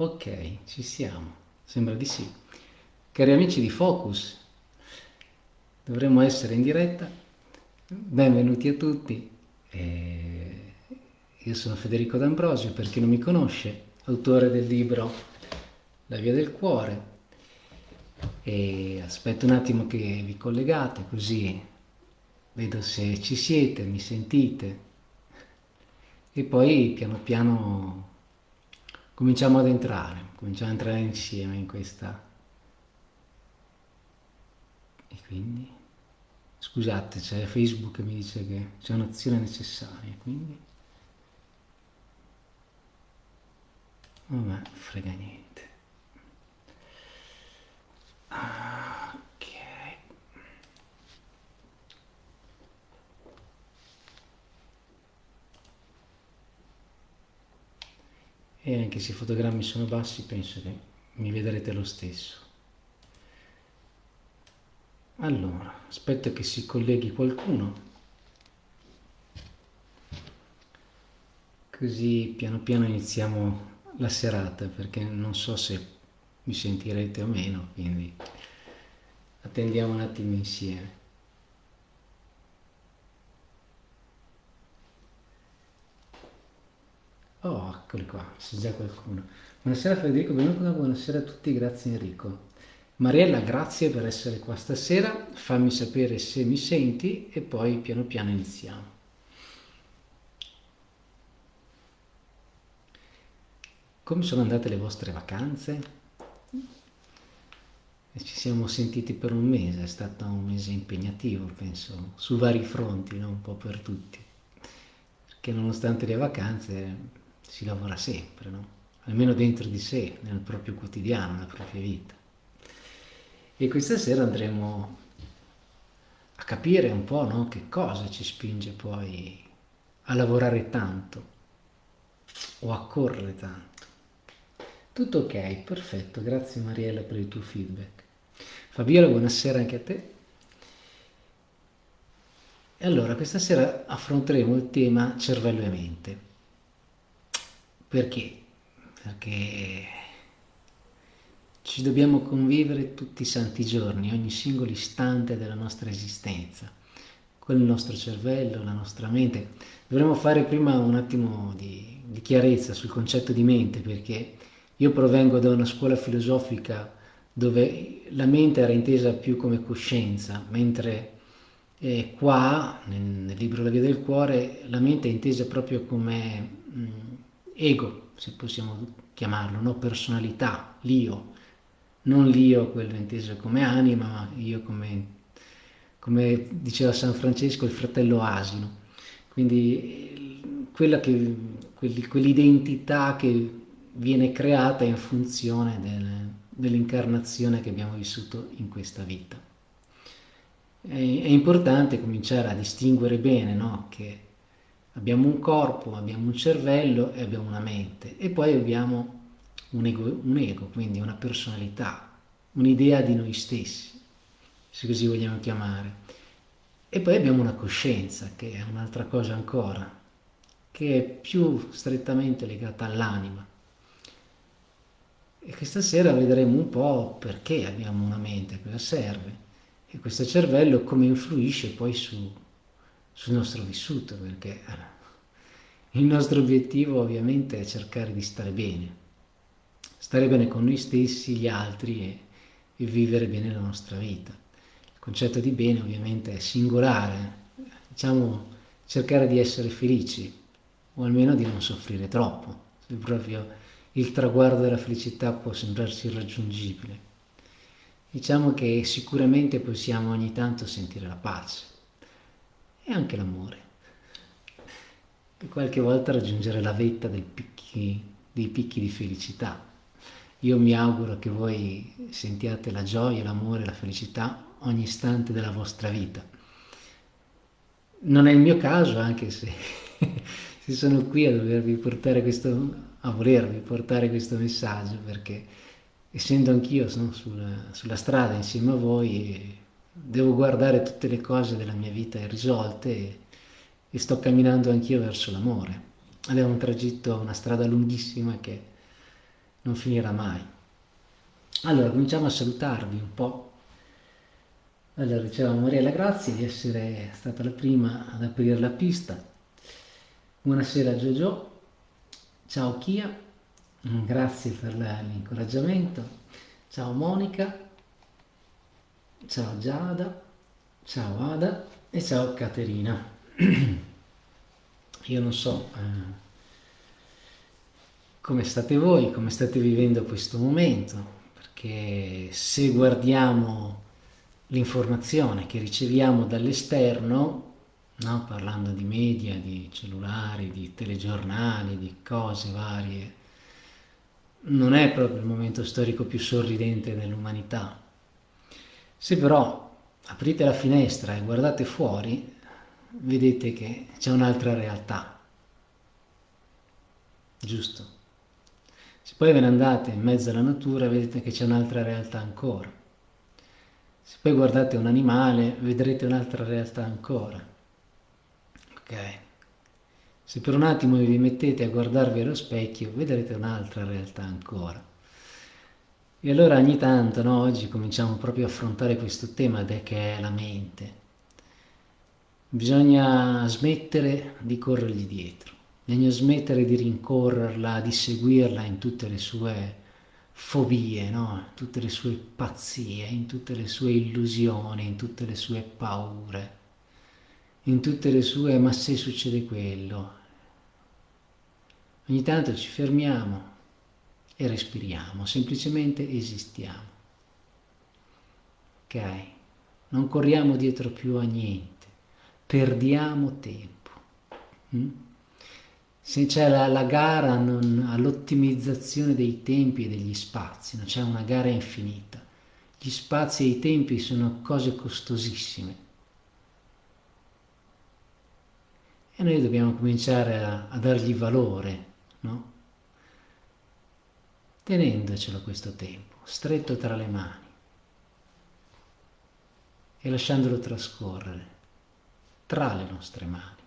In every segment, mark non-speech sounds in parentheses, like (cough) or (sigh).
Ok, ci siamo. Sembra di sì. Cari amici di Focus, dovremmo essere in diretta. Benvenuti a tutti. Eh, io sono Federico D'Ambrosio, per chi non mi conosce, autore del libro La via del cuore. E aspetto un attimo che vi collegate, così vedo se ci siete, mi sentite. E poi piano piano cominciamo ad entrare, cominciamo ad entrare insieme in questa... E quindi... Scusate, c'è Facebook che mi dice che c'è un'azione necessaria, quindi... Vabbè, frega niente. Ok. E anche se i fotogrammi sono bassi penso che mi vedrete lo stesso. Allora, aspetto che si colleghi qualcuno, così piano piano iniziamo la serata perché non so se mi sentirete o meno, quindi attendiamo un attimo insieme. Oh, eccoli qua, c'è già qualcuno. Buonasera Federico, benvenuto, buonasera a tutti, grazie Enrico. Mariella, grazie per essere qua stasera, fammi sapere se mi senti e poi piano piano iniziamo. Come sono andate le vostre vacanze? Ci siamo sentiti per un mese, è stato un mese impegnativo, penso, su vari fronti, no? un po' per tutti. Perché nonostante le vacanze si lavora sempre, no? almeno dentro di sé, nel proprio quotidiano, nella propria vita. E questa sera andremo a capire un po' no? che cosa ci spinge poi a lavorare tanto o a correre tanto. Tutto ok, perfetto, grazie Mariella per il tuo feedback. Fabiola, buonasera anche a te. E allora, questa sera affronteremo il tema cervello e mente. Perché? Perché ci dobbiamo convivere tutti i santi giorni, ogni singolo istante della nostra esistenza, con il nostro cervello, la nostra mente. Dovremmo fare prima un attimo di, di chiarezza sul concetto di mente, perché io provengo da una scuola filosofica dove la mente era intesa più come coscienza, mentre eh, qua, nel, nel, libro La via del cuore, la mente è intesa proprio come... Mh, ego, se possiamo chiamarlo, no? personalità, l'io, non l'io quello inteso come anima, ma io come, come diceva San Francesco, il fratello asino. Quindi quell'identità che viene creata in funzione del, dell'incarnazione che abbiamo vissuto in questa vita. È, è importante cominciare a distinguere bene no? che Abbiamo un corpo, abbiamo un cervello e abbiamo una mente e poi abbiamo un ego, un ego quindi una personalità, un'idea di noi stessi, se così vogliamo chiamare. E poi abbiamo una coscienza, che è un'altra cosa ancora, che è più strettamente legata all'anima. E questa sera vedremo un po' perché abbiamo una mente, cosa serve, e questo cervello come influisce poi su, sul nostro vissuto, perché il nostro obiettivo ovviamente è cercare di stare bene, stare bene con noi stessi, gli altri e, e vivere bene la nostra vita. Il concetto di bene ovviamente è singolare, diciamo cercare di essere felici o almeno di non soffrire troppo, se proprio il traguardo della felicità può sembrarci irraggiungibile. Diciamo che sicuramente possiamo ogni tanto sentire la pace, e anche l'amore. E qualche volta raggiungere la vetta picchi, dei picchi di felicità. Io mi auguro che voi sentiate la gioia, l'amore, la felicità ogni istante della vostra vita. Non è il mio caso, anche se, (laughs) se sono qui a dovervi portare questo, a volervi portare questo messaggio, perché essendo anch'io sulla, sulla strada insieme a voi devo guardare tutte le cose della mia vita irrisolte e, sto camminando anch'io verso l'amore. Ed è un tragitto, una strada lunghissima che non finirà mai. Allora, cominciamo a salutarvi un po'. Allora, dicevamo Mariella, grazie di essere stata la prima ad aprire la pista. Buonasera Giorgio, ciao Chia, grazie per l'incoraggiamento, ciao Monica, ciao Giada, ciao Ada e ciao Caterina. (clears throat) Io non so eh, come state voi, come state vivendo questo momento, perché se guardiamo l'informazione che riceviamo dall'esterno, no? parlando di media, di cellulari, di telegiornali, di cose varie, non è proprio il momento storico più sorridente dell'umanità. Se però aprite la finestra e guardate fuori, vedete che c'è un'altra realtà. Giusto? Se poi ve ne andate in mezzo alla natura, vedete che c'è un'altra realtà ancora. Se poi guardate un animale, vedrete un'altra realtà ancora. Ok? Se per un attimo vi mettete a guardarvi allo specchio, vedrete un'altra realtà ancora. E allora ogni tanto, no, oggi cominciamo proprio a affrontare questo tema che è la mente. Bisogna smettere di corrergli dietro, bisogna smettere di rincorrerla, di seguirla in tutte le sue fobie, no? in tutte le sue pazzie, in tutte le sue illusioni, in tutte le sue paure, in tutte le sue ma se succede quello. Ogni tanto ci fermiamo e respiriamo, semplicemente esistiamo. Ok? Non corriamo dietro più a niente, perdiamo tempo. Mm? Se c'è la, la, gara all'ottimizzazione dei tempi e degli spazi, non c'è una gara infinita. Gli spazi e i tempi sono cose costosissime. E noi dobbiamo cominciare a, a dargli valore, no? tenendocelo questo tempo, stretto tra le mani e lasciandolo trascorrere tra le nostre mani.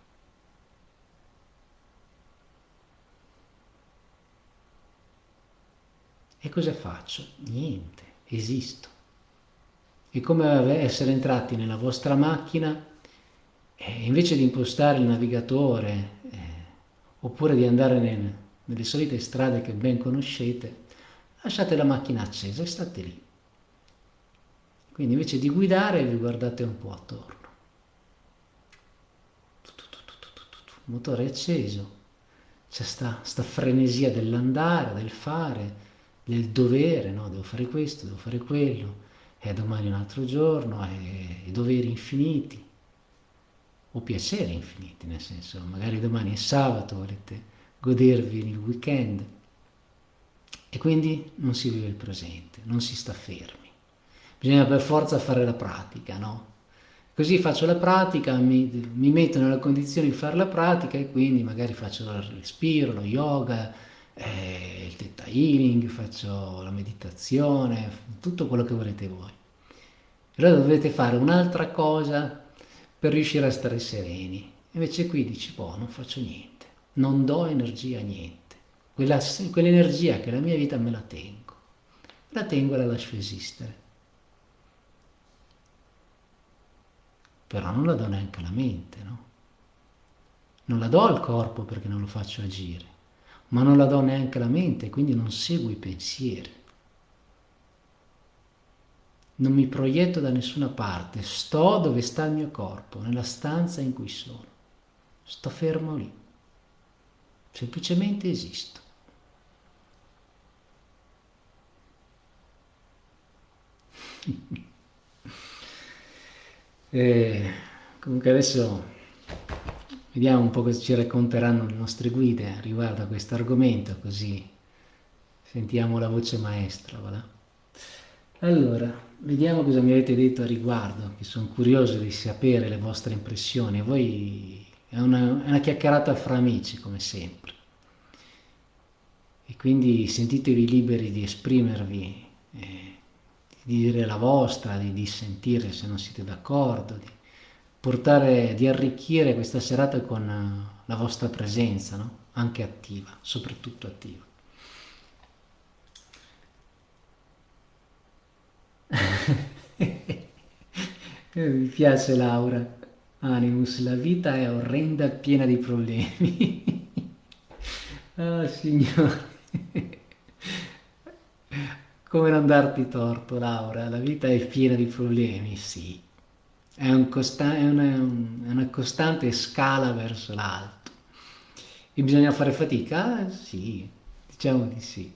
E cosa faccio? Niente, esisto. È come essere entrati nella vostra macchina e invece di impostare il navigatore eh, oppure di andare nel, nelle solite strade che ben conoscete, lasciate la macchina accesa e state lì. Quindi invece di guidare vi guardate un po' attorno. Il motore acceso, c'è sta, sta frenesia dell'andare, del fare, del dovere, no? devo fare questo, devo fare quello, è domani un altro giorno, è, è doveri infiniti, o piaceri infiniti, nel senso, magari domani è sabato, volete godervi il weekend, e quindi non si vive il presente, non si sta fermi. Bisogna per forza fare la pratica, no? Così faccio la pratica, mi, mi metto nella condizione di fare la pratica e quindi magari faccio il respiro, lo yoga, eh, il theta healing, faccio la meditazione, tutto quello che volete voi. Allora dovete fare un'altra cosa per riuscire a stare sereni. Invece qui dici, boh, non faccio niente, non do energia a niente quell'energia che è la mia vita me la tengo, la tengo e la lascio esistere. Però non la do neanche alla mente, no? Non la do al corpo perché non lo faccio agire, ma non la do neanche alla mente, quindi non seguo i pensieri. Non mi proietto da nessuna parte, sto dove sta il mio corpo, nella stanza in cui sono. Sto fermo lì. Semplicemente esisto. (laughs) e comunque adesso vediamo un po' cosa ci racconteranno le nostre guide riguardo a questo argomento, così sentiamo la voce maestra. Voilà. Allora, vediamo cosa mi avete detto a riguardo, che sono curioso di sapere le vostre impressioni. Voi è una, è una chiacchierata fra amici, come sempre. E quindi sentitevi liberi di esprimervi. Eh, di dire la vostra, di dissentire se non siete d'accordo, di portare, di arricchire questa serata con eh, la vostra presenza, no? anche attiva, soprattutto attiva. (laughs) Eh, mi piace Laura. Animus, la vita è orrenda, piena di problemi. (laughs) ah, signore. (laughs) Come non darti torto, Laura? La vita è piena di problemi, sì. È, un è, una, è una costante scala verso l'alto. E bisogna fare fatica? Sì, diciamo di sì.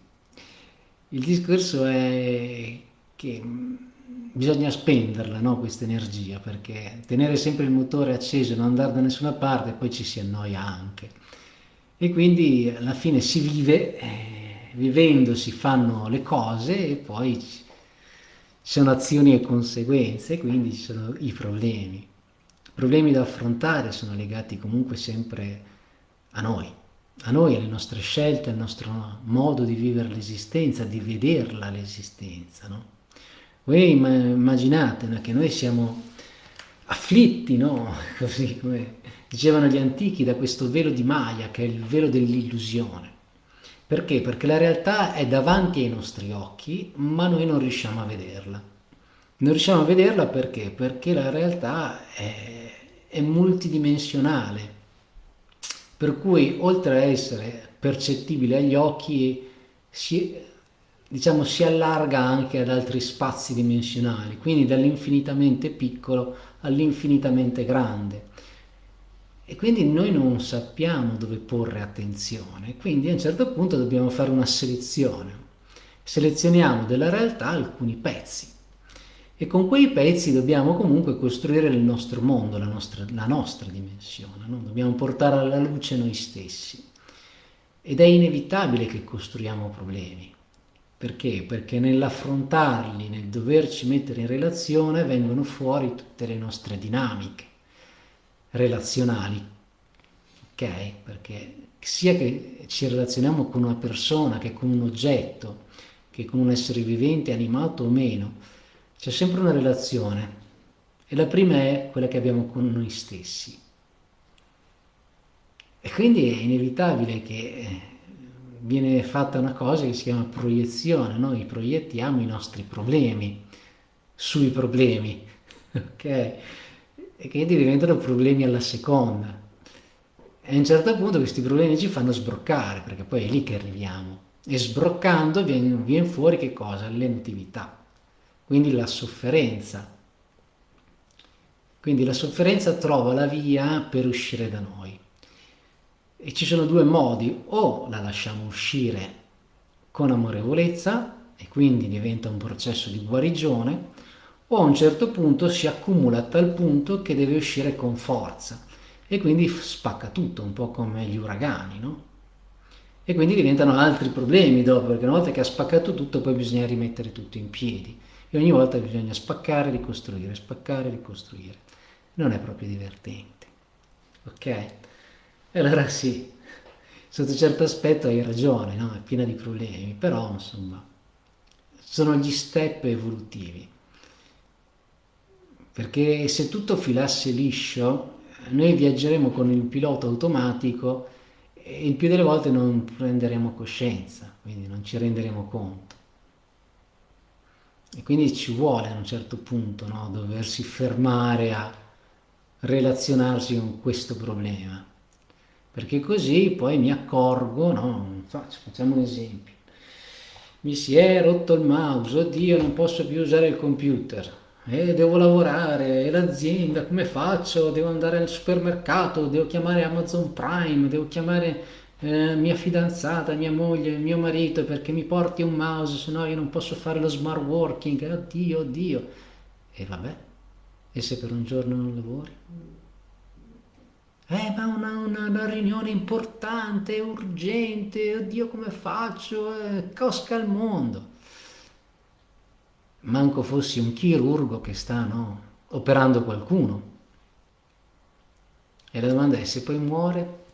Il discorso è che bisogna spenderla, no, questa energia, perché tenere sempre il motore acceso e non andare da nessuna parte, poi ci si annoia anche. E quindi alla fine si vive, eh, vivendo si fanno le cose e poi ci sono azioni e conseguenze, quindi ci sono i problemi. I problemi da affrontare sono legati comunque sempre a noi, a noi, alle nostre scelte, al nostro modo di vivere l'esistenza, di vederla l'esistenza, no? Voi immaginate no, che noi siamo afflitti, no? (laughs) Così come dicevano gli antichi, da questo velo di Maya, che è il velo dell'illusione. Perché? Perché la realtà è davanti ai nostri occhi, ma noi non riusciamo a vederla. Non riusciamo a vederla perché? Perché la realtà è, è multidimensionale, per cui oltre a essere percettibile agli occhi, si, diciamo, si allarga anche ad altri spazi dimensionali, quindi dall'infinitamente piccolo all'infinitamente grande. E quindi noi non sappiamo dove porre attenzione, quindi a un certo punto dobbiamo fare una selezione. Selezioniamo della realtà alcuni pezzi e con quei pezzi dobbiamo comunque costruire il nostro mondo, la nostra, la nostra dimensione, no? dobbiamo portare alla luce noi stessi. Ed è inevitabile che costruiamo problemi. Perché? Perché nell'affrontarli, nel doverci mettere in relazione, vengono fuori tutte le nostre dinamiche relazionali. Ok? Perché sia che ci relazioniamo con una persona, che con un oggetto, che con un essere vivente, animato o meno, c'è sempre una relazione. E la prima è quella che abbiamo con noi stessi. E quindi è inevitabile che eh, viene fatta una cosa che si chiama proiezione, noi proiettiamo i nostri problemi sui problemi, (laughs) ok? E quindi diventano problemi alla seconda. E a un certo punto questi problemi ci fanno sbroccare, perché poi è lì che arriviamo. E sbroccando viene, viene fuori che cosa? L'emotività, quindi la sofferenza. Quindi la sofferenza trova la via per uscire da noi. E ci sono due modi, o la lasciamo uscire con amorevolezza e quindi diventa un processo di guarigione, o a un certo punto si accumula a tal punto che deve uscire con forza e quindi spacca tutto, un po' come gli uragani, no? E quindi diventano altri problemi dopo, perché una volta che ha spaccato tutto poi bisogna rimettere tutto in piedi e ogni volta bisogna spaccare, ricostruire, spaccare, ricostruire. Non è proprio divertente, ok? Allora sì, sotto certo aspetto hai ragione, no? è piena di problemi, però insomma sono gli step evolutivi. Perché se tutto filasse liscio, noi viaggeremo con il pilota automatico e il più delle volte non prenderemo coscienza, quindi non ci renderemo conto. E quindi ci vuole a un certo punto no? doversi fermare a relazionarsi con questo problema perché così poi mi accorgo, no? facciamo un esempio, mi si è rotto il mouse, oddio non posso più usare il computer, eh, devo lavorare, e l'azienda, come faccio? Devo andare al supermercato, devo chiamare Amazon Prime, devo chiamare eh, mia fidanzata, mia moglie, mio marito perché mi porti un mouse, se no io non posso fare lo smart working, oddio, oddio. E vabbè, e se per un giorno non lavori? Eh, ma una, una, una riunione importante, urgente, oddio come faccio? Eh, cosca al mondo. Manco fossi un chirurgo che sta, no, operando qualcuno. E la domanda è se poi muore?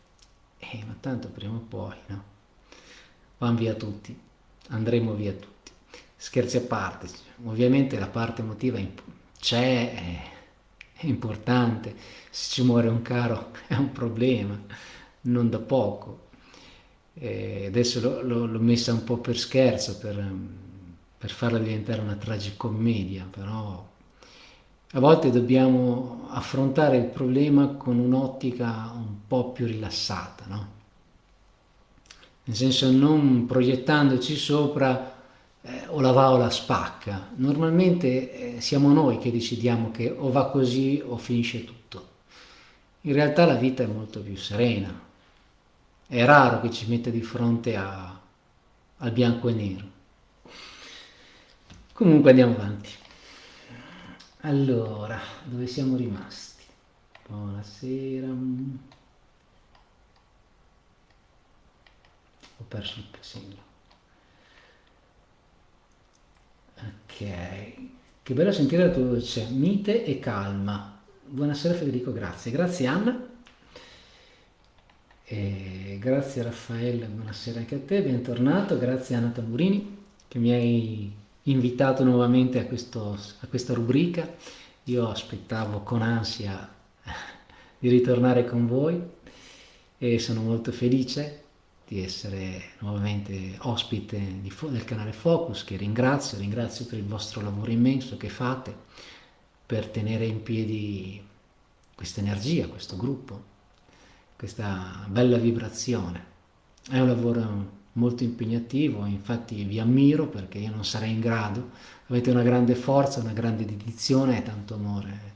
Eh, ma tanto prima o poi, no? Vanno via tutti, andremo via tutti. Scherzi a parte, ovviamente la parte emotiva c'è, è, è importante se ci muore un caro (laughs) è un problema, non da poco. E adesso l'ho messa un po' per scherzo, per, per farla diventare una tragicommedia, però a volte dobbiamo affrontare il problema con un'ottica un po' più rilassata, no? Nel senso non proiettandoci sopra eh, o la va o la spacca. Normalmente eh, siamo noi che decidiamo che o va così o finisce tutto. In realtà la vita è molto più serena. È raro che ci metta di fronte a, al bianco e nero. Comunque andiamo avanti. Allora, dove siamo rimasti? Buonasera. Ho perso il segno. Ok. Che bello sentire la tua voce, mite e calma. Buonasera Federico, grazie. Grazie Anna. E grazie Raffaele, buonasera anche a te, bentornato. Grazie Anna Tamburini che mi hai invitato nuovamente a, questo, a questa rubrica. Io aspettavo con ansia (laughs) di ritornare con voi e sono molto felice di essere nuovamente ospite del canale Focus, che ringrazio, ringrazio per il vostro lavoro immenso che fate per tenere in piedi questa energia, questo gruppo, questa bella vibrazione. È un lavoro molto impegnativo, infatti vi ammiro perché io non sarei in grado, avete una grande forza, una grande dedizione e tanto amore.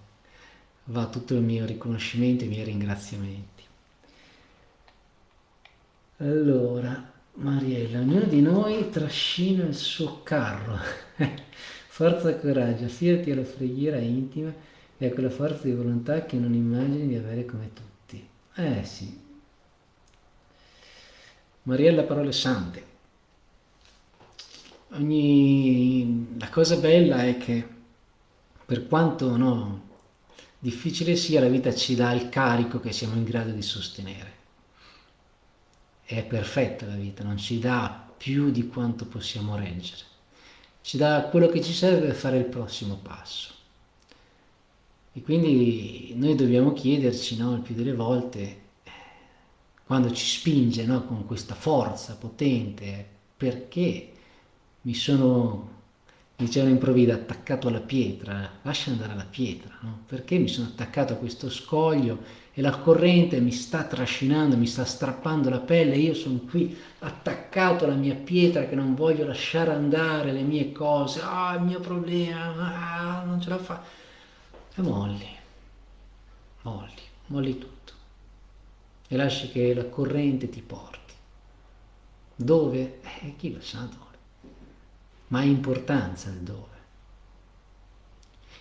Va tutto il mio riconoscimento e i miei ringraziamenti. Allora, Mariella, ognuno di noi trascina il suo carro. (laughs) forza e coraggio, affidati alla preghiera intima e a quella forza di volontà che non immagini di avere come tutti. Eh sì, Mariella Parole Sante. Ogni... La cosa bella è che per quanto no, difficile sia, la vita ci dà il carico che siamo in grado di sostenere. È perfetta la vita, non ci dà più di quanto possiamo reggere. Ci dà quello che ci serve per fare il prossimo passo. E quindi noi dobbiamo chiederci, no, il più delle volte, quando ci spinge no, con questa forza potente, perché mi sono, diceva in attaccato alla pietra, lascia andare la pietra, no? perché mi sono attaccato a questo scoglio e la corrente mi sta trascinando, mi sta strappando la pelle, io sono qui attaccato alla mia pietra che non voglio lasciare andare le mie cose, ah il mio problema, ah, non ce la fa, e molli, molli, molli tutto e lasci che la corrente ti porti. Dove? Eh, chi lo sa dove. Ma ha importanza il dove.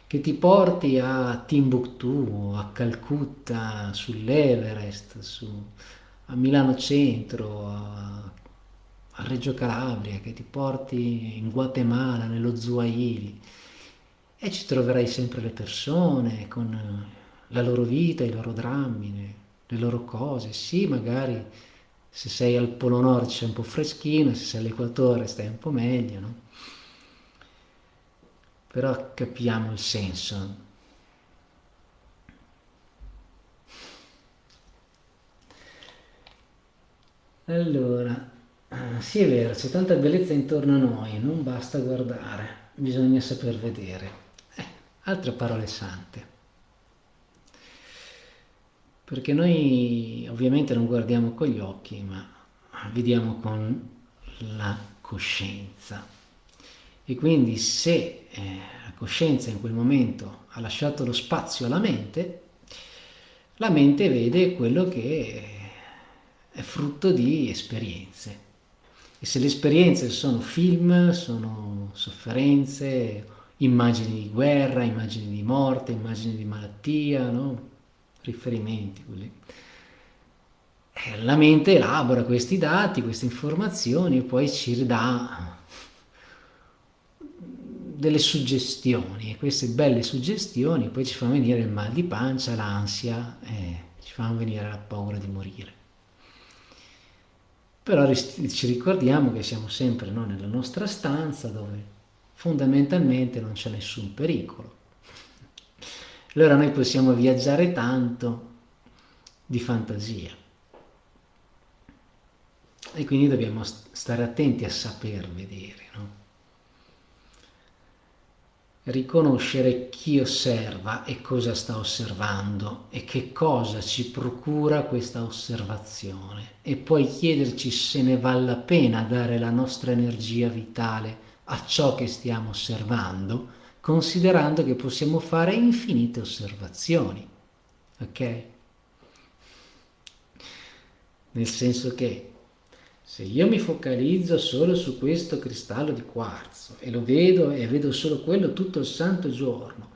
Che ti porti a Timbuktu, a Calcutta, sull'Everest, su, a Milano Centro, a, a Reggio Calabria, che ti porti in Guatemala, nello Zuaili. E ci troverai sempre le persone con la loro vita, i loro drammi, le loro cose. Sì, magari se sei al Polo Nord c'è un po' freschino, se sei all'equatore stai un po' meglio, no? Però capiamo il senso. Allora, sì è vero, c'è tanta bellezza intorno a noi, non basta guardare, bisogna saper vedere. Eh, altre parole sante perché noi ovviamente non guardiamo con gli occhi, ma vediamo con la coscienza. E quindi se eh, la coscienza in quel momento ha lasciato lo spazio alla mente, la mente vede quello che è frutto di esperienze. E se le esperienze sono film, sono sofferenze, immagini di guerra, immagini di morte, immagini di malattia, no? Riferimenti. Quelli. Eh, la mente elabora questi dati, queste informazioni e poi ci dà delle suggestioni e queste belle suggestioni poi ci fanno venire il mal di pancia, l'ansia e ci fanno venire la paura di morire. Però ci ricordiamo che siamo sempre no, nella nostra stanza dove fondamentalmente non c'è nessun pericolo allora noi possiamo viaggiare tanto di fantasia. E quindi dobbiamo stare attenti a saper vedere. No? riconoscere chi osserva e cosa sta osservando e che cosa ci procura questa osservazione e poi chiederci se ne vale la pena dare la nostra energia vitale a ciò che stiamo osservando, considerando che possiamo fare infinite osservazioni. Ok? Nel senso che se io mi focalizzo solo su questo cristallo di quarzo e lo vedo e vedo solo quello tutto il santo giorno,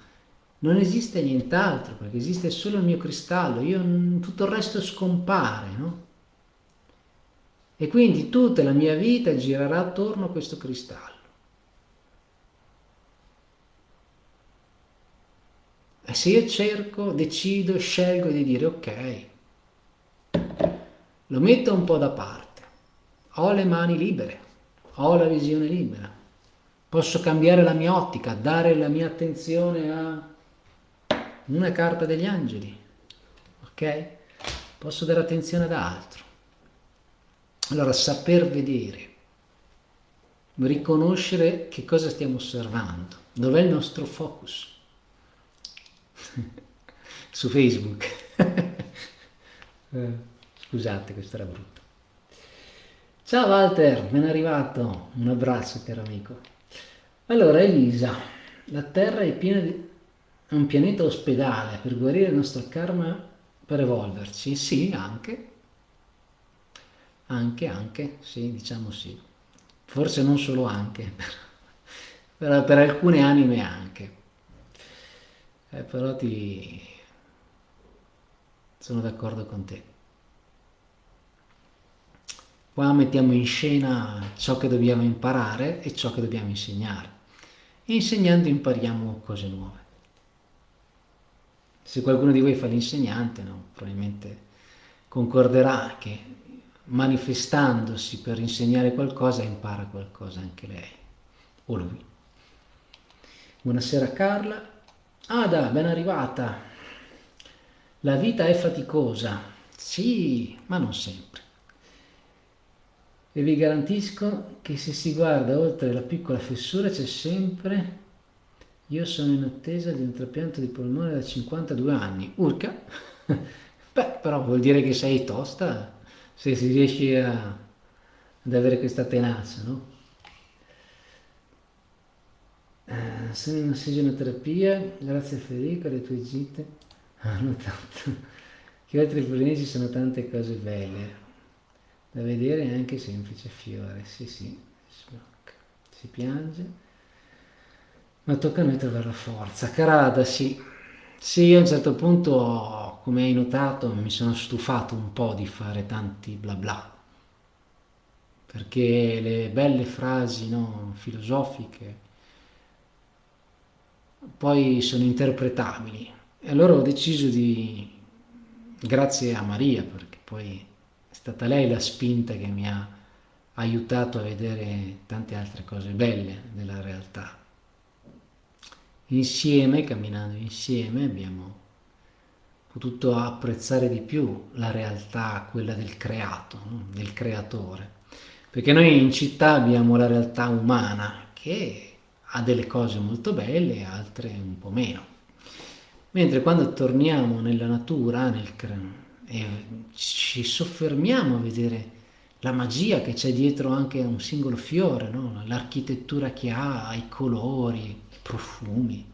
non esiste nient'altro perché esiste solo il mio cristallo, io, tutto il resto scompare, no? E quindi tutta la mia vita girerà attorno a questo cristallo. E se io cerco, decido, scelgo di dire ok, lo metto un po' da parte ho le mani libere, ho la visione libera, posso cambiare la mia ottica, dare la mia attenzione a una carta degli angeli, ok? Posso dare attenzione ad altro. Allora, saper vedere, riconoscere che cosa stiamo osservando, dov'è il nostro focus. (laughs) Su Facebook. (laughs) Eh, scusate, questo era brutto. Ciao Walter, ben arrivato, un abbraccio caro amico. Allora Elisa, la Terra è piena di... è un pianeta ospedale per guarire il nostro karma per evolverci? Sì, anche. Anche, anche, sì, diciamo sì. Forse non solo anche, (laughs) però per alcune anime anche. Eh, però ti... sono d'accordo con te. Qua mettiamo in scena ciò che dobbiamo imparare e ciò che dobbiamo insegnare. E insegnando impariamo cose nuove. Se qualcuno di voi fa l'insegnante, no, probabilmente concorderà che manifestandosi per insegnare qualcosa impara qualcosa anche lei o lui. Buonasera Carla. Ada, ben arrivata. La vita è faticosa. Sì, ma non sempre e vi garantisco che se si guarda oltre la piccola fessura c'è sempre io sono in attesa di un trapianto di polmone da 52 anni urca (laughs) beh però vuol dire che sei tosta se si riesce a, ad avere questa tenacia no? Eh, sono in ossigenterapia grazie a Federico alle tue gite. (laughs) Hanno tanto. Che oltre ai ci sono tante cose belle da vedere anche semplice fiore, sì sì, si piange, ma tocca a noi trovare la forza. Carada, sì, sì, a un certo punto, come hai notato, mi sono stufato un po' di fare tanti bla bla, perché le belle frasi no, filosofiche poi sono interpretabili. E allora ho deciso di, grazie a Maria, perché poi stata lei la spinta che mi ha aiutato a vedere tante altre cose belle della realtà. Insieme, camminando insieme, abbiamo potuto apprezzare di più la realtà, quella del creato, del creatore. Perché noi in città abbiamo la realtà umana che ha delle cose molto belle e altre un po' meno. Mentre quando torniamo nella natura, nel, e ci soffermiamo a vedere la magia che c'è dietro anche a un singolo fiore, no? l'architettura che ha, i colori, i profumi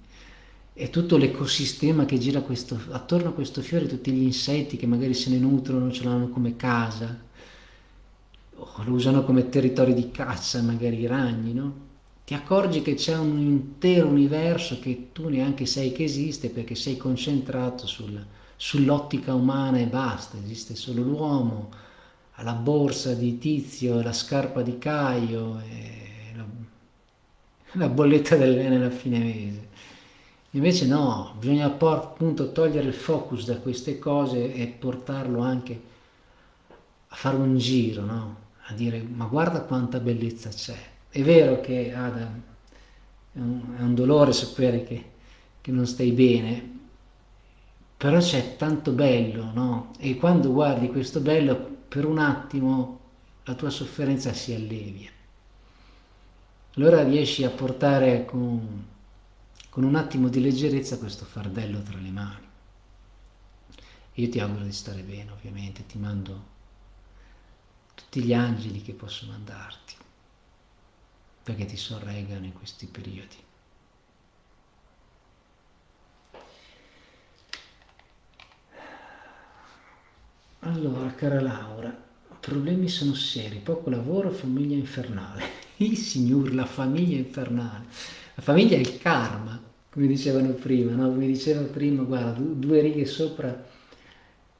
e tutto l'ecosistema che gira questo, attorno a questo fiore, tutti gli insetti che magari se ne nutrono, ce l'hanno come casa, o lo usano come territorio di caccia, magari i ragni, no? Ti accorgi che c'è un intero universo che tu neanche sai che esiste perché sei concentrato sul, sull'ottica umana e basta, esiste solo l'uomo, la borsa di Tizio, la scarpa di Caio, la, la, bolletta dell'Ene alla fine mese. Invece no, bisogna appunto togliere il focus da queste cose e portarlo anche a fare un giro, no? a dire ma guarda quanta bellezza c'è. È vero che Adam, è un, è un dolore sapere che, che non stai bene, però c'è tanto bello, no? E quando guardi questo bello, per un attimo la tua sofferenza si allevia. Allora riesci a portare con, con un attimo di leggerezza questo fardello tra le mani. Io ti auguro di stare bene, ovviamente, ti mando tutti gli angeli che posso mandarti, perché ti sorreggano in questi periodi. Allora, cara Laura, problemi sono seri, poco lavoro, famiglia infernale. (laughs) Il signor, la famiglia infernale. La famiglia è il karma, come dicevano prima, no? Come diceva prima, guarda, due righe sopra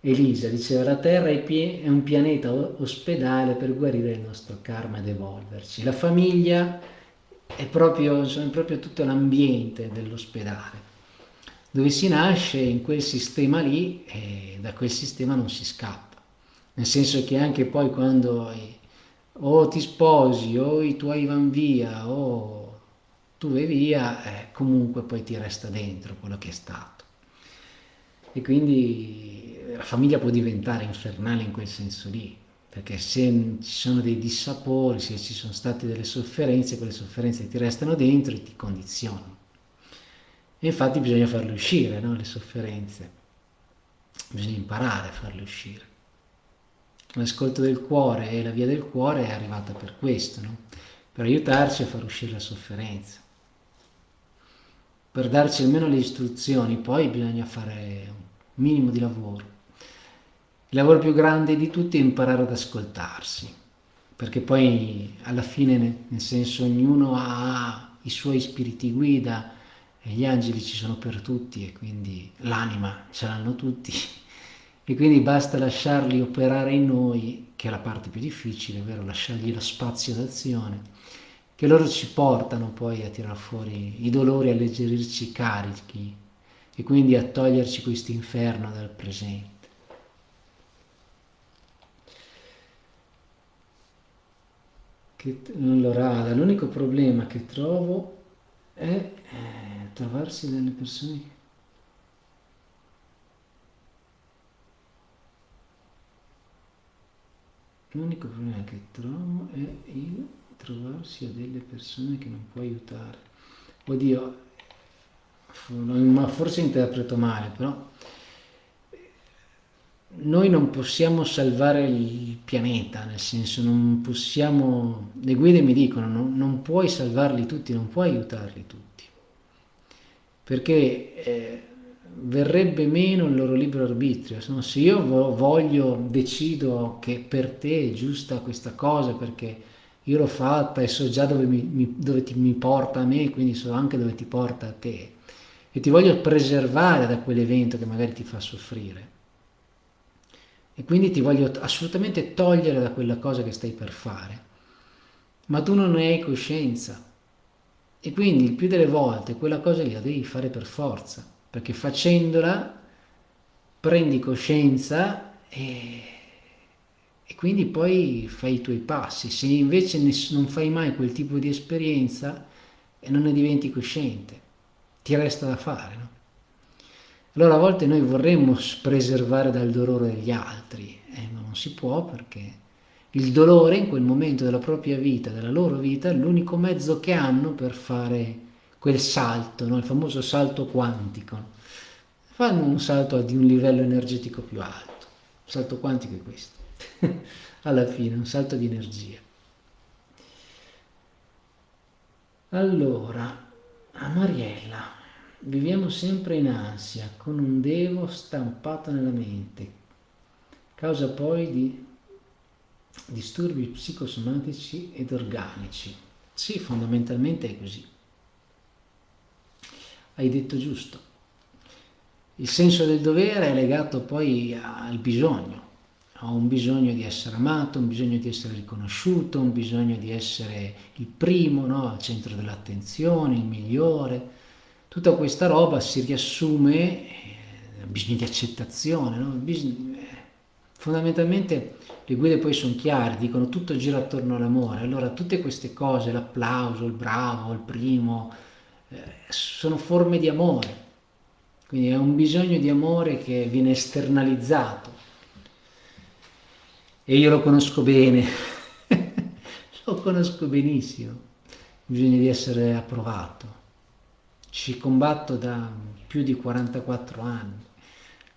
Elisa diceva la Terra è un pianeta ospedale per guarire il nostro karma ed evolverci. La famiglia è proprio, è proprio tutto l'ambiente dell'ospedale, dove si nasce in quel sistema lì e da quel sistema non si scappa. Nel senso che anche poi quando o ti sposi o i tuoi vanno via o tu vai via, eh, comunque poi ti resta dentro quello che è stato. E quindi la famiglia può diventare infernale in quel senso lì, perché se ci sono dei dissapori, se ci sono state delle sofferenze, quelle sofferenze ti restano dentro e ti condizionano. E infatti bisogna farle uscire, no? le sofferenze, bisogna imparare a farle uscire. L'ascolto del cuore e la via del cuore è arrivata per questo, no? per aiutarci a far uscire la sofferenza per darci almeno le istruzioni, poi bisogna fare un minimo di lavoro. Il lavoro più grande di tutti è imparare ad ascoltarsi, perché poi alla fine, nel senso, ognuno ha i suoi spiriti guida e gli angeli ci sono per tutti e quindi l'anima ce l'hanno tutti e quindi basta lasciarli operare in noi, che è la parte più difficile, ovvero lasciargli lo spazio d'azione, che loro ci portano poi a tirar fuori i dolori, a alleggerirci i carichi e quindi a toglierci questo inferno dal presente. Che non lo rada. L'unico problema che trovo è eh, trovarsi delle persone. L'unico problema che trovo è il trovarsi a delle persone che non può aiutare. Oddio, ma forse interpreto male, però noi non possiamo salvare il pianeta, nel senso non possiamo, le guide mi dicono non, non puoi salvarli tutti, non puoi aiutarli tutti, perché eh, verrebbe meno il loro libero arbitrio, no? se io voglio, decido che per te è giusta questa cosa perché io l'ho fatta e so già dove, mi, mi, dove ti, mi porta a me, quindi so anche dove ti porta a te, e ti voglio preservare da quell'evento che magari ti fa soffrire e quindi ti voglio assolutamente togliere da quella cosa che stai per fare, ma tu non ne hai coscienza e quindi il più delle volte quella cosa lì la devi fare per forza, perché facendola prendi coscienza e, e quindi poi fai i tuoi passi. Se invece non fai mai quel tipo di esperienza e non ne diventi cosciente, ti resta da fare, no? Allora a volte noi vorremmo preservare dal dolore degli altri, eh, ma non si può perché il dolore in quel momento della propria vita, della loro vita, è l'unico mezzo che hanno per fare quel salto, no? il famoso salto quantico. Fanno un salto di un livello energetico più alto. Il salto quantico è questo, (laughs) alla fine, un salto di energia. Allora, a Mariella, Viviamo sempre in ansia, con un devo stampato nella mente, causa poi di disturbi psicosomatici ed organici. Sì, fondamentalmente è così. Hai detto giusto. Il senso del dovere è legato poi al bisogno. Ho un bisogno di essere amato, un bisogno di essere riconosciuto, un bisogno di essere il primo, no? al centro dell'attenzione, il migliore tutta questa roba si riassume eh, bisogno di accettazione, no? eh, fondamentalmente le guide poi sono chiare, dicono tutto gira attorno all'amore, allora tutte queste cose, l'applauso, il bravo, il primo, eh, sono forme di amore, quindi è un bisogno di amore che viene esternalizzato. E io lo conosco bene, (laughs) lo conosco benissimo, bisogna di essere approvato ci combatto da più di 44 anni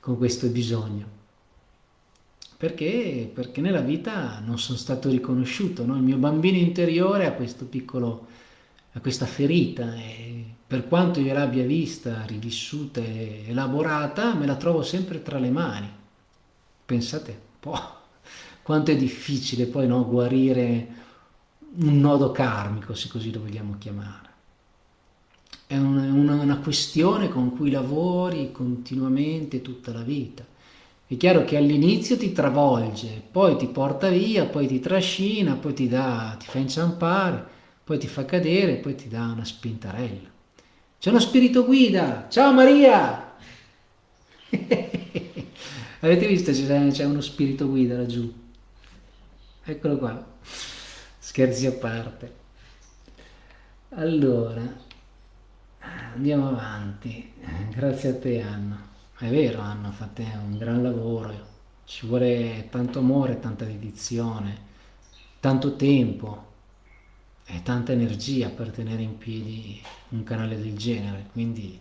con questo bisogno. Perché? Perché nella vita non sono stato riconosciuto, no? il mio bambino interiore ha questo piccolo, ha questa ferita e per quanto io l'abbia vista, rivissuta e elaborata, me la trovo sempre tra le mani. Pensate un po' quanto è difficile poi no, guarire un nodo karmico, se così lo vogliamo chiamare. È una, una, questione con cui lavori continuamente tutta la vita. È chiaro che all'inizio ti travolge, poi ti porta via, poi ti trascina, poi ti, dà, ti fa inciampare, poi ti fa cadere, poi ti dà una spintarella. C'è uno spirito guida! Ciao Maria! (laughs) Avete visto c'è uno spirito guida laggiù? Eccolo qua. Scherzi a parte. Allora, andiamo avanti. Grazie a te Anna. È vero Anna, fate un gran lavoro. Ci vuole tanto amore, tanta dedizione, tanto tempo e tanta energia per tenere in piedi un canale del genere. Quindi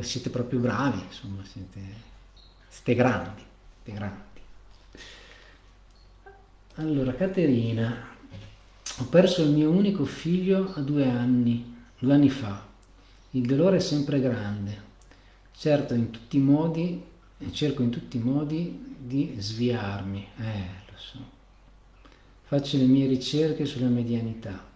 siete proprio bravi, insomma, siete, siete grandi, siete grandi. Allora, Caterina, ho perso il mio unico figlio a due anni, due anni fa. Il dolore è sempre grande. Certo, in tutti i modi, cerco in tutti i modi di sviarmi. Eh, lo so. Faccio le mie ricerche sulla medianità.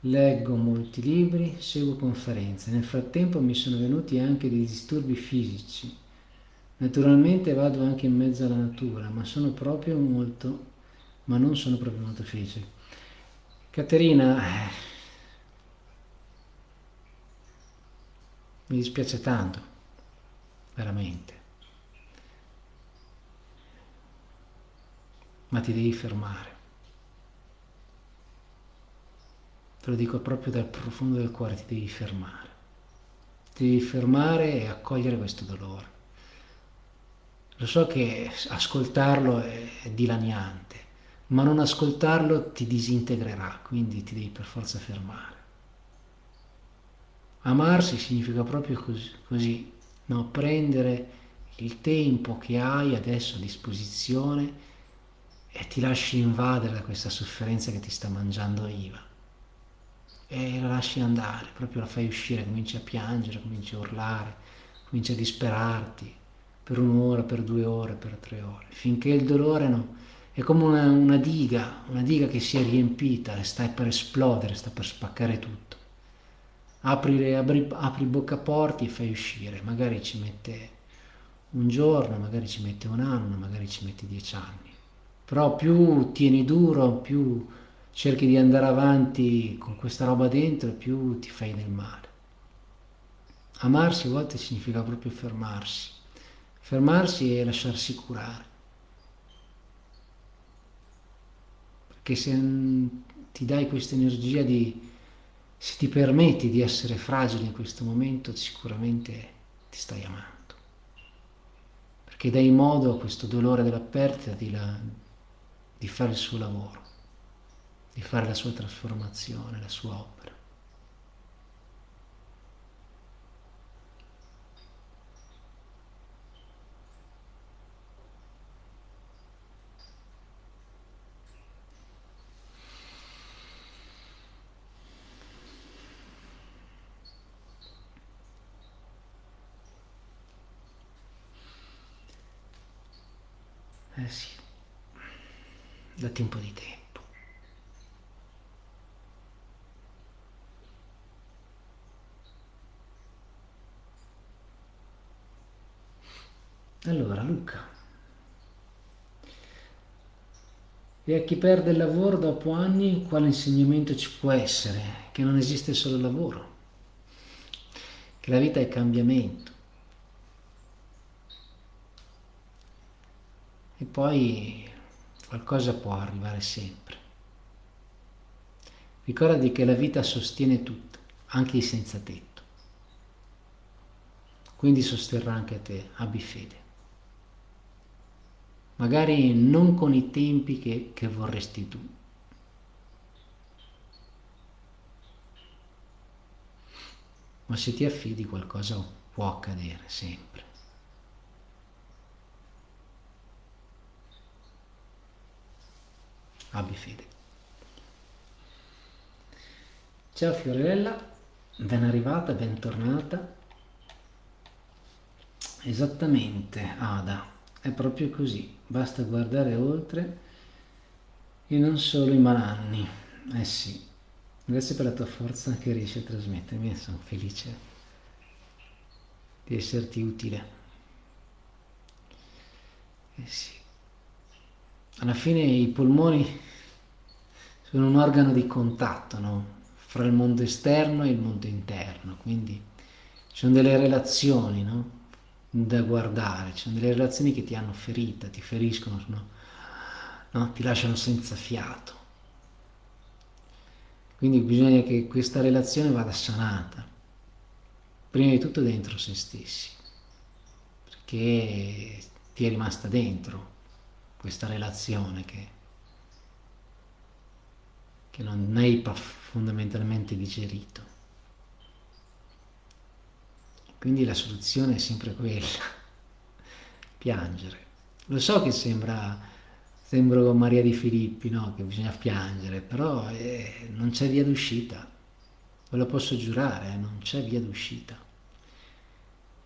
Leggo molti libri, seguo conferenze. Nel frattempo mi sono venuti anche dei disturbi fisici. Naturalmente vado anche in mezzo alla natura, ma sono proprio molto, ma non sono proprio molto felice. Caterina, mi dispiace tanto veramente. Ma ti devi fermare. Te lo dico proprio dal profondo del cuore, ti devi fermare. Ti devi fermare e accogliere questo dolore. Lo so che ascoltarlo è dilaniante, ma non ascoltarlo ti disintegrerà, quindi ti devi per forza fermare. Amarsi significa proprio così, così no? prendere il tempo che hai adesso a disposizione e ti lasci invadere da questa sofferenza che ti sta mangiando viva. E la lasci andare, proprio la fai uscire, cominci a piangere, cominci a urlare, cominci a disperarti per un'ora, per due ore, per tre ore, finché il dolore no, è come una, una diga, una diga che si è riempita e sta per esplodere, sta per spaccare tutto apri, apri, apri bocca porti e fai uscire, magari ci mette un giorno, magari ci mette un anno, magari ci mette dieci anni. Però più tieni duro, più cerchi di andare avanti con questa roba dentro, più ti fai del male. Amarsi a volte significa proprio fermarsi. Fermarsi e lasciarsi curare. Perché se ti dai questa energia di se ti permetti di essere fragile in questo momento, sicuramente ti stai amando. Perché dai modo a questo dolore della perdita di, la, di fare il suo lavoro, di fare la sua trasformazione, la sua opera. Eh sì, datti un po' di tempo. Allora, Luca. E a chi perde il lavoro dopo anni, quale insegnamento ci può essere? Che non esiste solo il lavoro, che la vita è cambiamento e poi qualcosa può arrivare sempre. Ricordati che la vita sostiene tutto, anche i senza tetto. Quindi sosterrà anche te, abbi fede. Magari non con i tempi che, che vorresti tu. ma se ti affidi qualcosa può accadere sempre. Abbi fede. Ciao Fiorella, ben arrivata, bentornata. Esattamente, Ada, è proprio così, basta guardare oltre e non solo i malanni. Eh sì, grazie per la tua forza che riesci a trasmettermi e sono felice di esserti utile. Eh sì. Alla fine i polmoni sono un organo di contatto, no? Fra il mondo esterno e il mondo interno, quindi ci sono delle relazioni, no? da guardare, ci sono delle relazioni che ti hanno ferita, ti feriscono, no? No? ti lasciano senza fiato. Quindi bisogna che questa relazione vada sanata, prima di tutto dentro se stessi, perché ti è rimasta dentro questa relazione che, che non hai fondamentalmente digerito. Quindi la soluzione è sempre quella, (laughs) piangere. Lo so che sembra, sembro Maria di Filippi, no? che bisogna piangere, però eh, non c'è via d'uscita, ve lo posso giurare, eh? non c'è via d'uscita.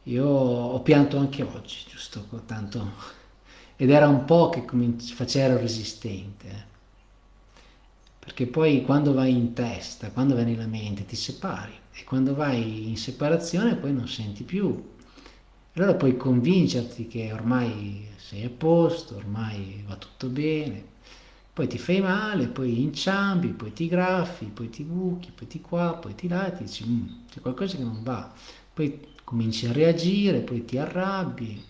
Io ho pianto anche oggi, giusto, tanto, ed era un po' che facevo resistente, eh? perché poi quando vai in testa, quando vai nella mente, ti separi e quando vai in separazione poi non senti più. Allora puoi convincerti che ormai sei a posto, ormai va tutto bene, poi ti fai male, poi inciampi, poi ti graffi, poi ti buchi, poi ti qua, poi ti là, ti dici mm, c'è qualcosa che non va, poi cominci a reagire, poi ti arrabbi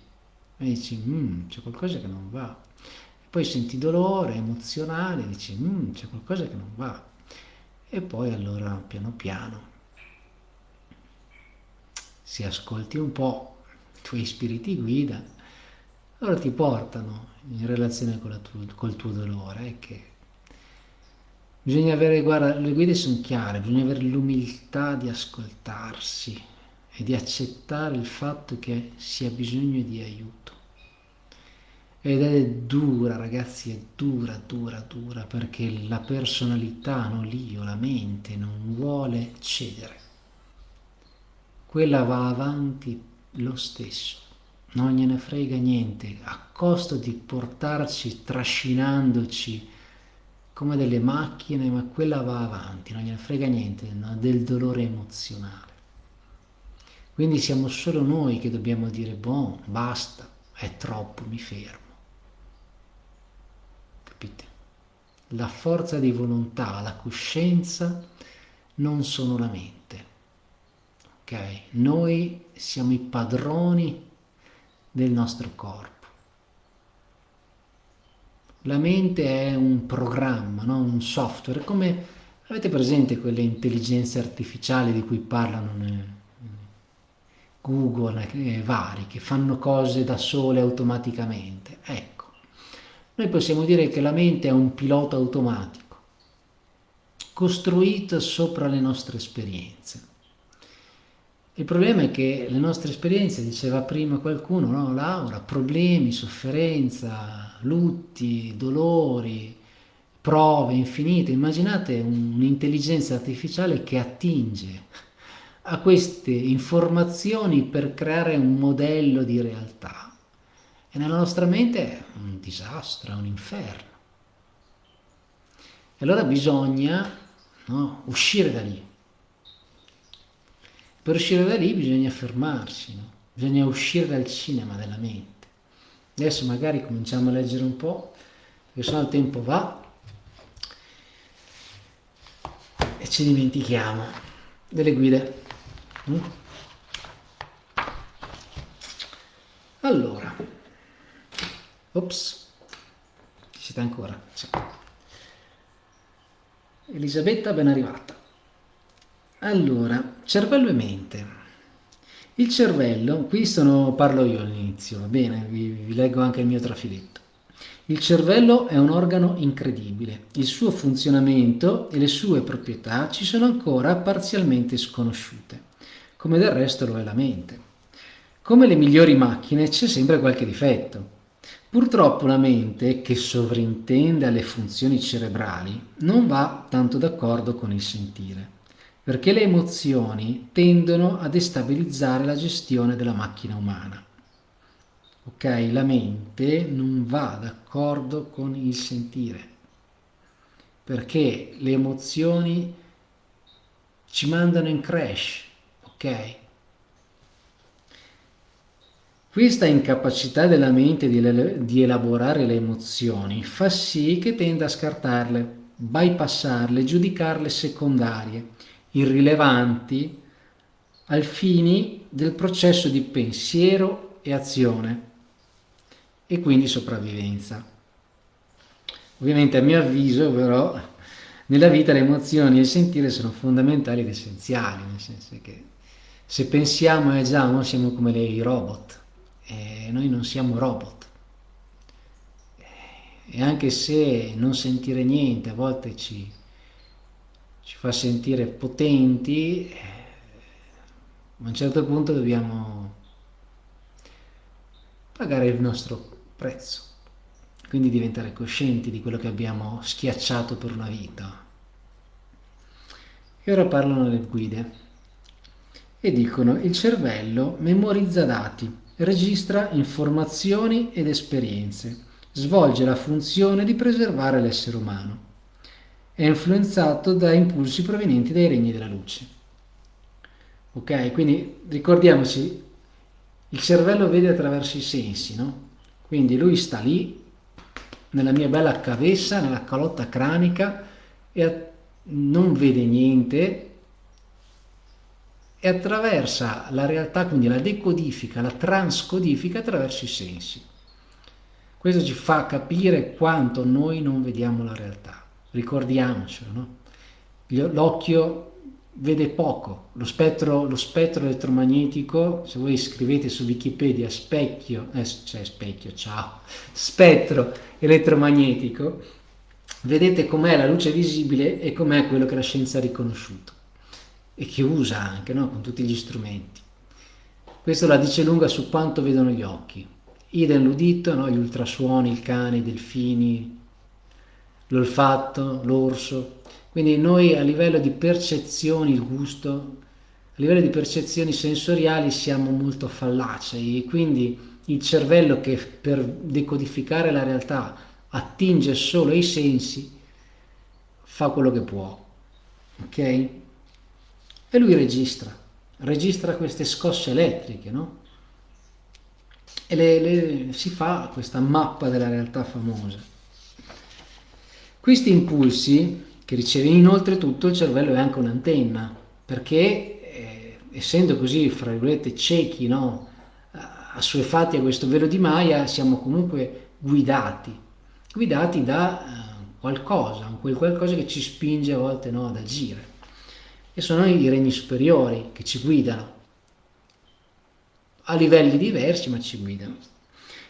e dici mm, c'è qualcosa che non va, poi senti dolore emozionale, dici mm, c'è qualcosa che non va e poi allora piano piano se ascolti un po' i tuoi spiriti guida, allora ti portano in relazione tuo, col tuo dolore. che bisogna avere, guarda, le guide sono chiare, bisogna avere l'umiltà di ascoltarsi e di accettare il fatto che si ha bisogno di aiuto. Ed è dura, ragazzi, è dura, dura, dura, perché la personalità, no, l'io, la mente, non vuole cedere quella va avanti lo stesso, non gliene frega niente, a costo di portarci trascinandoci come delle macchine, ma quella va avanti, non gliene frega niente no? del dolore emozionale. Quindi siamo solo noi che dobbiamo dire, boh, basta, è troppo, mi fermo. Capite? La forza di volontà, la coscienza non sono la mente ok? Noi siamo i padroni del nostro corpo. La mente è un programma, no? un software, come avete presente quelle intelligenze artificiali di cui parlano Google e vari, che fanno cose da sole automaticamente. Ecco, noi possiamo dire che la mente è un pilota automatico, costruito sopra le nostre esperienze. Il problema è che le nostre esperienze, diceva prima qualcuno, no? Laura, problemi, sofferenza, lutti, dolori, prove infinite. Immaginate un'intelligenza artificiale che attinge a queste informazioni per creare un modello di realtà. E nella nostra mente è un disastro, è un inferno. E allora bisogna no, uscire da lì per uscire da lì bisogna fermarsi, no? bisogna uscire dal cinema della mente. Adesso magari cominciamo a leggere un po', perché sennò il tempo va e ci dimentichiamo delle guide. Mm? Allora, ops, ci siete ancora? Sì. Elisabetta ben arrivata. Allora, cervello e mente. Il cervello, qui sono, parlo io all'inizio, va bene? Vi, vi leggo anche il mio trafiletto. Il cervello è un organo incredibile. Il suo funzionamento e le sue proprietà ci sono ancora parzialmente sconosciute. come del resto lo è la mente. Come le migliori macchine c'è sempre qualche difetto. Purtroppo la mente, che sovrintende alle funzioni cerebrali, non va tanto d'accordo con il sentire, perché le emozioni tendono a destabilizzare la gestione della macchina umana. Ok, la mente non va d'accordo con il sentire, perché le emozioni ci mandano in crash, ok? Questa incapacità della mente di, elaborare le emozioni fa sì che tenda a scartarle, bypassarle, giudicarle secondarie, irrilevanti al fine del processo di pensiero e azione e quindi sopravvivenza. Ovviamente a mio avviso però nella vita le emozioni e il sentire sono fondamentali ed essenziali, nel senso che se pensiamo e agiamo siamo come dei robot eh, noi non siamo robot. E anche se non sentire niente a volte ci, ci fa sentire potenti, eh, a un certo punto dobbiamo pagare il nostro prezzo, quindi diventare coscienti di quello che abbiamo schiacciato per una vita. E ora parlano le guide e dicono il cervello memorizza dati registra informazioni ed esperienze, svolge la funzione di preservare l'essere umano. È influenzato da impulsi provenienti dai regni della luce. Ok, quindi ricordiamoci, il cervello vede attraverso i sensi, no? Quindi lui sta lì, nella mia bella cavessa, nella calotta cranica, e non vede niente, e attraversa la realtà, quindi la decodifica, la transcodifica attraverso i sensi. Questo ci fa capire quanto noi non vediamo la realtà. Ricordiamocelo, no? L'occhio vede poco, lo spettro, lo spettro, elettromagnetico, se voi scrivete su Wikipedia specchio, eh, cioè specchio, ciao, (laughs) spettro elettromagnetico, vedete com'è la luce visibile e com'è quello che la scienza ha riconosciuto e che usa anche no? con tutti gli strumenti. Questo la dice lunga su quanto vedono gli occhi. Idem l'udito, no? gli ultrasuoni, il cane, i delfini, l'olfatto, l'orso. Quindi noi a livello di percezioni, il gusto, a livello di percezioni sensoriali siamo molto fallacei e quindi il cervello che per decodificare la realtà attinge solo ai sensi fa quello che può. Ok? E lui registra, registra queste scosse elettriche, no? E le, le, si fa questa mappa della realtà famosa. Questi impulsi che riceve inoltre tutto il cervello è anche un'antenna, perché eh, essendo così, fra virgolette, ciechi, no? assuefatti a questo velo di Maya, siamo comunque guidati, guidati da eh, qualcosa, quel qualcosa che ci spinge a volte no, ad agire e sono i regni superiori che ci guidano a livelli diversi ma ci guidano.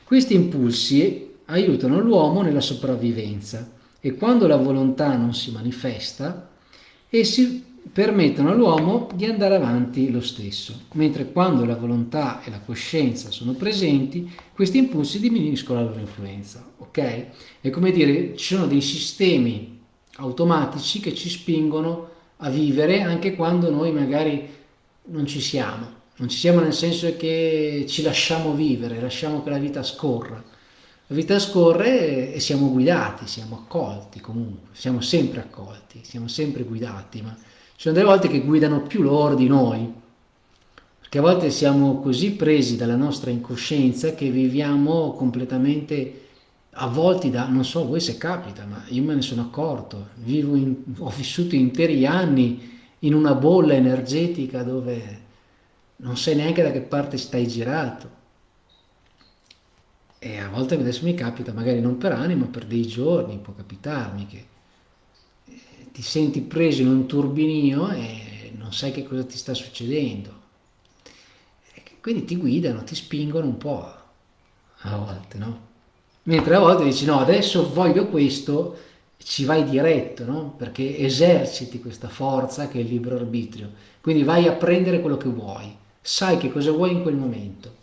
Questi impulsi aiutano l'uomo nella sopravvivenza e quando la volontà non si manifesta essi permettono all'uomo di andare avanti lo stesso, mentre quando la volontà e la coscienza sono presenti, questi impulsi diminuiscono la loro influenza, ok? È come dire, ci sono dei sistemi automatici che ci spingono a vivere anche quando noi magari non ci siamo. Non ci siamo nel senso che ci lasciamo vivere, lasciamo che la vita scorra. La vita scorre e siamo guidati, siamo accolti comunque, siamo sempre accolti, siamo sempre guidati, ma ci sono delle volte che guidano più loro di noi, perché a volte siamo così presi dalla nostra incoscienza che viviamo completamente avvolti da, non so voi se capita, ma io me ne sono accorto, in, ho vissuto interi anni in una bolla energetica dove non sai neanche da che parte stai girato. E a volte adesso mi capita, magari non per anni, ma per dei giorni, può capitarmi che eh, ti senti preso in un turbinio e non sai che cosa ti sta succedendo. Quindi ti guidano, ti spingono un po' a volte, no? Mentre a volte dici no adesso voglio questo ci vai diretto, no? perché eserciti questa forza che è il libero arbitrio, quindi vai a prendere quello che vuoi, sai che cosa vuoi in quel momento,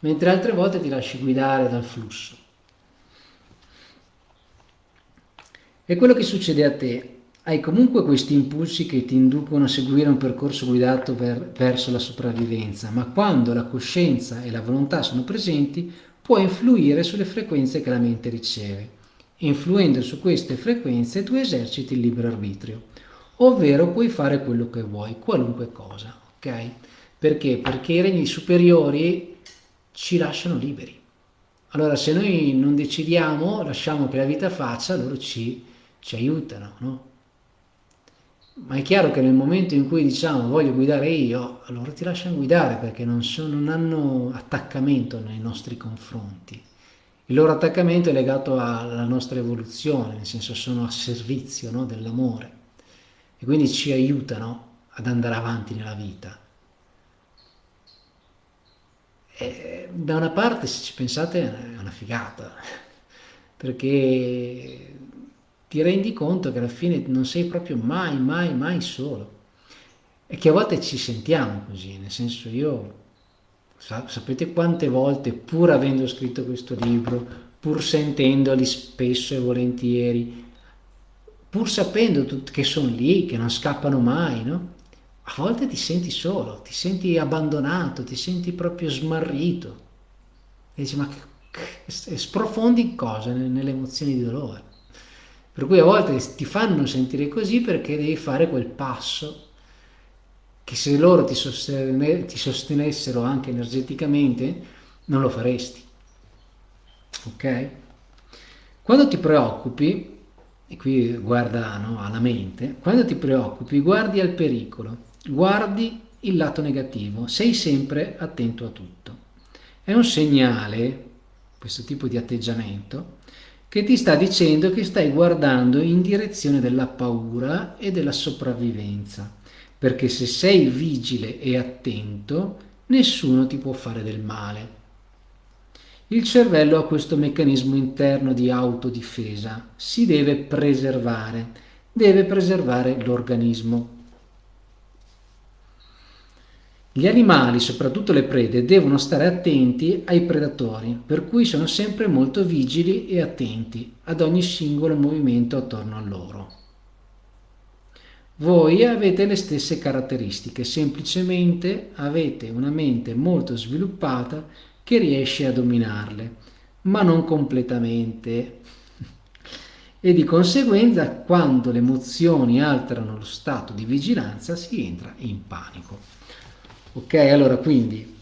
mentre altre volte ti lasci guidare dal flusso. E quello che succede a te, hai comunque questi impulsi che ti inducono a seguire un percorso guidato ver verso la sopravvivenza, ma quando la coscienza e la volontà sono presenti, può influire sulle frequenze che la mente riceve. Influendo su queste frequenze tu eserciti il libero arbitrio, ovvero puoi fare quello che vuoi, qualunque cosa, ok? Perché? Perché i regni superiori ci lasciano liberi. Allora se noi non decidiamo, lasciamo che la vita faccia, loro ci, ci aiutano, no? Ma è chiaro che nel momento in cui diciamo voglio guidare io, allora ti lasciano guidare perché non, sono, non hanno attaccamento nei nostri confronti. Il loro attaccamento è legato alla nostra evoluzione, nel senso sono a servizio no, dell'amore e quindi ci aiutano ad andare avanti nella vita. E da una parte, se ci pensate, è una figata, (laughs) perché ti rendi conto che alla fine non sei proprio mai, mai, mai solo. E che a volte ci sentiamo così, nel senso io, sapete quante volte, pur avendo scritto questo libro, pur sentendoli spesso e volentieri, pur sapendo che sono lì, che non scappano mai, no? A volte ti senti solo, ti senti abbandonato, ti senti proprio smarrito. E dici, ma sprofondi in cosa? Nelle emozioni di dolore. Per cui a volte ti fanno sentire così perché devi fare quel passo che se loro ti, sostene, ti sostenessero anche energeticamente non lo faresti. Ok? Quando ti preoccupi, e qui guarda no, alla mente, quando ti preoccupi guardi al pericolo, guardi il lato negativo, sei sempre attento a tutto. È un segnale, questo tipo di atteggiamento, che ti sta dicendo che stai guardando in direzione della paura e della sopravvivenza, perché se sei vigile e attento, nessuno ti può fare del male. Il cervello ha questo meccanismo interno di autodifesa, si deve preservare, deve preservare l'organismo. Gli animali, soprattutto le prede, devono stare attenti ai predatori, per cui sono sempre molto vigili e attenti ad ogni singolo movimento attorno a loro. Voi avete le stesse caratteristiche, semplicemente avete una mente molto sviluppata che riesce a dominarle, ma non completamente. E di conseguenza, quando le emozioni alterano lo stato di vigilanza, si entra in panico. Ok, allora quindi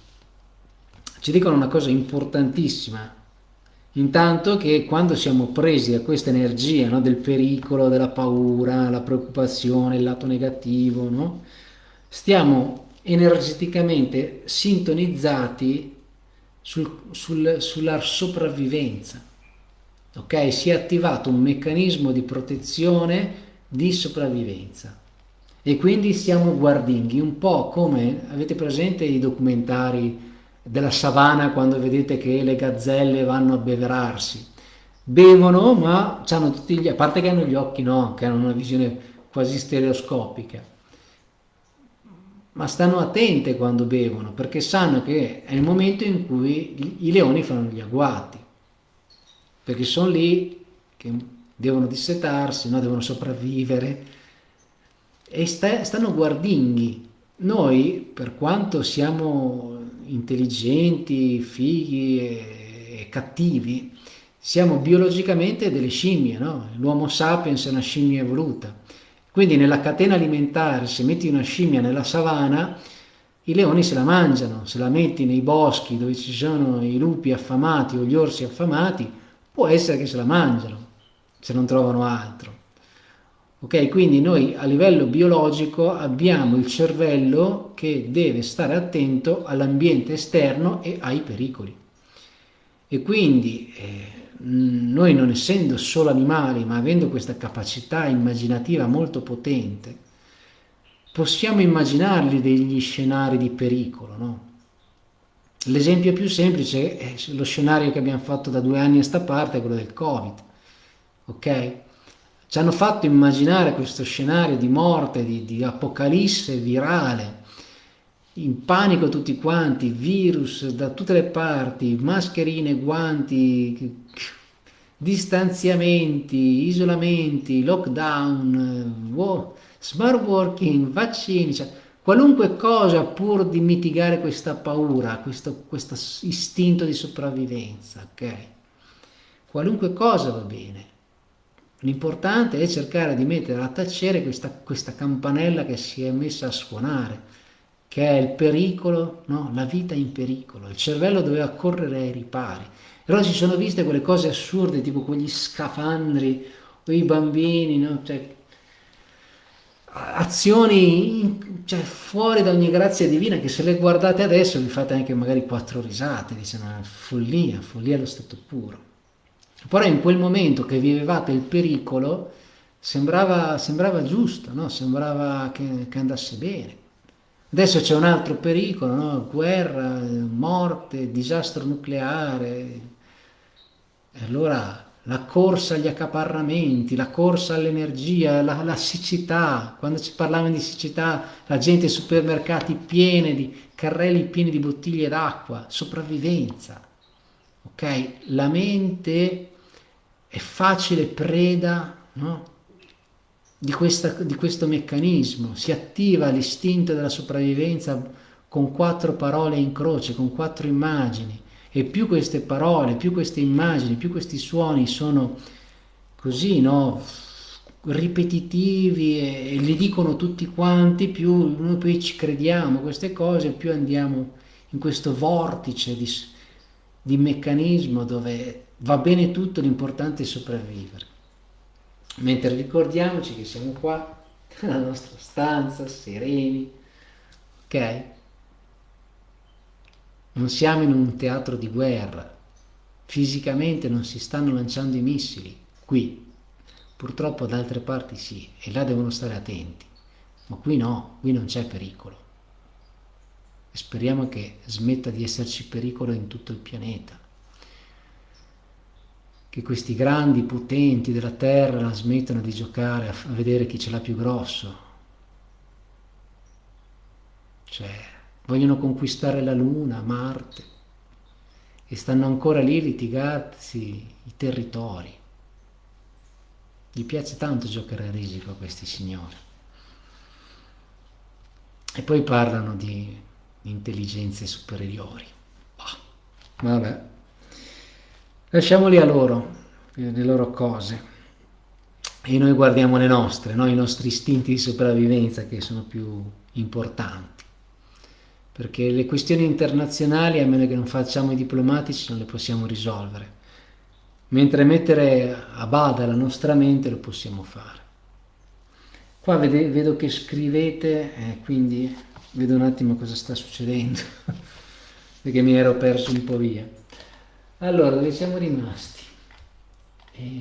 ci dicono una cosa importantissima. Intanto che quando siamo presi da questa energia no, del pericolo, della paura, la preoccupazione, il lato negativo, no, stiamo energeticamente sintonizzati sul, sul, sulla sopravvivenza. Ok, si è attivato un meccanismo di protezione di sopravvivenza e quindi siamo guardinghi, un po' come avete presente i documentari della savana quando vedete che le gazzelle vanno a beverarsi. Bevono, ma hanno tutti gli, a parte che hanno gli occhi no, che hanno una visione quasi stereoscopica, ma stanno attente quando bevono perché sanno che è il momento in cui i leoni fanno gli agguati, perché sono lì che devono dissetarsi, no? devono sopravvivere e sta, stanno guardinghi. Noi, per quanto siamo intelligenti, fighi e, e cattivi, siamo biologicamente delle scimmie, no? L'uomo sapiens è una scimmia evoluta. Quindi nella catena alimentare, se metti una scimmia nella savana, i leoni se la mangiano, se la metti nei boschi dove ci sono i lupi affamati o gli orsi affamati, può essere che se la mangiano, se non trovano altro. Ok, quindi noi a livello biologico abbiamo il cervello che deve stare attento all'ambiente esterno e ai pericoli. E quindi eh, noi non essendo solo animali, ma avendo questa capacità immaginativa molto potente, possiamo immaginarli degli scenari di pericolo, no? L'esempio più semplice è lo scenario che abbiamo fatto da due anni a sta parte, quello del Covid, ok? Ci hanno fatto immaginare questo scenario di morte, di, di apocalisse virale, in panico tutti quanti, virus da tutte le parti, mascherine, guanti, distanziamenti, isolamenti, lockdown, wow, smart working, vaccini, cioè, qualunque cosa pur di mitigare questa paura, questo, questo istinto di sopravvivenza, ok? Qualunque cosa va bene. L'importante è cercare di mettere a tacere questa, questa campanella che si è messa a suonare, che è il pericolo, no? la vita in pericolo. Il cervello doveva correre ai ripari. Allora si sono viste quelle cose assurde, tipo quegli scafandri, o i bambini, no? cioè, azioni in, cioè, fuori da ogni grazia divina che se le guardate adesso vi fate anche magari quattro risate, diciamo, follia, follia allo stato puro. Però in quel momento che vivevate il pericolo sembrava, sembrava giusto, no? sembrava che, che andasse bene. Adesso c'è un altro pericolo, no? guerra, morte, disastro nucleare. E allora la corsa agli accaparramenti, la corsa all'energia, la, la, siccità. Quando ci parlavano di siccità, la gente ai supermercati piene di carrelli pieni di bottiglie d'acqua, sopravvivenza. Ok? La mente è facile preda, no? di, questa, di questo meccanismo, si attiva l'istinto della sopravvivenza con quattro parole in croce, con quattro immagini e più queste parole, più queste immagini, più questi suoni sono così, no? ripetitivi e, e, li dicono tutti quanti, più noi poi ci crediamo queste cose, più andiamo in questo vortice di, di meccanismo dove va bene tutto, l'importante è sopravvivere. Mentre ricordiamoci che siamo qua (laughs) nella nostra stanza, sereni, ok? Non siamo in un teatro di guerra, fisicamente non si stanno lanciando i missili, qui, purtroppo da altre parti sì, e là devono stare attenti, ma qui no, qui non c'è pericolo. E speriamo che smetta di esserci pericolo in tutto il pianeta che questi grandi potenti della terra smettano di giocare a, vedere chi ce l'ha più grosso. Cioè, vogliono conquistare la Luna, Marte, e stanno ancora lì a litigarsi i territori. Gli piace tanto giocare a risico a questi signori. E poi parlano di intelligenze superiori. Oh, vabbè. Lasciamoli a loro, le loro cose. E noi guardiamo le nostre, no? i nostri istinti di sopravvivenza che sono più importanti. Perché le questioni internazionali, a meno che non facciamo i diplomatici, non le possiamo risolvere. Mentre mettere a bada la nostra mente lo possiamo fare. Qua vede, vedo che scrivete, eh, quindi vedo un attimo cosa sta succedendo, (laughs) perché mi ero perso un po' via. Allora, dove siamo rimasti? E...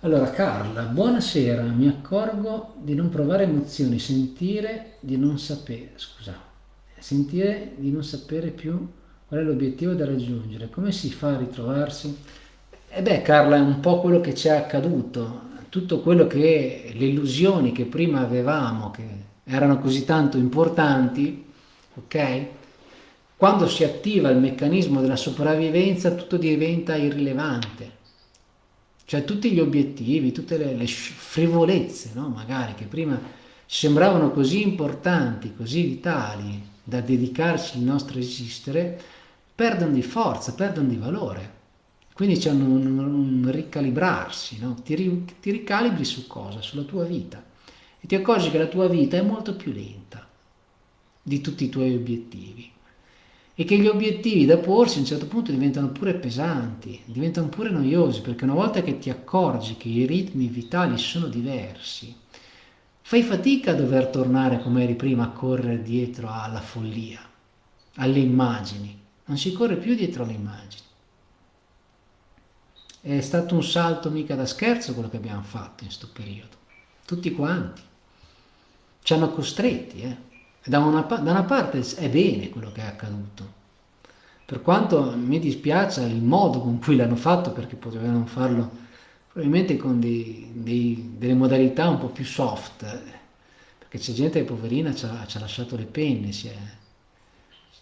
Allora, Carla, buonasera, mi accorgo di non provare emozioni, sentire di non sapere, scusa, sentire di non sapere più qual è l'obiettivo da raggiungere, come si fa a ritrovarsi? E beh, Carla, è un po' quello che ci è accaduto, tutto quello che, le illusioni che prima avevamo, che erano così tanto importanti, ok? Quando si attiva il meccanismo della sopravvivenza tutto diventa irrilevante. Cioè tutti gli obiettivi, tutte le, le frivolezze, no? magari, che prima sembravano così importanti, così vitali da dedicarci il nostro esistere, perdono di forza, perdono di valore. Quindi c'è un, un, un ricalibrarsi, no? ti, ti ricalibri su cosa? Sulla tua vita e ti accorgi che la tua vita è molto più lenta di tutti i tuoi obiettivi. E che gli obiettivi da porsi a un certo punto diventano pure pesanti, diventano pure noiosi, perché una volta che ti accorgi che i ritmi vitali sono diversi, fai fatica a dover tornare come eri prima a correre dietro alla follia, alle immagini, non si corre più dietro alle immagini. È stato un salto mica da scherzo quello che abbiamo fatto in questo periodo, tutti quanti ci hanno costretti. Eh. Da, una, da una parte è bene quello che è accaduto, per quanto mi dispiace il modo con cui l'hanno fatto, perché potevano farlo probabilmente con dei, dei, delle modalità un po' più soft, perché c'è gente che poverina ci ha, ci ha lasciato le penne, si è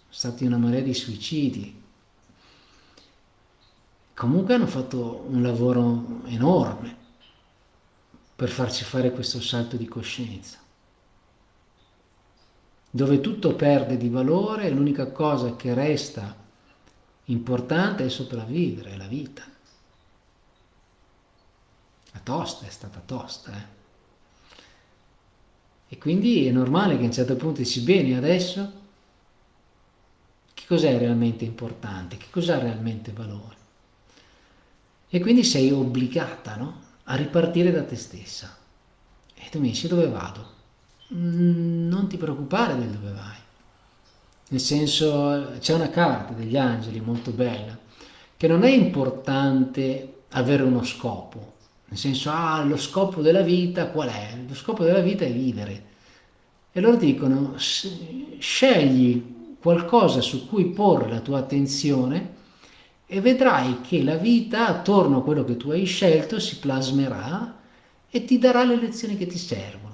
stati una marea di suicidi. Comunque hanno fatto un lavoro enorme per farci fare questo salto di coscienza dove tutto perde di valore, l'unica cosa che resta Importante è sopravvivere, è la vita. La tosta è stata tosta, eh? E quindi è normale che a un certo punto dici, bene, adesso che cos'è realmente importante? Che cos'ha realmente valore? E quindi sei obbligata, no? A ripartire da te stessa. E tu mi dici, dove vado? Mm, non ti preoccupare del dove vai nel senso c'è una carta degli angeli molto bella, che non è importante avere uno scopo, nel senso, ah, lo scopo della vita qual è? Lo scopo della vita è vivere. E loro dicono, scegli qualcosa su cui porre la tua attenzione e vedrai che la vita attorno a quello che tu hai scelto si plasmerà e ti darà le lezioni che ti servono.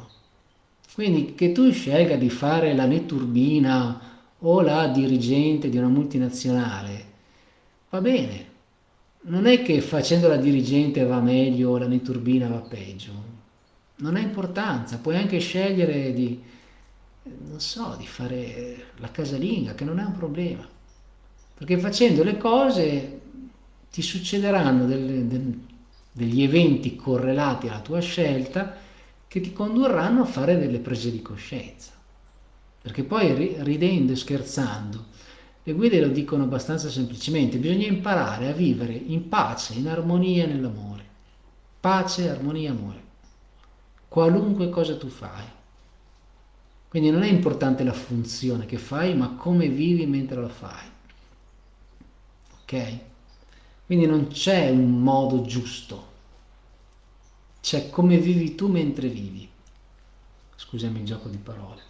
Quindi che tu scelga di fare la netturbina o la dirigente di una multinazionale, va bene. Non è che facendo la dirigente va meglio o la neturbina va peggio. Non ha importanza, puoi anche scegliere di, non so, di fare la casalinga, che non è un problema. Perché facendo le cose ti succederanno delle, de, degli eventi correlati alla tua scelta che ti condurranno a fare delle prese di coscienza perché poi ridendo e scherzando, le guide lo dicono abbastanza semplicemente, bisogna imparare a vivere in pace, in armonia nell'amore. Pace, armonia, amore. Qualunque cosa tu fai. Quindi non è importante la funzione che fai, ma come vivi mentre la fai. Ok? Quindi non c'è un modo giusto, c'è come vivi tu mentre vivi. Scusami il gioco di parole.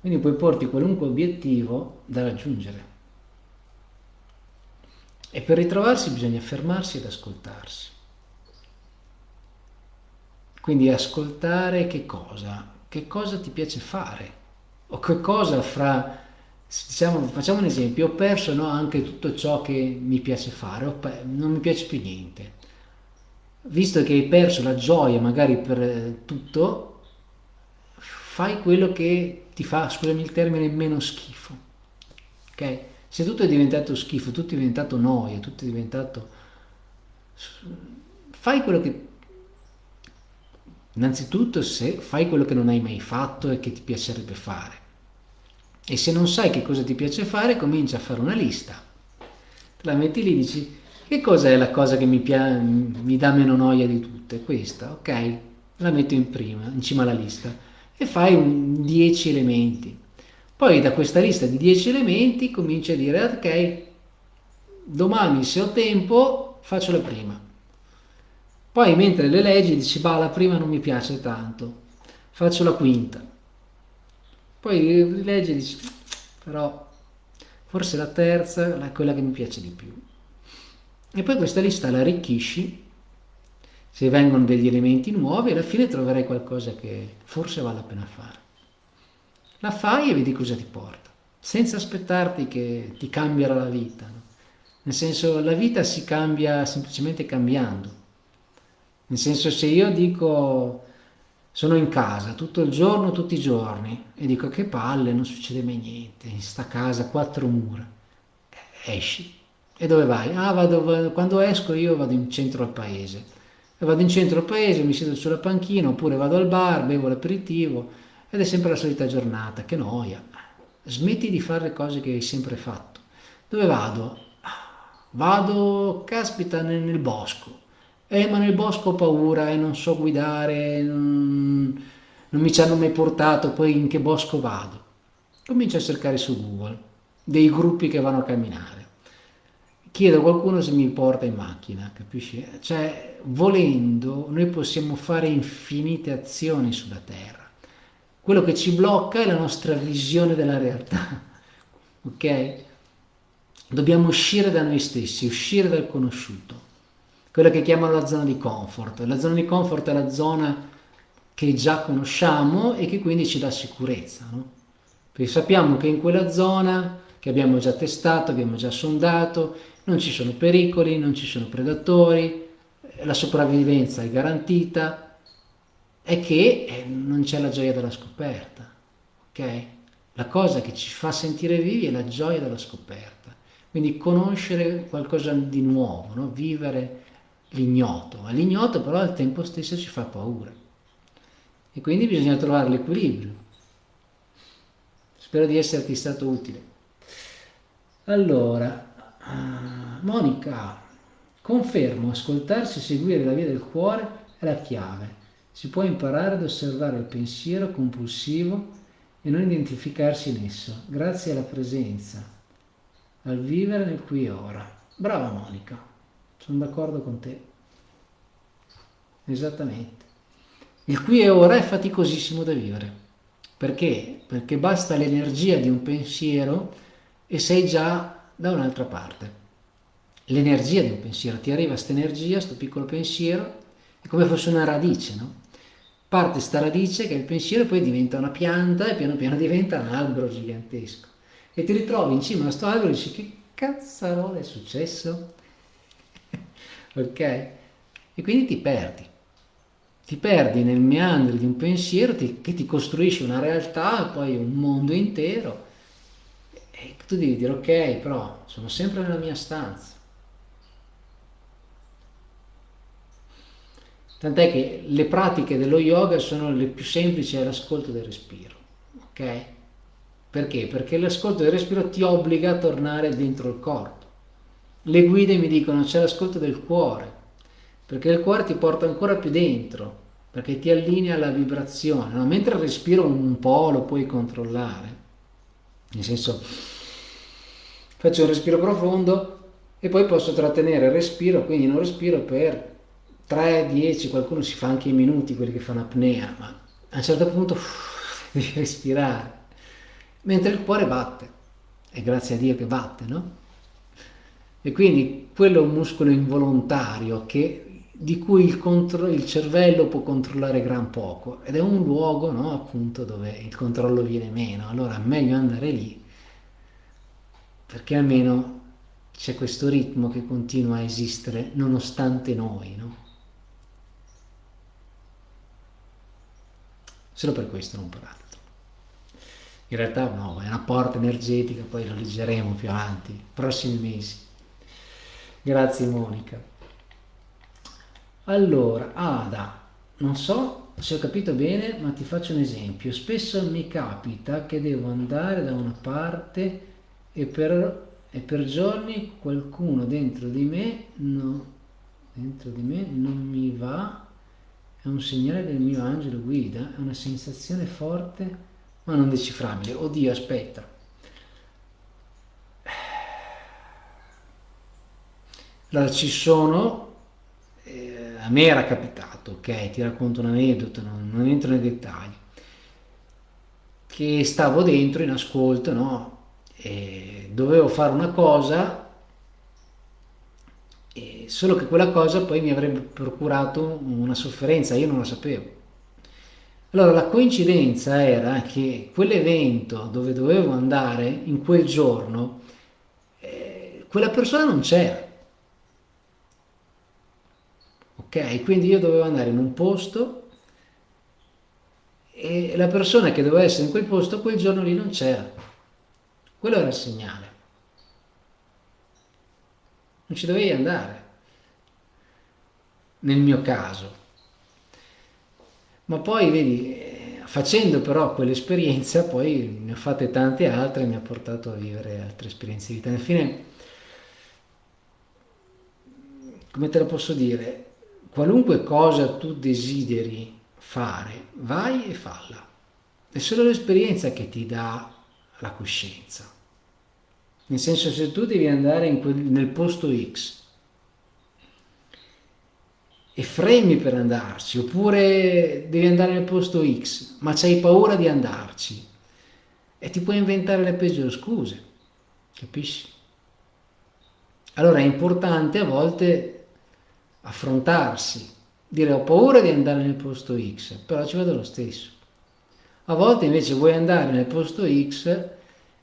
Quindi puoi porti qualunque obiettivo da raggiungere. E per ritrovarsi bisogna fermarsi ed ascoltarsi. Quindi ascoltare che cosa? Che cosa ti piace fare? O che cosa fra, diciamo, facciamo un esempio, ho perso no, anche tutto ciò che mi piace fare, non mi piace più niente. Visto che hai perso la gioia magari per tutto, fai quello che ti fa, scusami il termine, meno schifo. Ok? Se tutto è diventato schifo, tutto è diventato noia, tutto è diventato... Fai quello che... Innanzitutto se fai quello che non hai mai fatto e che ti piacerebbe fare. E se non sai che cosa ti piace fare, comincia a fare una lista. Te la metti lì e dici, che cosa è la cosa che mi, mi dà meno noia di tutte? Questa, ok? La metto in prima, in cima alla lista e fai un 10 elementi. Poi da questa lista di 10 elementi cominci a dire ok, domani se ho tempo faccio la prima. Poi mentre le leggi dici bah la prima non mi piace tanto, faccio la quinta. Poi leggi e dici però forse la terza è quella che mi piace di più. E poi questa lista la arricchisci se vengono degli elementi nuovi, alla fine troverai qualcosa che forse vale la pena fare. La fai e vedi cosa ti porta, senza aspettarti che ti cambierà la vita. No? Nel senso, la vita si cambia semplicemente cambiando. Nel senso, se io dico sono in casa tutto il giorno, tutti i giorni, e dico che palle, non succede mai niente, in sta casa quattro mura, esci. E dove vai? Ah, vado, quando esco io vado in centro al paese e vado in centro al paese, mi siedo sulla panchina oppure vado al bar, bevo l'aperitivo ed è sempre la solita giornata, che noia. Smetti di fare le cose che hai sempre fatto. Dove vado? Vado, caspita, nel, nel bosco. Eh, ma nel bosco ho paura e non so guidare, non, non mi ci hanno mai portato, poi in che bosco vado? Comincio a cercare su Google dei gruppi che vanno a camminare chiedo a qualcuno se mi porta in macchina, capisci? Cioè, volendo, noi possiamo fare infinite azioni sulla Terra. quello che ci blocca è la nostra visione della realtà, (laughs) ok? Dobbiamo uscire da noi stessi, uscire dal conosciuto, quella che chiamano la zona di comfort. La zona di comfort è la zona che già conosciamo e che quindi ci dà sicurezza, no? Perché sappiamo che in quella zona che abbiamo già testato, abbiamo già sondato, non ci sono pericoli, non ci sono predatori, la sopravvivenza è garantita, è che eh, non c'è la gioia della scoperta, ok? La cosa che ci fa sentire vivi è la gioia della scoperta, quindi conoscere qualcosa di nuovo, no? vivere l'ignoto, ma l'ignoto però al tempo stesso ci fa paura e quindi bisogna trovare l'equilibrio. Spero di esserti stato utile. Allora, uh, Monica, confermo, ascoltarsi e seguire la via del cuore è la chiave si può imparare ad osservare il pensiero compulsivo e non identificarsi in esso, grazie alla presenza, al vivere nel qui e ora. Brava Monica, sono d'accordo con te. Esattamente. Il qui e ora è faticosissimo da vivere. Perché? Perché basta l'energia di un pensiero e sei già da un'altra parte. L'energia di un pensiero, ti arriva questa energia, questo piccolo pensiero, è come fosse una radice, no? parte sta radice che è il pensiero e poi diventa una pianta e piano piano diventa un albero gigantesco. E ti ritrovi in cima a questo albero e dici che cazzarola è successo? Ok? E quindi ti perdi. Ti perdi nel meandro di un pensiero ti, che ti costruisce una realtà, poi un mondo intero. E tu devi dire ok, però sono sempre nella mia stanza Tant'è che le pratiche dello yoga sono le più semplici all'ascolto del respiro, ok? Perché? Perché l'ascolto del respiro ti obbliga a tornare dentro il corpo. Le guide mi dicono c'è l'ascolto del cuore, perché il cuore ti porta ancora più dentro, perché ti allinea alla vibrazione, no? mentre il respiro un po' lo puoi controllare, nel senso faccio un respiro profondo e poi posso trattenere il respiro, quindi non respiro per 3, 10, qualcuno si fa anche i minuti, quelli che fanno apnea, ma a un certo punto uff, (laughs) devi respirare, mentre il cuore batte, e grazie a Dio che batte, no? E quindi quello è un muscolo involontario che, di cui il, il, cervello può controllare gran poco ed è un luogo no, appunto dove il controllo viene meno, allora è meglio andare lì perché almeno c'è questo ritmo che continua a esistere nonostante noi, no? solo per questo, non per altro. In realtà no, è una porta energetica, poi lo leggeremo più avanti, prossimi mesi. Grazie Monica. Allora, Ada, non so se ho capito bene, ma ti faccio un esempio. Spesso mi capita che devo andare da una parte e per, e per giorni qualcuno dentro di me, no, dentro di me non mi va è un segnale del mio angelo guida, è una sensazione forte ma non decifrabile. Oddio, aspetta. Allora ci sono, eh, a me era capitato, ok, ti racconto un aneddoto, non, non entro nei dettagli, che stavo dentro in ascolto, no? E dovevo fare una cosa solo che quella cosa poi mi avrebbe procurato una sofferenza, io non la sapevo. Allora la coincidenza era che quell'evento dove dovevo andare in quel giorno, eh, quella persona non c'era. Ok, quindi io dovevo andare in un posto e la persona che doveva essere in quel posto quel giorno lì non c'era. Quello era il segnale. Non ci dovevi andare nel mio caso. Ma poi, vedi, facendo però quell'esperienza, poi ne ho fatte tante altre e mi ha portato a vivere altre esperienze di vita. Alla fine, come te lo posso dire, qualunque cosa tu desideri fare, vai e falla. È solo l'esperienza che ti dà la coscienza. Nel senso, se tu devi andare quel, nel posto X e fremi per andarci, oppure devi andare nel posto X, ma c'hai paura di andarci e ti puoi inventare le peggiori scuse, capisci? Allora è importante a volte affrontarsi, dire ho paura di andare nel posto X, però ci vado lo stesso. A volte invece vuoi andare nel posto X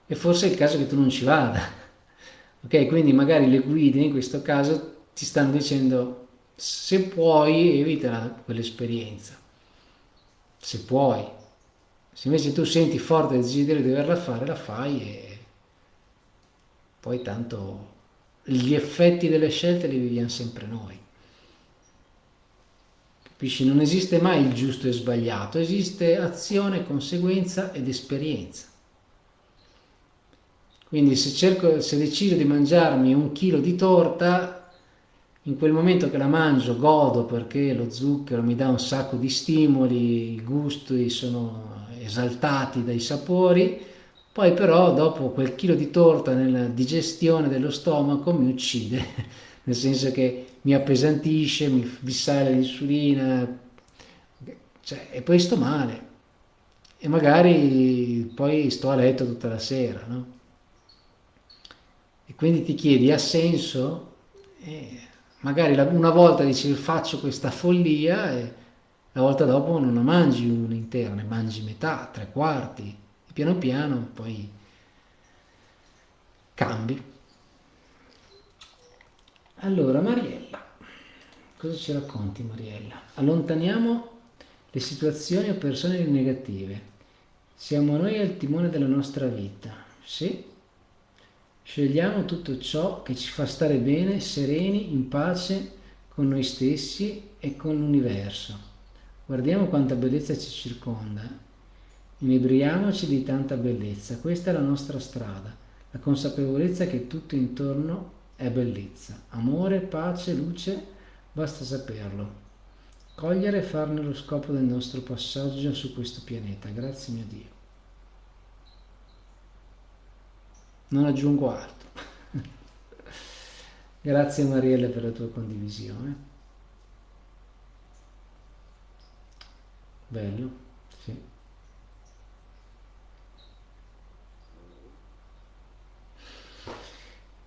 e forse è il caso che tu non ci vada. (laughs) Ok, quindi magari le guide in questo caso ti stanno dicendo se puoi evita quell'esperienza, se puoi. Se invece tu senti forte il desiderio di doverla fare, la fai e poi tanto gli effetti delle scelte li viviamo sempre noi. Capisci? Non esiste mai il giusto e sbagliato, esiste azione, conseguenza ed esperienza. Quindi se, cerco, se decido di mangiarmi un chilo di torta, in quel momento che la mangio godo perché lo zucchero mi dà un sacco di stimoli, i gusti sono esaltati dai sapori, poi però dopo quel chilo di torta nella digestione dello stomaco mi uccide, nel senso che mi appesantisce, mi, sale l'insulina, cioè, e poi sto male. E magari poi sto a letto tutta la sera, no? E quindi ti chiedi, ha senso? Eh, magari una volta dici faccio questa follia e la volta dopo non la mangi una intera, ne mangi metà, tre quarti, e piano piano poi cambi. Allora, Mariella, cosa ci racconti Mariella? Allontaniamo le situazioni o persone negative. Siamo noi al timone della nostra vita. Sì, Scegliamo tutto ciò che ci fa stare bene, sereni, in pace con noi stessi e con l'universo. Guardiamo quanta bellezza ci circonda. Inebriamoci di tanta bellezza. Questa è la nostra strada. La consapevolezza che tutto intorno è bellezza. Amore, pace, luce, basta saperlo. Cogliere e farne lo scopo del nostro passaggio su questo pianeta. Grazie mio Dio. non aggiungo altro. (laughs) Grazie Marielle per la tua condivisione. Bello, sì.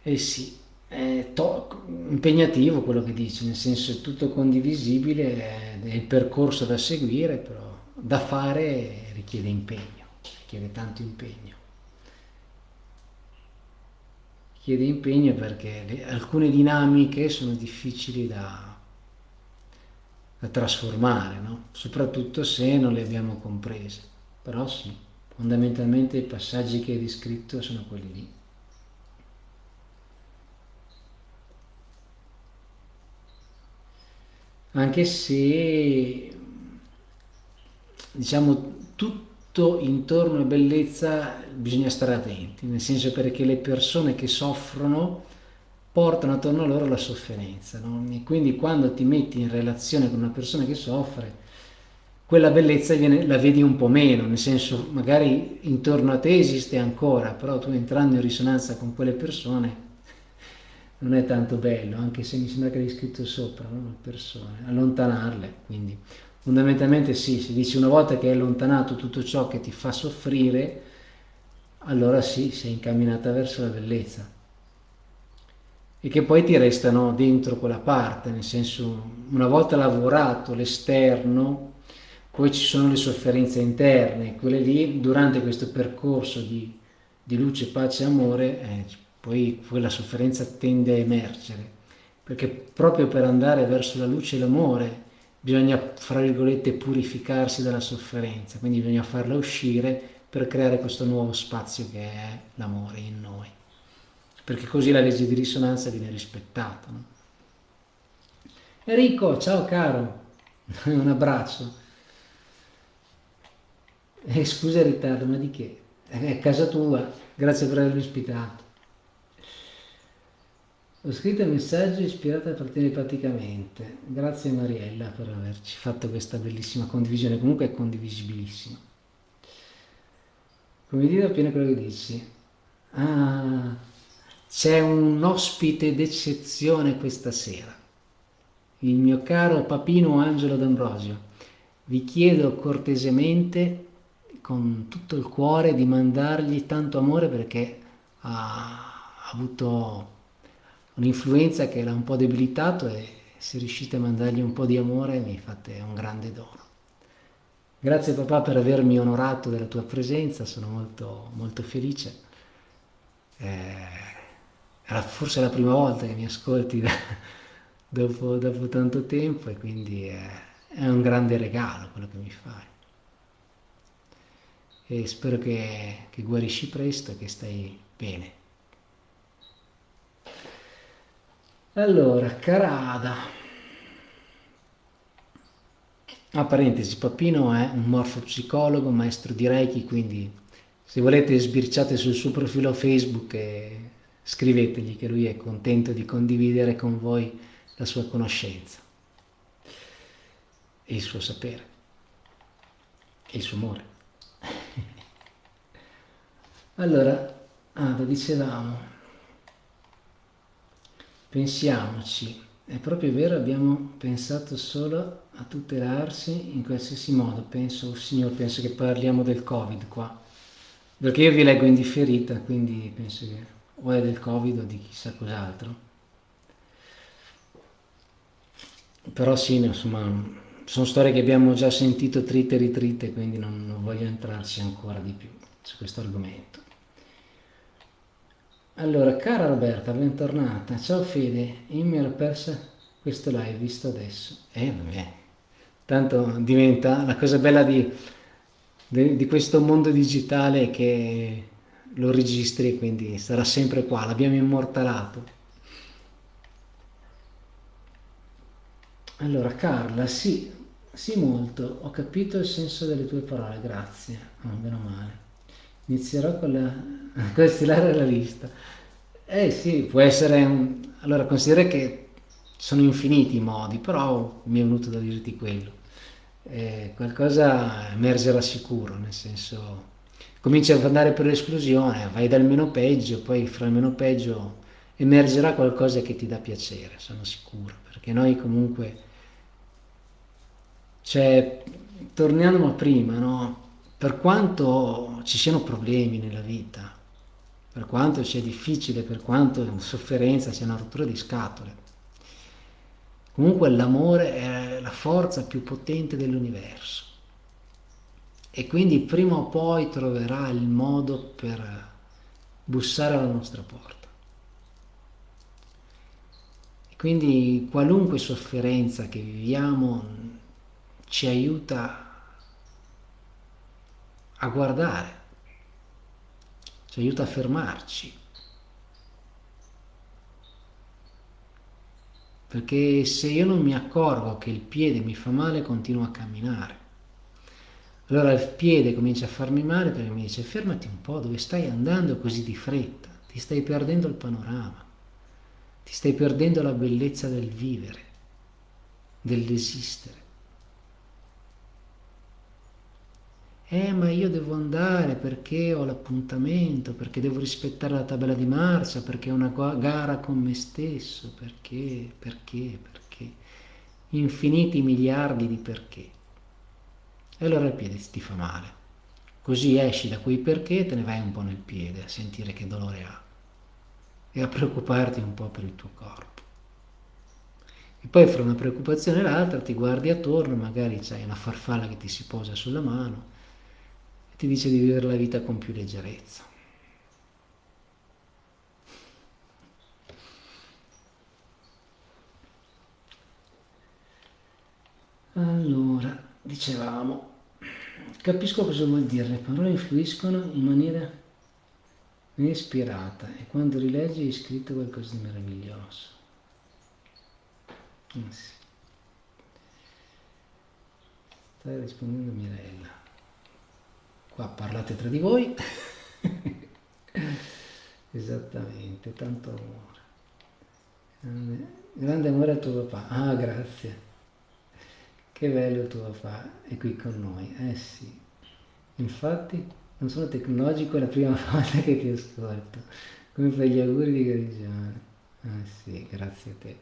Eh sì, impegnativo quello che dici, nel senso è tutto condivisibile, è il percorso da seguire, però da fare richiede impegno, richiede tanto impegno. chiede impegno perché le, alcune dinamiche sono difficili da, da trasformare, no? soprattutto se non le abbiamo comprese. Però sì, fondamentalmente i passaggi che hai descritto sono quelli lì. Anche se diciamo tutto intorno a bellezza bisogna stare attenti, nel senso perché le persone che soffrono portano attorno a loro la sofferenza, no? e quindi quando ti metti in relazione con una persona che soffre, quella bellezza viene, la vedi un po' meno, nel senso magari intorno a te esiste ancora, però tu entrando in risonanza con quelle persone non è tanto bello, anche se mi sembra che l'hai scritto sopra, no? persone, allontanarle, quindi Fondamentalmente sì, si dice una volta che hai allontanato tutto ciò che ti fa soffrire, allora sì, sei incamminata verso la bellezza. E che poi ti restano dentro quella parte, nel senso, una volta lavorato l'esterno, poi ci sono le sofferenze interne, quelle lì durante questo percorso di, di luce, pace e amore, eh, poi quella sofferenza tende a emergere, perché proprio per andare verso la luce e l'amore bisogna, fra virgolette, purificarsi dalla sofferenza, quindi bisogna farla uscire per creare questo nuovo spazio che è l'amore in noi, perché così la legge di risonanza viene rispettata. No? Enrico, ciao caro, (laughs) un abbraccio. Eh, scusa il ritardo, ma di che? È casa tua, grazie per avermi ospitato. Ho scritto il messaggio ispirato a partire praticamente. Grazie Mariella per averci fatto questa bellissima condivisione, comunque è condivisibilissima. Come dire appena quello che dici. Ah, c'è un ospite d'eccezione questa sera. il mio caro papino Angelo D'Ambrosio, vi chiedo cortesemente, con tutto il cuore, di mandargli tanto amore perché ha avuto un'influenza che l'ha un po' debilitato e se riuscite a mandargli un po' di amore mi fate un grande dono. Grazie papà per avermi onorato della tua presenza, sono molto, molto felice. Eh, era forse la prima volta che mi ascolti da, (laughs) dopo, dopo, tanto tempo e quindi è, è, un grande regalo quello che mi fai. E spero che, che guarisci presto e che stai bene. Allora, Carada. A ah, parentesi, Pappino è un morfopsicologo, maestro di Reiki, quindi se volete sbirciate sul suo profilo Facebook e scrivetegli che lui è contento di condividere con voi la sua conoscenza e il suo sapere e il suo amore. (laughs) allora, Ada, dicevamo, pensiamoci, è proprio vero, abbiamo pensato solo a tutelarsi in qualsiasi modo. Penso, signor, penso che parliamo del Covid qua, perché io vi leggo in differita, quindi penso che o è del Covid o di chissà cos'altro. Però sì, insomma, sono storie che abbiamo già sentito trite e ritrite, quindi non, non voglio entrarci ancora di più su questo argomento. Allora, cara Roberta, bentornata. Ciao Fede, io mi ero persa questo live visto adesso. Eh, vabbè. Tanto diventa la cosa bella di, di, di questo mondo digitale che lo registri quindi sarà sempre qua, l'abbiamo immortalato. Allora, Carla, sì, sì molto, ho capito il senso delle tue parole, grazie, oh, meno male. Inizierò con la, (laughs) con stilare la lista. Eh sì, può essere un... Allora, considera che sono infiniti i modi, però mi è venuto da dirti quello. Eh, qualcosa emergerà sicuro, nel senso... Cominci ad andare per l'esplosione, vai dal meno peggio, poi fra il meno peggio emergerà qualcosa che ti dà piacere, sono sicuro, perché noi comunque... Cioè, torniamo a prima, no? Per quanto ci siano problemi nella vita, per quanto sia difficile, per quanto sofferenza sia una rottura di scatole. Comunque l'amore è la forza più potente dell'universo e quindi prima o poi troverà il modo per bussare alla nostra porta. E quindi qualunque sofferenza che viviamo ci aiuta a guardare ci aiuta a fermarci. Perché se io non mi accorgo che il piede mi fa male, continuo a camminare. Allora il piede comincia a farmi male perché mi dice fermati un po', dove stai andando così di fretta? Ti stai perdendo il panorama, ti stai perdendo la bellezza del vivere, dell'esistere. Eh ma io devo andare perché ho l'appuntamento, perché devo rispettare la tabella di marcia, perché è una gara con me stesso, perché, perché, perché, infiniti miliardi di perché. E allora il piede ti fa male. Così esci da quei perché e te ne vai un po' nel piede a sentire che dolore ha e a preoccuparti un po' per il tuo corpo. E poi fra una preoccupazione e l'altra ti guardi attorno, magari c'hai una farfalla che ti si posa sulla mano ti dice di vivere la vita con più leggerezza. Allora, dicevamo, capisco cosa vuol dire, le parole influiscono in maniera ispirata e quando rileggi hai scritto qualcosa di meraviglioso. Eh sì. Stai rispondendo Mirella qua parlate tra di voi. (laughs) Esattamente tanto amore. Grande, grande amore al tuo papà ah grazie. Che bello tuo papà è qui con noi eh sì. Infatti non sono tecnologico è la prima (laughs) volta che ti ascolto. Come fai gli auguri di guarigione ah sì grazie a te.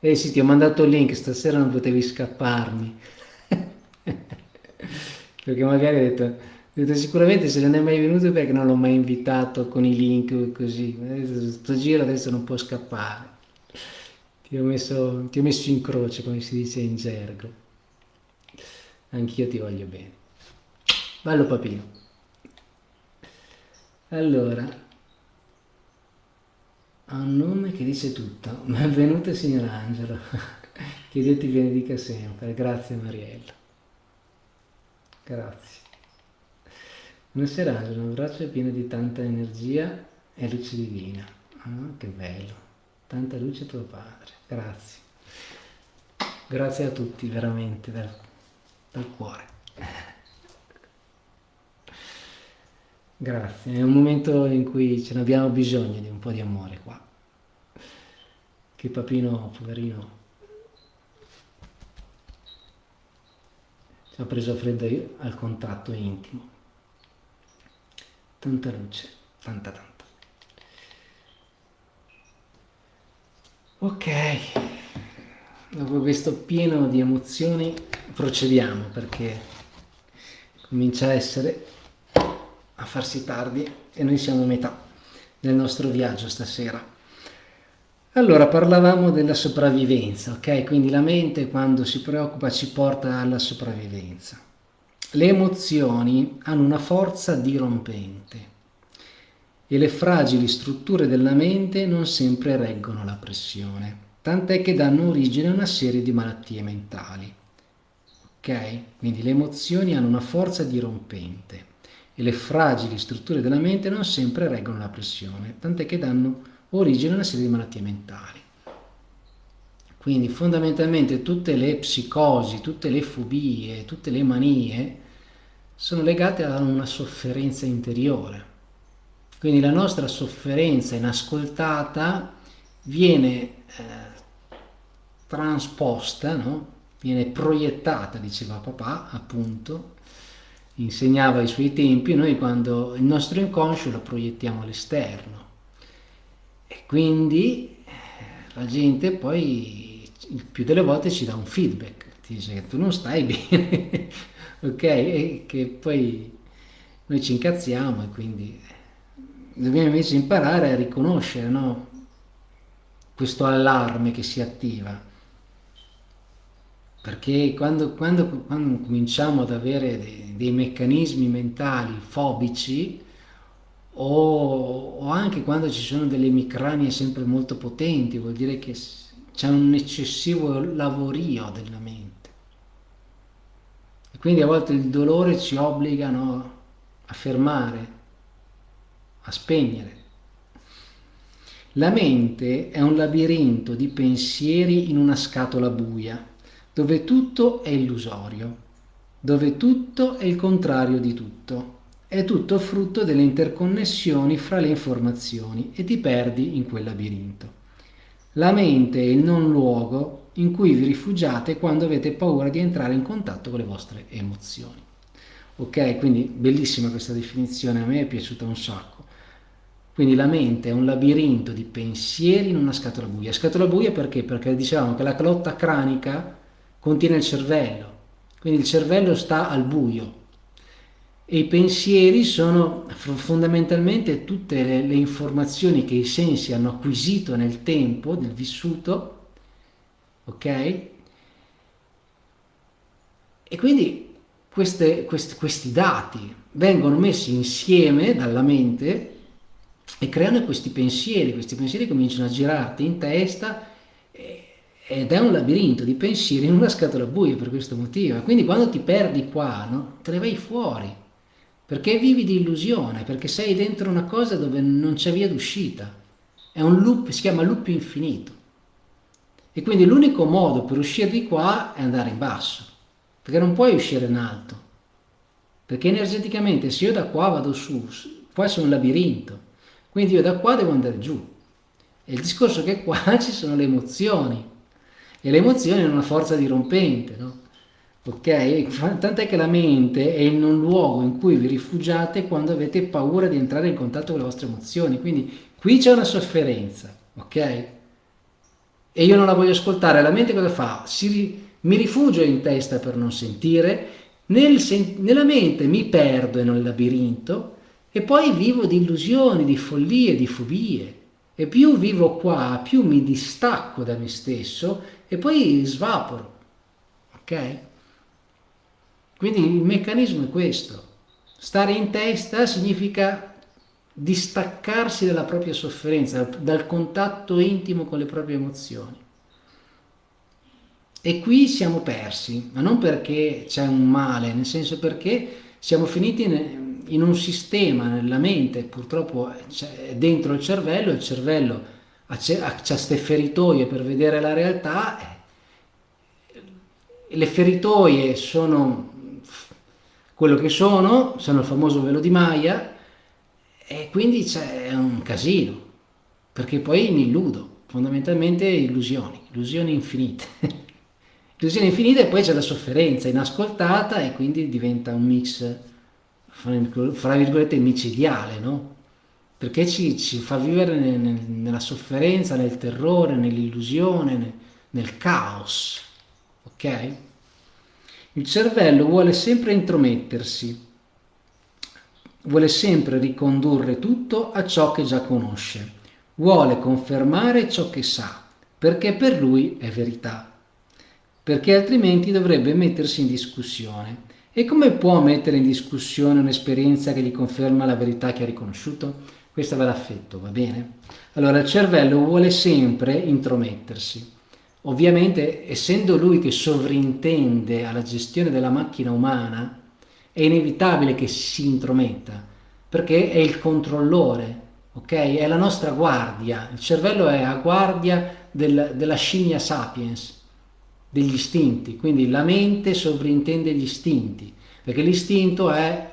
Eh sì, ti ho mandato il link, stasera non potevi scapparmi. (laughs) perché magari ho detto, detto, sicuramente se non è mai venuto perché non l'ho mai invitato con i link così. Sto giro adesso non può scappare. Ti ho, messo, ti ho messo in croce, come si dice in gergo. Anch'io ti voglio bene. Bello papino. Allora, ha un nome che dice tutto. Benvenuto signor Angelo. (laughs) che Dio ti benedica sempre. Grazie Mariella. Grazie. Buonasera Angelo, un abbraccio pieno di tanta energia e luce divina. Oh, che bello. Tanta luce tuo padre. Grazie. Grazie a tutti, veramente, dal, dal cuore. Grazie, è un momento in cui ce ne abbiamo bisogno di un po' di amore qua. Che papino, poverino, ci ha preso freddo al contatto intimo. Tanta luce, tanta tanta. Ok, dopo questo pieno di emozioni procediamo perché comincia a essere a farsi tardi e noi siamo a metà del nostro viaggio stasera. Allora, parlavamo della sopravvivenza, ok? Quindi la mente quando si preoccupa ci porta alla sopravvivenza. Le emozioni hanno una forza dirompente e le fragili strutture della mente non sempre reggono la pressione, tant'è che danno origine a una serie di malattie mentali. Ok? Quindi le emozioni hanno una forza dirompente e le fragili strutture della mente non sempre reggono la pressione, tant'è che danno origine a una serie di malattie mentali. Quindi fondamentalmente tutte le psicosi, tutte le fobie, tutte le manie sono legate a una sofferenza interiore quindi la nostra sofferenza inascoltata viene eh, transposta, no? viene proiettata, diceva papà, appunto, insegnava ai suoi tempi, noi quando il nostro inconscio lo proiettiamo all'esterno. E quindi eh, la gente poi il più delle volte ci dà un feedback, ti dice che tu non stai (laughs) bene, ok? E che poi noi ci incazziamo e quindi dobbiamo invece imparare a riconoscere no? questo allarme che si attiva. Perché quando, quando, quando cominciamo ad avere dei, dei, meccanismi mentali fobici o, o, anche quando ci sono delle emicranie sempre molto potenti, vuol dire che c'è un eccessivo lavorio della mente. E quindi a volte il dolore ci obbliga no, a fermare, a spegnere. La mente è un labirinto di pensieri in una scatola buia, dove tutto è illusorio, dove tutto è il contrario di tutto. È tutto frutto delle interconnessioni fra le informazioni e ti perdi in quel labirinto. La mente è il non luogo in cui vi rifugiate quando avete paura di entrare in contatto con le vostre emozioni. Ok, quindi bellissima questa definizione, a me è piaciuta un sacco. Quindi la mente è un labirinto di pensieri in una scatola buia. Scatola buia perché? Perché dicevamo che la calotta cranica contiene il cervello, quindi il cervello sta al buio e i pensieri sono fondamentalmente tutte le, le informazioni che i sensi hanno acquisito nel tempo del vissuto, ok? E quindi queste, questi, questi dati vengono messi insieme dalla mente e creano questi pensieri, questi pensieri cominciano a girarti in testa ed è un labirinto di pensieri in una scatola buia per questo motivo. Quindi quando ti perdi qua, no, te ne vai fuori, perché vivi di illusione, perché sei dentro una cosa dove non c'è via d'uscita. È un loop, si chiama loop infinito. E quindi l'unico modo per uscire di qua è andare in basso, perché non puoi uscire in alto. Perché energeticamente se io da qua vado su, qua c'è un labirinto, quindi io da qua devo andare giù. E il discorso è che qua (laughs) ci sono le emozioni. E le emozioni hanno una forza dirompente, no? Ok? Tant'è che la mente è in un luogo in cui vi rifugiate quando avete paura di entrare in contatto con le vostre emozioni. Quindi qui c'è una sofferenza, ok? e io non la voglio ascoltare, la mente cosa fa? Si, mi rifugio in testa per non sentire, nel sen nella mente mi perdo nel labirinto e poi vivo di illusioni, di follie, di fobie. E più vivo qua, più mi distacco da me stesso e poi svaporo. Ok? Quindi il meccanismo è questo. Stare in testa significa distaccarsi dalla propria sofferenza, dal contatto intimo con le proprie emozioni. E qui siamo persi, ma non perché c'è un male, nel senso perché siamo finiti in un sistema nella mente, purtroppo dentro il cervello, il cervello ha queste feritoie per vedere la realtà, le feritoie sono quello che sono, sono il famoso velo di Maya, e quindi c'è un casino, perché poi mi illudo, fondamentalmente illusioni, illusioni infinite. (laughs) illusioni infinite e poi c'è la sofferenza inascoltata e quindi diventa un mix, fra virgolette, micidiale, no? Perché ci, ci fa vivere nel, nel, nella sofferenza, nel terrore, nell'illusione, nel, nel caos, ok? Il cervello vuole sempre intromettersi, vuole sempre ricondurre tutto a ciò che già conosce, vuole confermare ciò che sa, perché per lui è verità perché altrimenti dovrebbe mettersi in discussione. E come può mettere in discussione un'esperienza che gli conferma la verità che ha riconosciuto? Questa ve l'affetto, va bene? Allora il cervello vuole sempre intromettersi. Ovviamente, essendo lui che sovrintende alla gestione della macchina umana, è inevitabile che si intrometta, perché è il controllore, ok? È la nostra guardia. Il cervello è a guardia del, della scimmia sapiens, degli istinti, quindi la mente sovrintende gli istinti, perché l'istinto è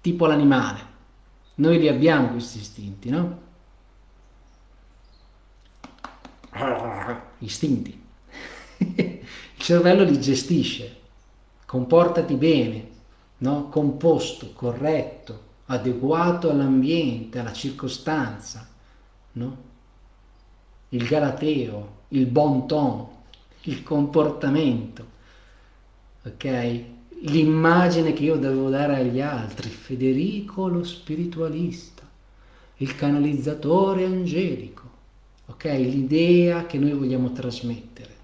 tipo l'animale, noi li abbiamo questi istinti, no? Istinti. Il cervello li gestisce, comportati bene, no? composto, corretto, adeguato all'ambiente, alla circostanza, no? il galateo, il bon ton, il comportamento, ok? L'immagine che io devo dare agli altri, Federico lo spiritualista, il canalizzatore angelico, ok? L'idea che noi vogliamo trasmettere.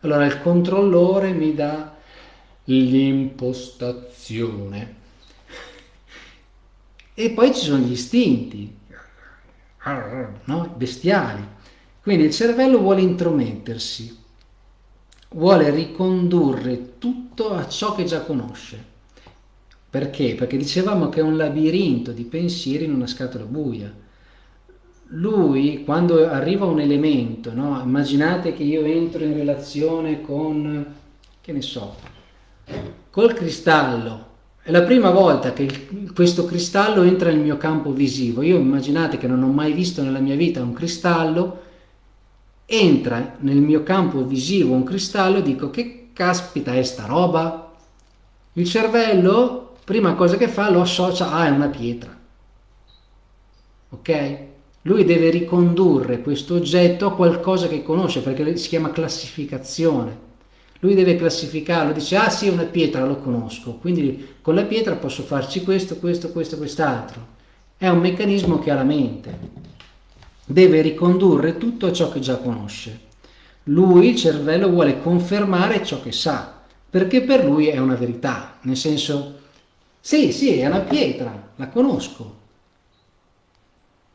Allora il controllore mi dà l'impostazione. E poi ci sono gli istinti, no? bestiali, quindi il cervello vuole intromettersi, vuole ricondurre tutto a ciò che già conosce. Perché? Perché dicevamo che è un labirinto di pensieri in una scatola buia. Lui, quando arriva un elemento, no? immaginate che io entro in relazione con, che ne so, col cristallo, è la prima volta che il, questo cristallo entra nel mio campo visivo. Io immaginate che non ho mai visto nella mia vita un cristallo, entra nel mio campo visivo un cristallo e dico che caspita è sta roba? Il cervello, prima cosa che fa, lo associa, ah è una pietra. Ok? Lui deve ricondurre questo oggetto a qualcosa che conosce perché si chiama classificazione. Lui deve classificarlo, dice ah sì è una pietra, lo conosco, quindi con la pietra posso farci questo, questo, questo, quest'altro. È un meccanismo che ha la mente deve ricondurre tutto a ciò che già conosce. Lui, il cervello, vuole confermare ciò che sa, perché per lui è una verità, nel senso, sì, sì, è una pietra, la conosco,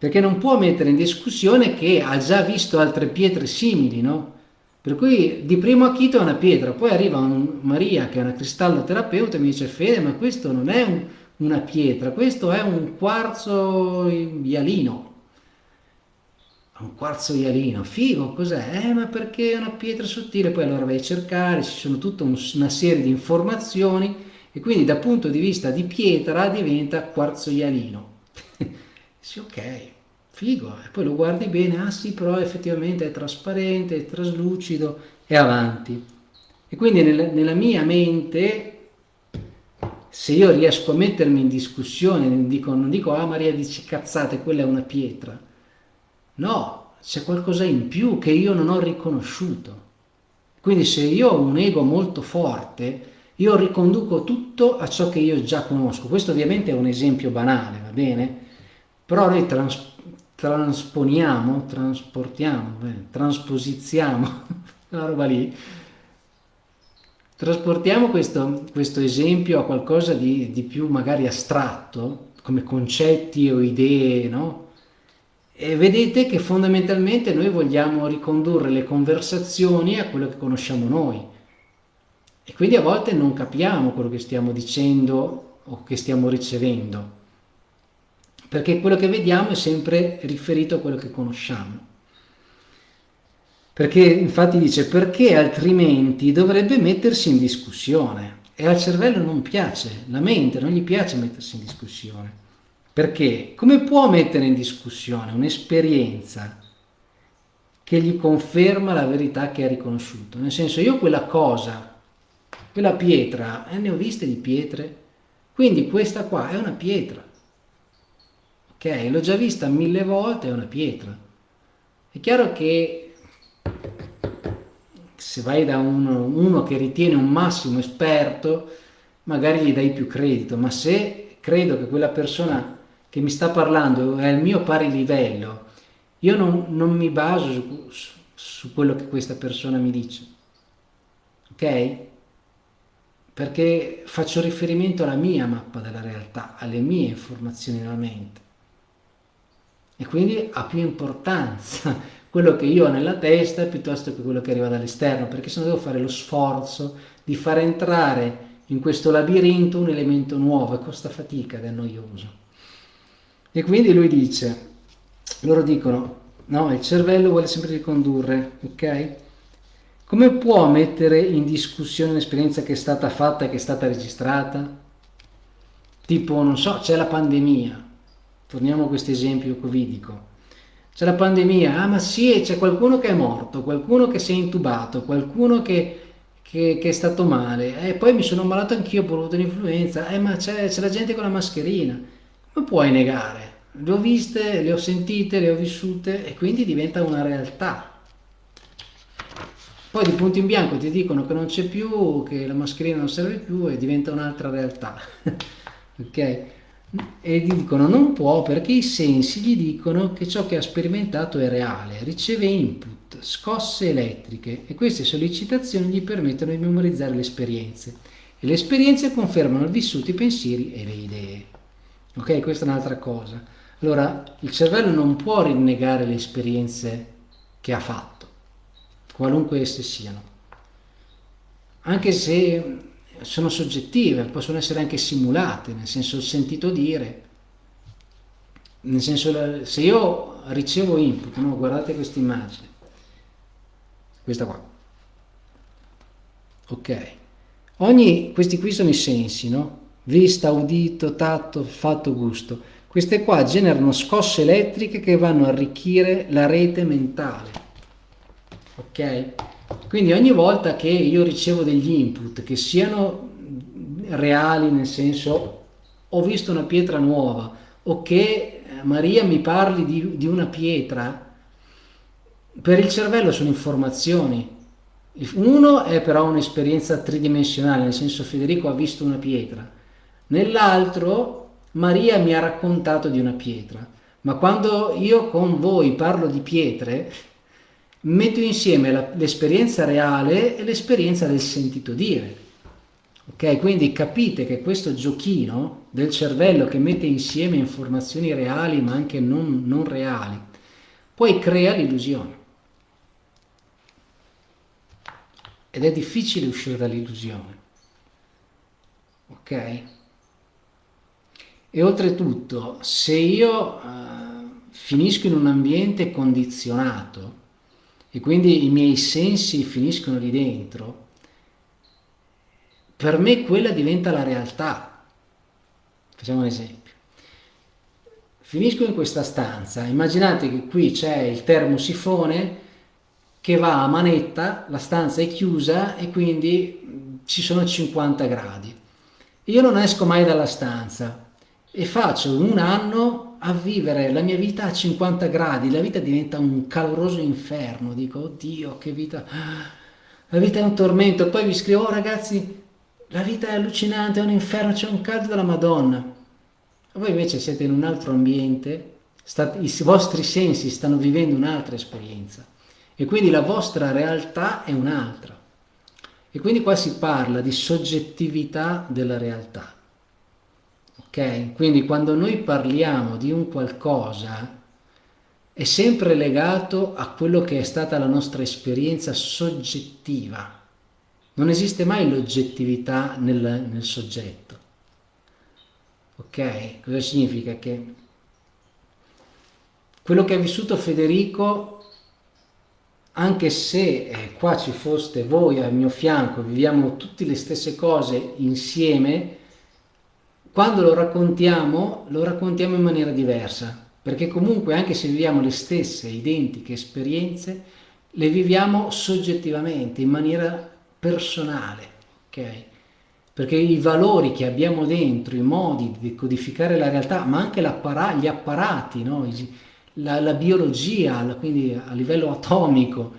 perché non può mettere in discussione che ha già visto altre pietre simili, no? Per cui di primo acchito è una pietra, poi arriva un Maria che è una cristalloterapeuta e mi dice Fede, ma questo non è un, una pietra, questo è un quarzo ialino un quarzo ialino, figo, cos'è? Eh, ma perché è una pietra sottile, poi allora vai a cercare, ci sono tutta una serie di informazioni e quindi dal punto di vista di pietra diventa quarzo ialino. (laughs) sì, ok, figo, e poi lo guardi bene, ah sì, però effettivamente è trasparente, è traslucido, e avanti. E quindi nella, nella mia mente se io riesco a mettermi in discussione, non dico, non dico ah Maria dici cazzate, quella è una pietra, No, c'è qualcosa in più che io non ho riconosciuto. Quindi se io ho un ego molto forte, io riconduco tutto a ciò che io già conosco. Questo ovviamente è un esempio banale, va bene? Però noi trans transponiamo, trasportiamo, beh, trasposiziamo, (laughs) la roba lì, trasportiamo questo, questo, esempio a qualcosa di, di, più magari astratto, come concetti o idee, no? E vedete che fondamentalmente noi vogliamo ricondurre le conversazioni a quello che conosciamo noi. E quindi a volte non capiamo quello che stiamo dicendo o che stiamo ricevendo perché quello che vediamo è sempre riferito a quello che conosciamo. Perché infatti dice perché altrimenti dovrebbe mettersi in discussione e al cervello non piace, la mente non gli piace mettersi in discussione. Perché come può mettere in discussione un'esperienza che gli conferma la verità che ha riconosciuto? Nel senso io quella cosa, quella pietra, eh, ne ho viste di pietre, quindi questa qua è una pietra ok? L'ho già vista mille volte, è una pietra. È chiaro che se vai da uno, uno che ritiene un massimo esperto, magari gli dai più credito, ma se credo che quella persona che mi sta parlando è al mio pari livello, io non, non mi baso su, su, su quello che questa persona mi dice, ok? Perché faccio riferimento alla mia mappa della realtà, alle mie informazioni nella mente e quindi ha più importanza (laughs) quello che io ho nella testa piuttosto che quello che arriva dall'esterno, perché se no devo fare lo sforzo di far entrare in questo labirinto un elemento nuovo e costa fatica ed è noioso. E quindi lui dice, loro dicono, no, il cervello vuole sempre ricondurre, ok? Come può mettere in discussione un'esperienza che è stata fatta che è stata registrata? Tipo, non so, c'è la pandemia, torniamo a questo esempio covidico. C'è la pandemia, ah ma sì, c'è qualcuno che è morto, qualcuno che si è intubato, qualcuno che, che, che è stato male, e eh, poi mi sono ammalato anch'io, ho avuto un'influenza, eh ma c'è, la gente con la mascherina, come puoi negare? Le ho viste, le ho sentite, le ho vissute e quindi diventa una realtà. Poi di punto in bianco ti dicono che non c'è più, che la mascherina non serve più e diventa un'altra realtà. (laughs) ok? E gli dicono non può perché i sensi gli dicono che ciò che ha sperimentato è reale, riceve input, scosse elettriche e queste sollecitazioni gli permettono di memorizzare le esperienze e le esperienze confermano il vissuto, i pensieri e le idee. Ok, questa è un'altra cosa. Allora, il cervello non può rinnegare le esperienze che ha fatto, qualunque esse siano. Anche se sono soggettive, possono essere anche simulate, nel senso sentito dire, nel senso se io ricevo input, no? guardate questa immagine, questa qua, ok, ogni, questi qui sono i sensi, no? vista, udito, tatto, fatto, gusto, queste qua generano scosse elettriche che vanno a arricchire la rete mentale, ok? Quindi ogni volta che io ricevo degli input che siano reali, nel senso ho visto una pietra nuova o che eh, Maria mi parli di, di una pietra, per il cervello sono informazioni. Uno è però un'esperienza tridimensionale, nel senso Federico ha visto una pietra, nell'altro Maria mi ha raccontato di una pietra. Ma quando io con voi parlo di pietre, metto insieme l'esperienza reale e l'esperienza del sentito dire. Ok, quindi capite che questo giochino del cervello che mette insieme informazioni reali ma anche non, non reali, poi crea l'illusione. Ed è difficile uscire dall'illusione. Ok? E oltretutto, se io uh, finisco in un ambiente condizionato, e quindi i miei sensi finiscono lì dentro, per me quella diventa la realtà. Facciamo un esempio. Finisco in questa stanza, immaginate che qui c'è il termosifone che va a manetta, la stanza è chiusa e quindi ci sono 50 gradi. Io non esco mai dalla stanza e faccio un anno a vivere la mia vita a 50 gradi, la vita diventa un caloroso inferno, dico, oddio, che vita, la vita è un tormento, poi vi scrivo, oh ragazzi, la vita è allucinante, è un inferno, c'è un caldo della Madonna. Voi invece siete in un altro ambiente, state, i vostri sensi stanno vivendo un'altra esperienza e quindi la vostra realtà è un'altra. E quindi qua si parla di soggettività della realtà. Ok? Quindi quando noi parliamo di un qualcosa è sempre legato a quello che è stata la nostra esperienza soggettiva. Non esiste mai l'oggettività nel, nel soggetto. Ok? Cosa significa? Che quello che ha vissuto Federico, anche se eh, qua ci foste voi al mio fianco, viviamo tutte le stesse cose insieme, quando lo raccontiamo, lo raccontiamo in maniera diversa perché comunque anche se viviamo le stesse identiche esperienze, le viviamo soggettivamente, in maniera personale, ok? Perché i valori che abbiamo dentro, i modi di codificare la realtà, ma anche gli apparati, no? la, la, biologia, quindi a livello atomico,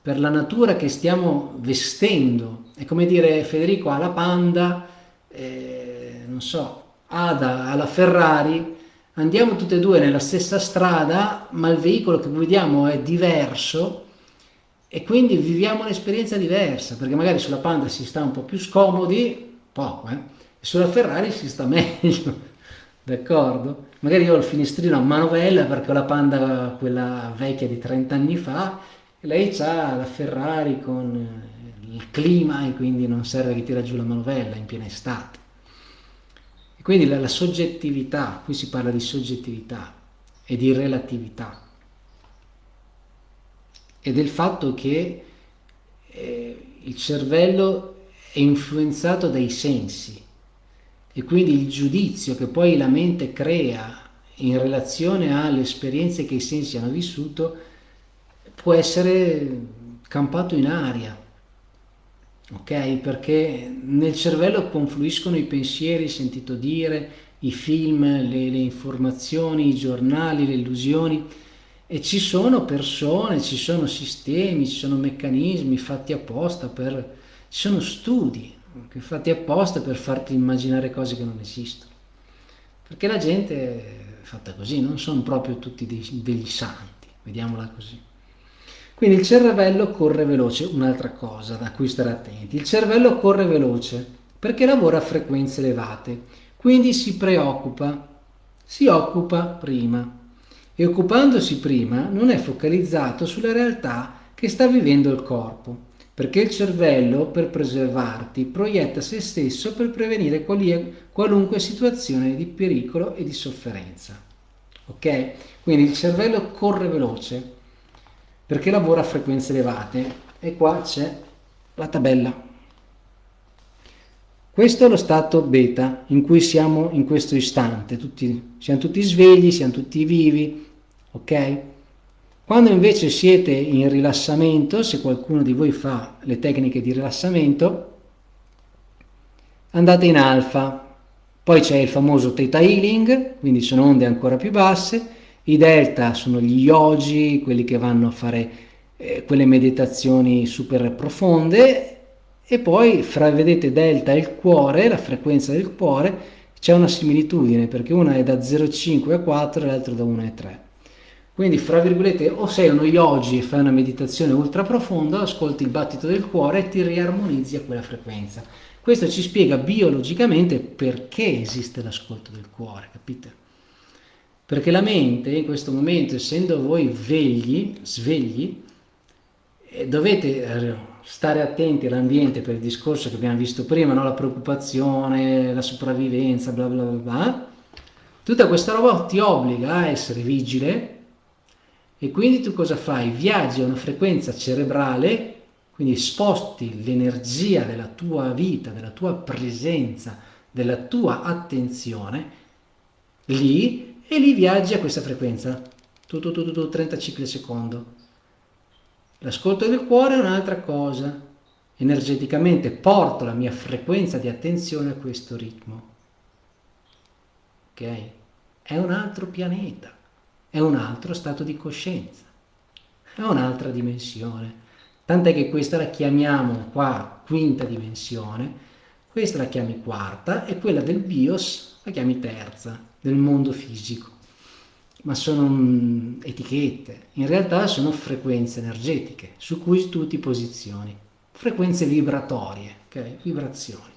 per la natura che stiamo vestendo, è come dire Federico alla Panda, eh, non so, Ada alla Ferrari, andiamo tutte e due nella stessa strada, ma il veicolo che vediamo è diverso e quindi viviamo un'esperienza diversa, perché magari sulla Panda si sta un po' più scomodi, poco, eh? e sulla Ferrari si sta (laughs) meglio, d'accordo? Magari io ho il finestrino a manovella perché ho la Panda, quella vecchia di 30 anni fa, e lei ha la Ferrari con il clima e quindi non serve che tira giù la manovella in piena estate. Quindi la, la soggettività, qui si parla di soggettività e di relatività. E del fatto che eh, il cervello è influenzato dai sensi. E quindi il giudizio che poi la mente crea in relazione alle esperienze che i sensi hanno vissuto può essere campato in aria ok? Perché nel cervello confluiscono i pensieri, sentito dire, i film, le, le informazioni, i giornali, le illusioni e ci sono persone, ci sono sistemi, ci sono meccanismi fatti apposta per... ci sono studi fatti apposta per farti immaginare cose che non esistono. Perché la gente è fatta così, non sono proprio tutti dei, degli santi, vediamola così. Quindi il cervello corre veloce, un'altra cosa da cui stare attenti. Il cervello corre veloce perché lavora a frequenze elevate, quindi si preoccupa, si occupa prima e occupandosi prima non è focalizzato sulla realtà che sta vivendo il corpo, perché il cervello per preservarti proietta se stesso per prevenire qualunque situazione di pericolo e di sofferenza. Ok? Quindi il cervello corre veloce perché lavora a frequenze elevate e qua c'è la tabella. Questo è lo stato beta in cui siamo in questo istante, tutti, siamo tutti svegli, siamo tutti vivi, ok? Quando invece siete in rilassamento, se qualcuno di voi fa le tecniche di rilassamento, andate in alfa, poi c'è il famoso theta healing, quindi sono onde ancora più basse, i delta sono gli yogi, quelli che vanno a fare eh, quelle meditazioni super profonde e poi fra vedete delta e il cuore, la frequenza del cuore, c'è una similitudine perché una è da 0,5 a 4 e l'altra da 1 a 3. Quindi, fra virgolette, o sei uno yogi e fai una meditazione ultra profonda, ascolti il battito del cuore e ti riarmonizzi a quella frequenza. Questo ci spiega biologicamente perché esiste l'ascolto del cuore, capite? Perché la mente in questo momento, essendo voi vegli, svegli, eh, dovete eh, stare attenti all'ambiente per il discorso che abbiamo visto prima, no? la preoccupazione, la sopravvivenza, bla bla bla bla. Tutta questa roba ti obbliga a essere vigile e quindi tu cosa fai? Viaggi a una frequenza cerebrale, quindi sposti l'energia della tua vita, della tua presenza, della tua attenzione lì e lì viaggi a questa frequenza, tu, tu, tu, tu 30 cicli al secondo. L'ascolto del cuore è un'altra cosa, energeticamente porto la mia frequenza di attenzione a questo ritmo. Ok? è un altro pianeta, è un altro stato di coscienza, è un'altra dimensione. Tant'è che questa la chiamiamo qua quinta dimensione, questa la chiami quarta e quella del bios la chiami terza, del mondo fisico. Ma sono mm, etichette, in realtà sono frequenze energetiche su cui tu ti posizioni, frequenze vibratorie, ok? Vibrazioni,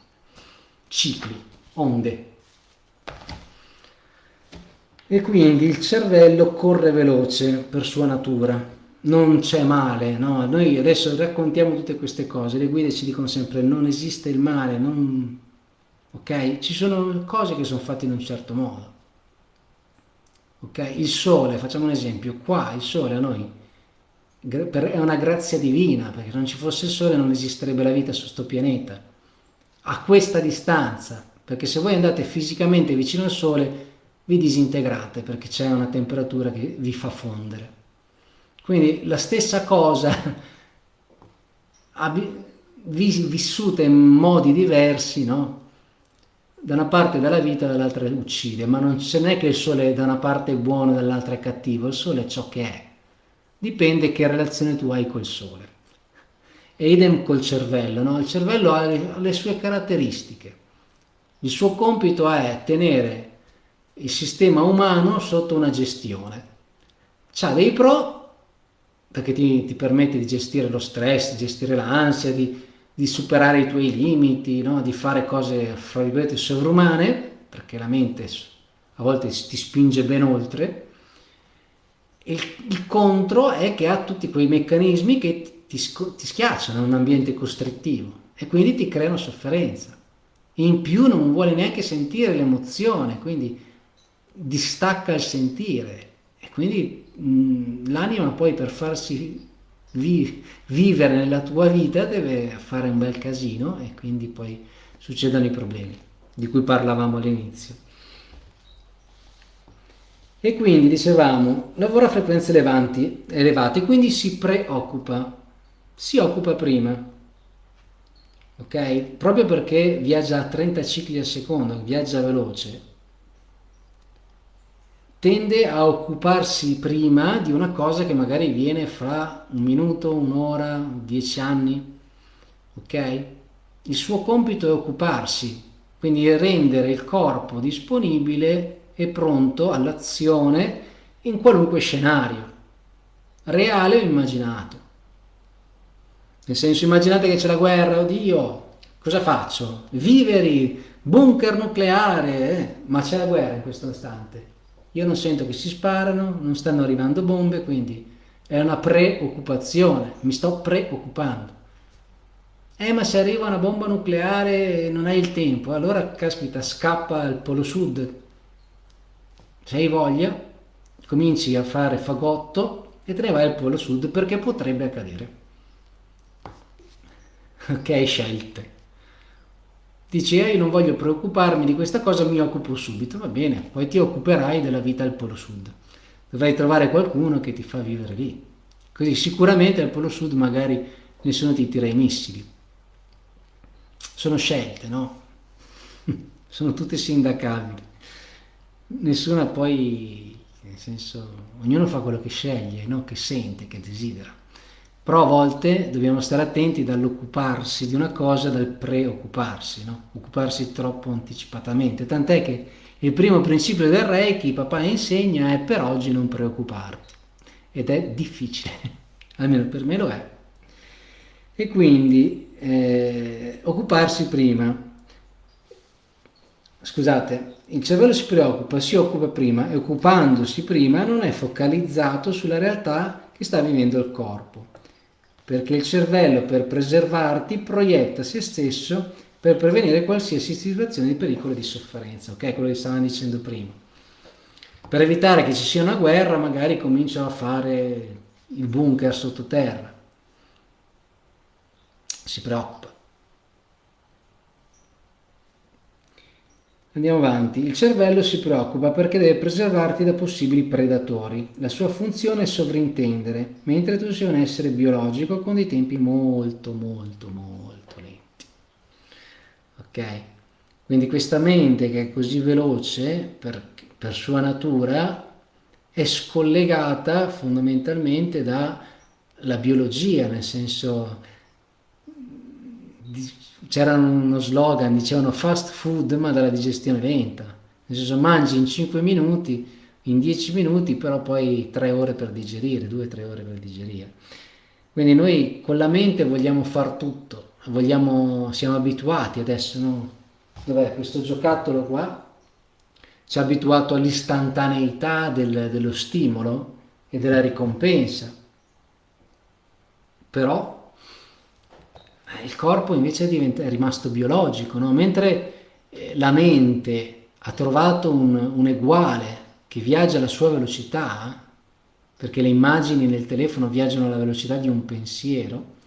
cicli, onde. E quindi il cervello corre veloce per sua natura, non c'è male, no? Noi adesso raccontiamo tutte queste cose, le guide ci dicono sempre non esiste il male, non... ok? Ci sono cose che sono fatte in un certo modo, ok? Il sole, facciamo un esempio, qua il sole a noi è una grazia divina, perché se non ci fosse il sole non esisterebbe la vita su questo pianeta, a questa distanza, perché se voi andate fisicamente vicino al sole vi disintegrate perché c'è una temperatura che vi fa fondere. Quindi la stessa cosa (laughs) vissuta in modi diversi, no? Da una parte dalla vita, dall'altra uccide, ma non è che il sole da una parte è buono e dall'altra è cattivo, il sole è ciò che è. Dipende che relazione tu hai col sole. E idem col cervello, no? Il cervello ha le, le sue caratteristiche. Il suo compito è tenere il sistema umano sotto una gestione. Ha dei pro perché ti, ti, permette di gestire lo stress, di gestire l'ansia, di, di, superare i tuoi limiti, no? di fare cose, fra virgolette, sovrumane, perché la mente a volte ti spinge ben oltre. Il, il contro è che ha tutti quei meccanismi che ti, ti schiacciano in un ambiente costrittivo e quindi ti creano sofferenza. In più non vuole neanche sentire l'emozione, quindi distacca il sentire e quindi l'anima poi per farsi vi vivere nella tua vita deve fare un bel casino e quindi poi succedono i problemi di cui parlavamo all'inizio. E quindi dicevamo, lavora a frequenze elevanti, elevate, quindi si preoccupa, si occupa prima, ok? Proprio perché viaggia a 30 cicli al secondo, viaggia veloce, tende a occuparsi prima di una cosa che magari viene fra un minuto, un'ora, dieci anni, ok? Il suo compito è occuparsi, quindi rendere il corpo disponibile e pronto all'azione in qualunque scenario, reale o immaginato. Nel senso, immaginate che c'è la guerra, oddio, cosa faccio? Viveri, bunker nucleare, eh? ma c'è la guerra in questo istante io non sento che si sparano, non stanno arrivando bombe, quindi è una preoccupazione, mi sto preoccupando. Eh, ma se arriva una bomba nucleare non hai il tempo, allora caspita, scappa al polo sud. Se hai voglia, cominci a fare fagotto e te ne vai al polo sud perché potrebbe accadere. Ok, scelte. Dici, eh, io non voglio preoccuparmi di questa cosa, mi occupo subito. Va bene, poi ti occuperai della vita al Polo Sud. Dovrai trovare qualcuno che ti fa vivere lì. Così sicuramente al Polo Sud magari nessuno ti tira i missili. Sono scelte, no? (laughs) Sono tutte sindacabili. Nessuna poi, nel senso, ognuno fa quello che sceglie, no? che sente, che desidera. Però a volte dobbiamo stare attenti dall'occuparsi di una cosa dal preoccuparsi, no? occuparsi troppo anticipatamente. Tant'è che il primo principio del Reiki, papà insegna, è per oggi non preoccuparti. Ed è difficile, (laughs) almeno per me lo è. E quindi eh, occuparsi prima. Scusate, il cervello si preoccupa, si occupa prima e occupandosi prima non è focalizzato sulla realtà che sta vivendo il corpo perché il cervello per preservarti proietta se stesso per prevenire qualsiasi situazione di pericolo e di sofferenza, ok? Quello che stavamo dicendo prima. Per evitare che ci sia una guerra, magari comincio a fare il bunker sottoterra. Si preoccupa. Andiamo avanti. Il cervello si preoccupa perché deve preservarti da possibili predatori. La sua funzione è sovrintendere, mentre tu sei un essere biologico con dei tempi molto, molto, molto lenti. Ok? Quindi questa mente che è così veloce, per, per sua natura è scollegata fondamentalmente dalla biologia, nel senso c'era uno slogan, dicevano fast food ma dalla digestione lenta, nel senso mangi in 5 minuti, in 10 minuti, però poi 3 ore per digerire, 2-3 ore per digerire. Quindi noi con la mente vogliamo far tutto, vogliamo, siamo abituati adesso, no? Dov'è questo giocattolo qua? Ci ha abituato all'istantaneità del, dello stimolo e della ricompensa. Però il corpo invece è, rimasto biologico, no? mentre eh, la mente ha trovato un, un uguale che viaggia alla sua velocità, perché le immagini nel telefono viaggiano alla velocità di un pensiero,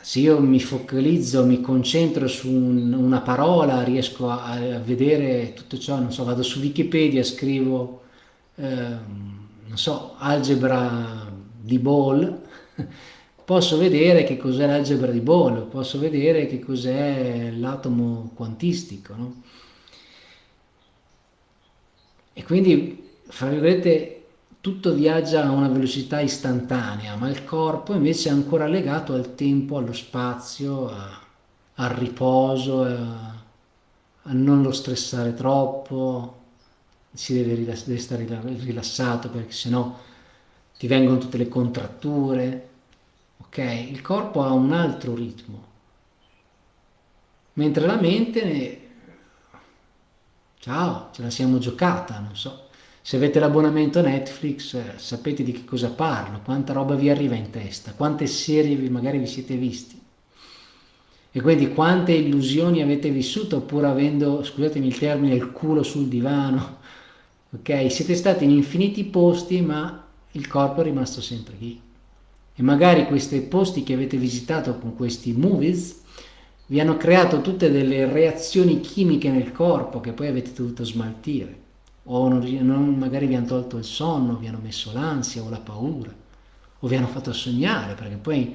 se io mi focalizzo, mi concentro su un, una parola, riesco a, a, vedere tutto ciò, non so, vado su Wikipedia, scrivo, eh, non so, algebra di Ball, (laughs) posso vedere che cos'è l'algebra di Ball, posso vedere che cos'è l'atomo quantistico, no? E quindi, fra virgolette, tutto viaggia a una velocità istantanea, ma il corpo invece è ancora legato al tempo, allo spazio, a, al riposo, a, a, non lo stressare troppo, si deve, rilass deve stare rilassato perché sennò ti vengono tutte le contratture, ok? Il corpo ha un altro ritmo, mentre la mente, ciao, ce la siamo giocata, non so se avete l'abbonamento Netflix eh, sapete di che cosa parlo, quanta roba vi arriva in testa, quante serie vi, magari vi siete visti. E quindi quante illusioni avete vissuto pur avendo, scusatemi il termine, il culo sul divano. Ok? Siete stati in infiniti posti ma il corpo è rimasto sempre lì. E magari questi posti che avete visitato con questi movies vi hanno creato tutte delle reazioni chimiche nel corpo che poi avete dovuto smaltire o non, non, magari vi hanno tolto il sonno, vi hanno messo l'ansia o la paura, o vi hanno fatto sognare, perché poi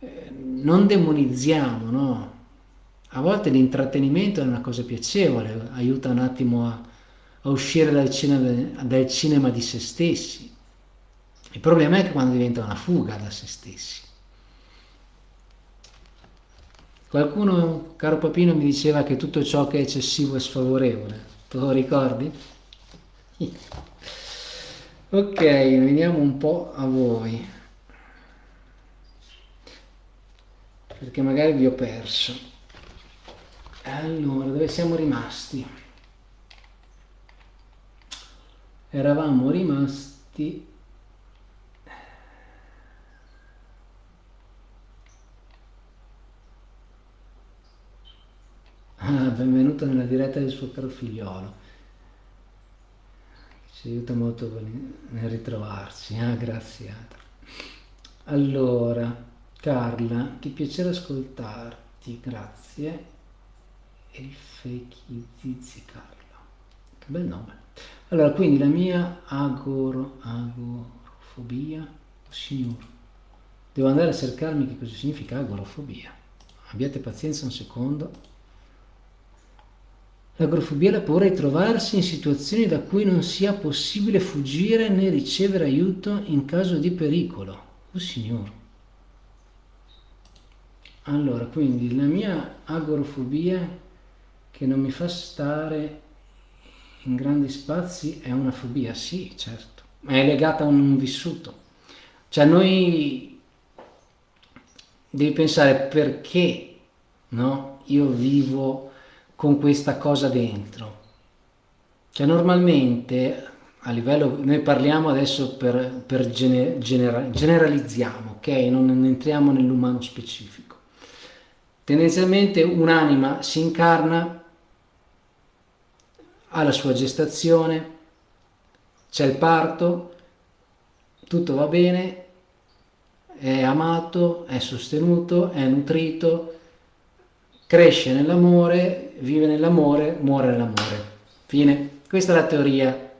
eh, non demonizziamo, no? A volte l'intrattenimento è una cosa piacevole, aiuta un attimo a, a uscire dal cinema, dal cinema di se stessi. Il problema è che quando diventa una fuga da se stessi. Qualcuno, caro Papino, mi diceva che tutto ciò che è eccessivo è sfavorevole. Te lo ricordi? (laughs) ok veniamo un po' a voi perché magari vi ho perso allora dove siamo rimasti eravamo rimasti ah, benvenuto nella diretta del suo caro figliolo ci aiuta molto nel ritrovarci, ah, grazie. Allora, Carla, che piacere ascoltarti, grazie. E fake zizi Carla, che bel nome. Allora, quindi la mia agoro, agorofobia, oh, signor, devo andare a cercarmi che cosa significa agorofobia. Abbiate pazienza un secondo. L'agrofobia è la paura di trovarsi in situazioni da cui non sia possibile fuggire né ricevere aiuto in caso di pericolo. Oh signore. Allora, quindi la mia agorofobia che non mi fa stare in grandi spazi è una fobia, sì, certo, ma è legata a un vissuto. Cioè noi devi pensare perché no? io vivo con questa cosa dentro. Cioè normalmente a livello, noi parliamo adesso per, per gener, genera, generalizziamo, ok? Non entriamo nell'umano specifico. Tendenzialmente un'anima si incarna, ha la sua gestazione, c'è il parto, tutto va bene, è amato, è sostenuto, è nutrito, cresce nell'amore, vive nell'amore, muore nell'amore. Fine. Questa è la teoria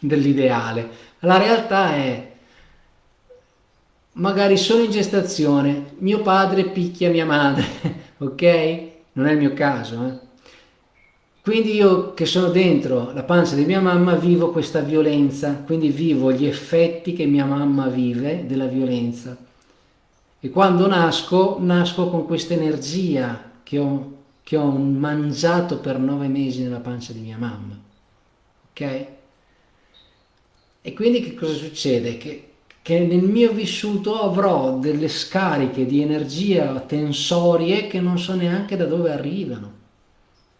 dell'ideale. La realtà è, magari sono in gestazione, mio padre picchia mia madre, (laughs) ok? Non è il mio caso, eh? Quindi io che sono dentro la pancia di mia mamma vivo questa violenza, quindi vivo gli effetti che mia mamma vive della violenza. E quando nasco, nasco con questa energia che ho, che ho mangiato per nove mesi nella pancia di mia mamma. Ok? E quindi che cosa succede? Che, che nel mio vissuto avrò delle scariche di energia tensorie che non so neanche da dove arrivano.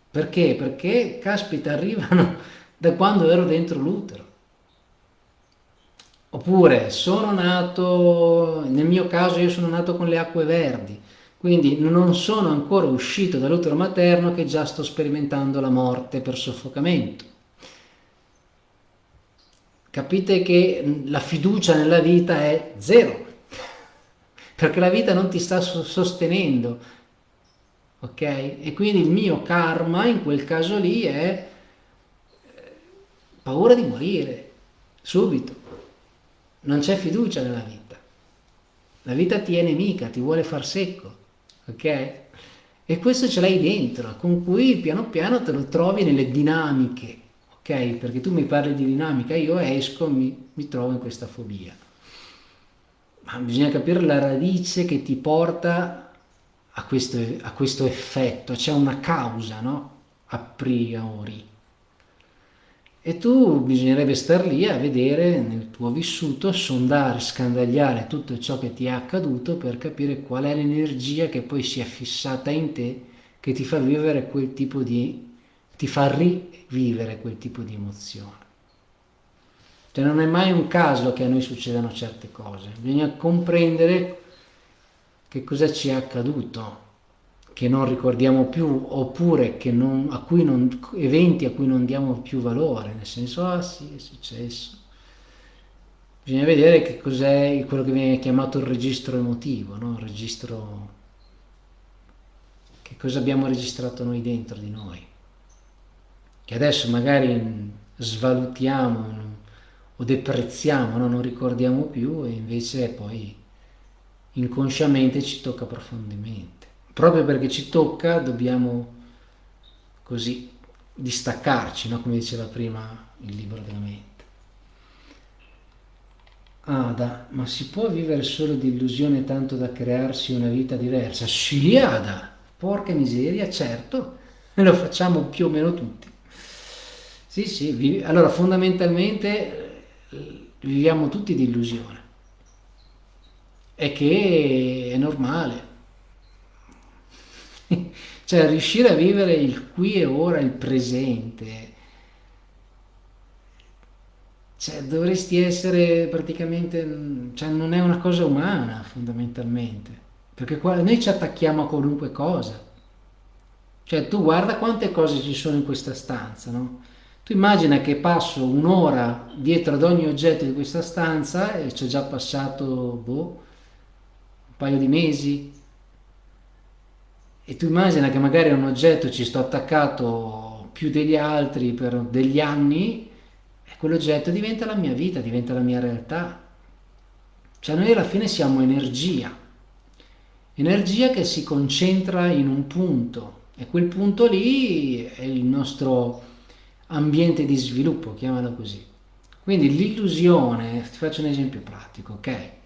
Perché? Perché, caspita, arrivano (laughs) da quando ero dentro l'utero. Oppure sono nato, nel mio caso io sono nato con le acque verdi, quindi non sono ancora uscito dall'utero materno che già sto sperimentando la morte per soffocamento. Capite che la fiducia nella vita è zero, perché la vita non ti sta sostenendo, ok? E quindi il mio karma in quel caso lì è eh, paura di morire, subito. Non c'è fiducia nella vita. La vita ti è nemica, ti vuole far secco, ok? E questo ce l'hai dentro, con cui piano piano te lo trovi nelle dinamiche, ok? Perché tu mi parli di dinamica, io esco, mi, mi trovo in questa fobia. Ma bisogna capire la radice che ti porta a questo, a questo effetto, c'è una causa, no? A priori. E tu bisognerebbe star lì a vedere nel tuo vissuto, sondare, scandagliare tutto ciò che ti è accaduto per capire qual è l'energia che poi si è fissata in te che ti fa vivere quel tipo di, ti fa rivivere quel tipo di emozione. Cioè non è mai un caso che a noi succedano certe cose, bisogna comprendere che cosa ci è accaduto, che non ricordiamo più, oppure non, a non, eventi a cui non diamo più valore, nel senso, ah sì, è successo. Bisogna vedere che cos'è quello che viene chiamato il registro emotivo, no? il registro, che cosa abbiamo registrato noi dentro di noi, che adesso magari svalutiamo o deprezziamo, no? non ricordiamo più e invece poi inconsciamente ci tocca profondamente. Proprio perché ci tocca dobbiamo così distaccarci, no? come diceva prima il libro della mente. Ada, ma si può vivere solo di illusione tanto da crearsi una vita diversa? Sì, Ada, porca miseria, certo, (laughs) lo facciamo più o meno tutti. Sì, sì, allora fondamentalmente viviamo tutti di illusione è che è normale. Cioè riuscire a vivere il qui e ora, il presente, cioè dovresti essere praticamente, cioè non è una cosa umana fondamentalmente, perché qua, noi ci attacchiamo a qualunque cosa. Cioè tu guarda quante cose ci sono in questa stanza, no? Tu immagina che passo un'ora dietro ad ogni oggetto di questa stanza e ci è già passato, boh, paio di mesi e tu immagina che magari un oggetto ci sto attaccato più degli altri per degli anni e quell'oggetto diventa la mia vita, diventa la mia realtà. Cioè noi alla fine siamo energia, energia che si concentra in un punto e quel punto lì è il nostro ambiente di sviluppo, chiamalo così. Quindi l'illusione, ti faccio un esempio pratico, ok?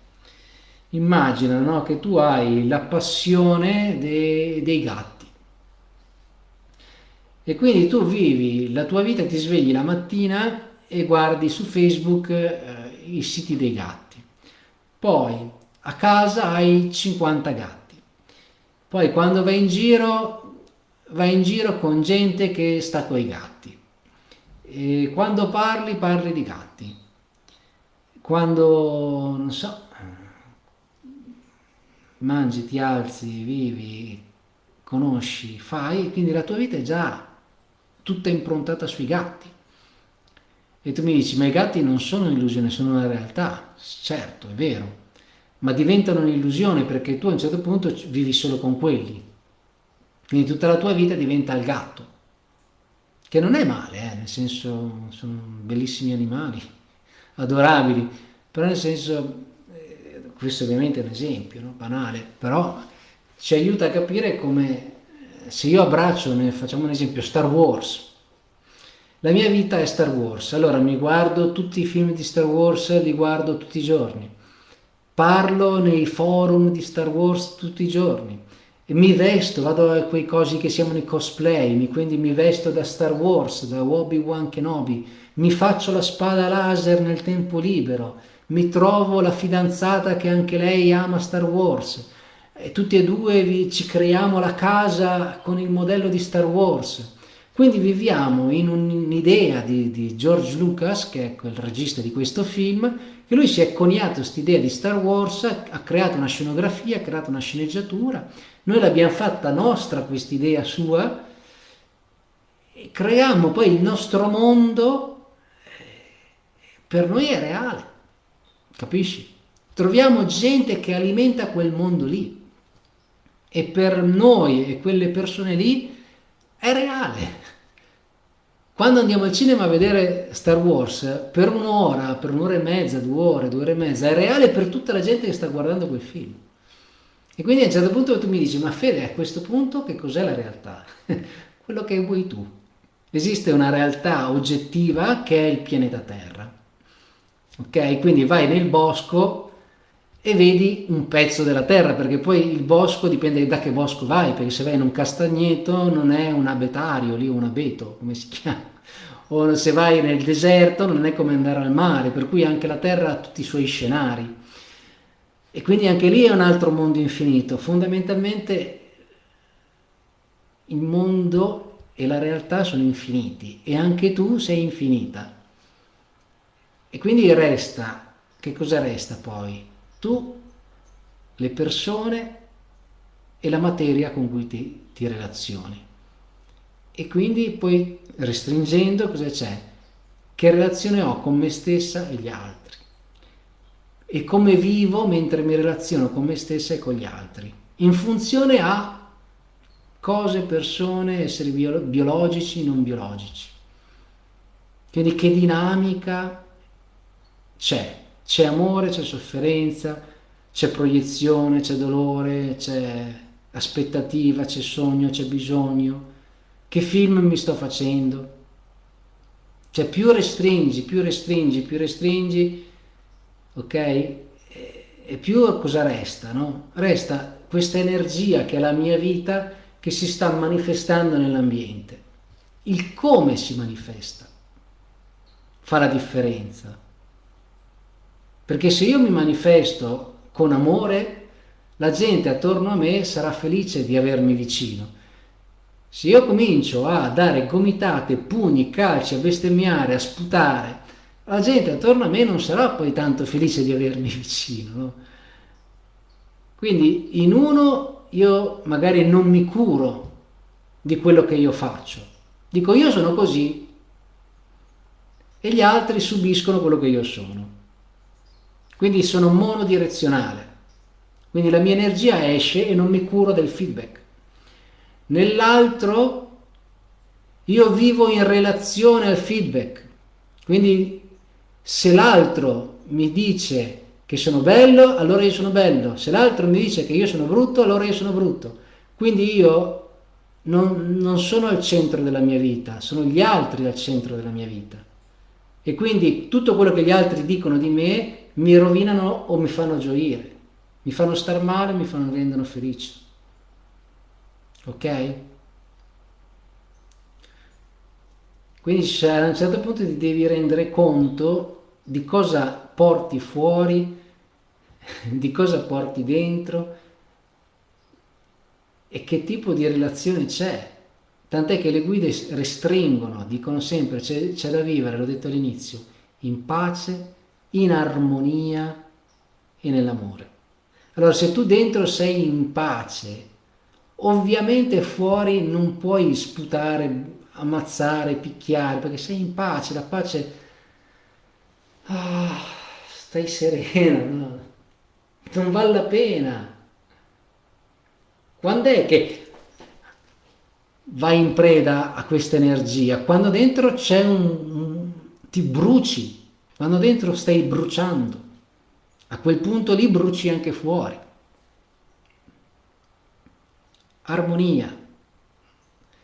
Immagina no, che tu hai la passione de, dei gatti e quindi tu vivi la tua vita, ti svegli la mattina e guardi su Facebook eh, i siti dei gatti. Poi a casa hai 50 gatti. Poi quando vai in giro, vai in giro con gente che sta con i gatti. E quando parli, parli di gatti. Quando, non so, mangi, ti alzi, vivi, conosci, fai, quindi la tua vita è già tutta improntata sui gatti. E tu mi dici, ma i gatti non sono un'illusione, sono una realtà. Certo, è vero, ma diventano un'illusione perché tu a un certo punto vivi solo con quelli. Quindi tutta la tua vita diventa il gatto, che non è male, eh, nel senso sono bellissimi animali, (laughs) adorabili, però nel senso questo ovviamente è un esempio no? banale, però ci aiuta a capire come se io abbraccio, facciamo un esempio, Star Wars, la mia vita è Star Wars, allora mi guardo tutti i film di Star Wars, li guardo tutti i giorni, parlo nei forum di Star Wars tutti i giorni, mi vesto, vado a quei cosi che siamo nei cosplay, quindi mi vesto da Star Wars, da Obi-Wan Kenobi, mi faccio la spada laser nel tempo libero, mi trovo la fidanzata che anche lei ama Star Wars, e tutti e due ci creiamo la casa con il modello di Star Wars. Quindi viviamo in un'idea di, di, George Lucas, che è il regista di questo film, che lui si è coniato quest'idea di Star Wars, ha creato una scenografia, ha creato una sceneggiatura, noi l'abbiamo fatta nostra quest'idea sua, e creiamo poi il nostro mondo, per noi è reale, capisci? Troviamo gente che alimenta quel mondo lì e per noi e quelle persone lì è reale. Quando andiamo al cinema a vedere Star Wars, per un'ora, per un'ora e mezza, due ore, due ore e mezza, è reale per tutta la gente che sta guardando quel film. E quindi a un certo punto tu mi dici, ma Fede, a questo punto che cos'è la realtà? (laughs) Quello che vuoi tu. Esiste una realtà oggettiva che è il pianeta Terra. Ok? Quindi vai nel bosco e vedi un pezzo della terra, perché poi il bosco dipende da che bosco vai, perché se vai in un castagneto non è un abetario, lì un abeto, come si (laughs) chiama, o se vai nel deserto non è come andare al mare, per cui anche la terra ha tutti i suoi scenari. E quindi anche lì è un altro mondo infinito. Fondamentalmente il mondo e la realtà sono infiniti e anche tu sei infinita. E quindi resta, che cosa resta poi? tu, le persone e la materia con cui ti, ti relazioni. E quindi poi restringendo cosa c'è? Che relazione ho con me stessa e gli altri? E come vivo mentre mi relaziono con me stessa e con gli altri? In funzione a cose, persone, esseri biologici, non biologici. Quindi che dinamica c'è? C'è amore, c'è sofferenza, c'è proiezione, c'è dolore, c'è aspettativa, c'è sogno, c'è bisogno. Che film mi sto facendo? Cioè più restringi, più restringi, più restringi, ok? E più cosa resta, no? Resta questa energia che è la mia vita che si sta manifestando nell'ambiente. Il come si manifesta fa la differenza. Perché se io mi manifesto con amore, la gente attorno a me sarà felice di avermi vicino. Se io comincio a dare gomitate, pugni, calci, a bestemmiare, a sputare, la gente attorno a me non sarà poi tanto felice di avermi (laughs) vicino. No? Quindi in uno io magari non mi curo di quello che io faccio. Dico io sono così e gli altri subiscono quello che io sono. Quindi sono monodirezionale. Quindi la mia energia esce e non mi curo del feedback. Nell'altro io vivo in relazione al feedback. Quindi se l'altro mi dice che sono bello, allora io sono bello. Se l'altro mi dice che io sono brutto, allora io sono brutto. Quindi io non, non sono al centro della mia vita, sono gli altri al centro della mia vita. E quindi tutto quello che gli altri dicono di me mi rovinano o mi fanno gioire, mi fanno star male, mi fanno rendono felice. Ok? Quindi a un certo punto ti devi rendere conto di cosa porti fuori, (laughs) di cosa porti dentro e che tipo di relazione c'è. Tant'è che le guide restringono, dicono sempre c'è da vivere, l'ho detto all'inizio, in pace, in armonia e nell'amore. Allora se tu dentro sei in pace, ovviamente fuori non puoi sputare, ammazzare, picchiare, perché sei in pace, la pace... Ah, stai serena, no? non vale la pena. Quando è che vai in preda a questa energia? Quando dentro c'è un, un... ti bruci, quando dentro stai bruciando, a quel punto lì bruci anche fuori. Armonia,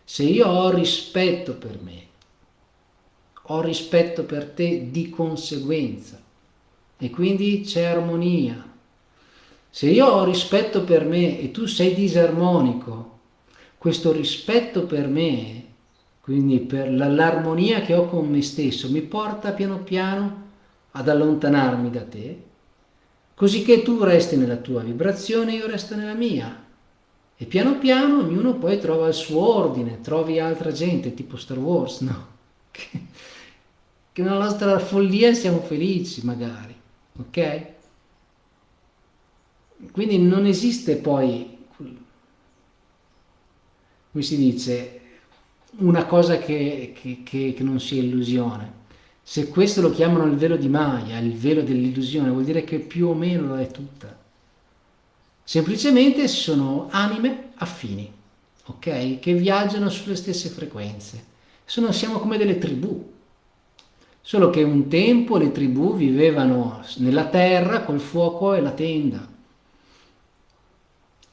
Se io ho rispetto per me, ho rispetto per te di conseguenza e quindi c'è armonia. Se io ho rispetto per me e tu sei disarmonico, questo rispetto per me, quindi per l'armonia che ho con me stesso, mi porta piano piano ad allontanarmi da te, così che tu resti nella tua vibrazione e io resto nella mia. E piano piano ognuno poi trova il suo ordine, trovi altra gente, tipo Star Wars, no? (laughs) Che, che nella nostra follia siamo felici magari, ok? Quindi non esiste poi, come si dice, una cosa che, che, che, che non sia illusione. Se questo lo chiamano il velo di Maya, il velo dell'illusione, vuol dire che più o meno lo è tutta. Semplicemente sono anime affini, ok? Che viaggiano sulle stesse frequenze. Sono, siamo come delle tribù. Solo che un tempo le tribù vivevano nella terra col fuoco e la tenda.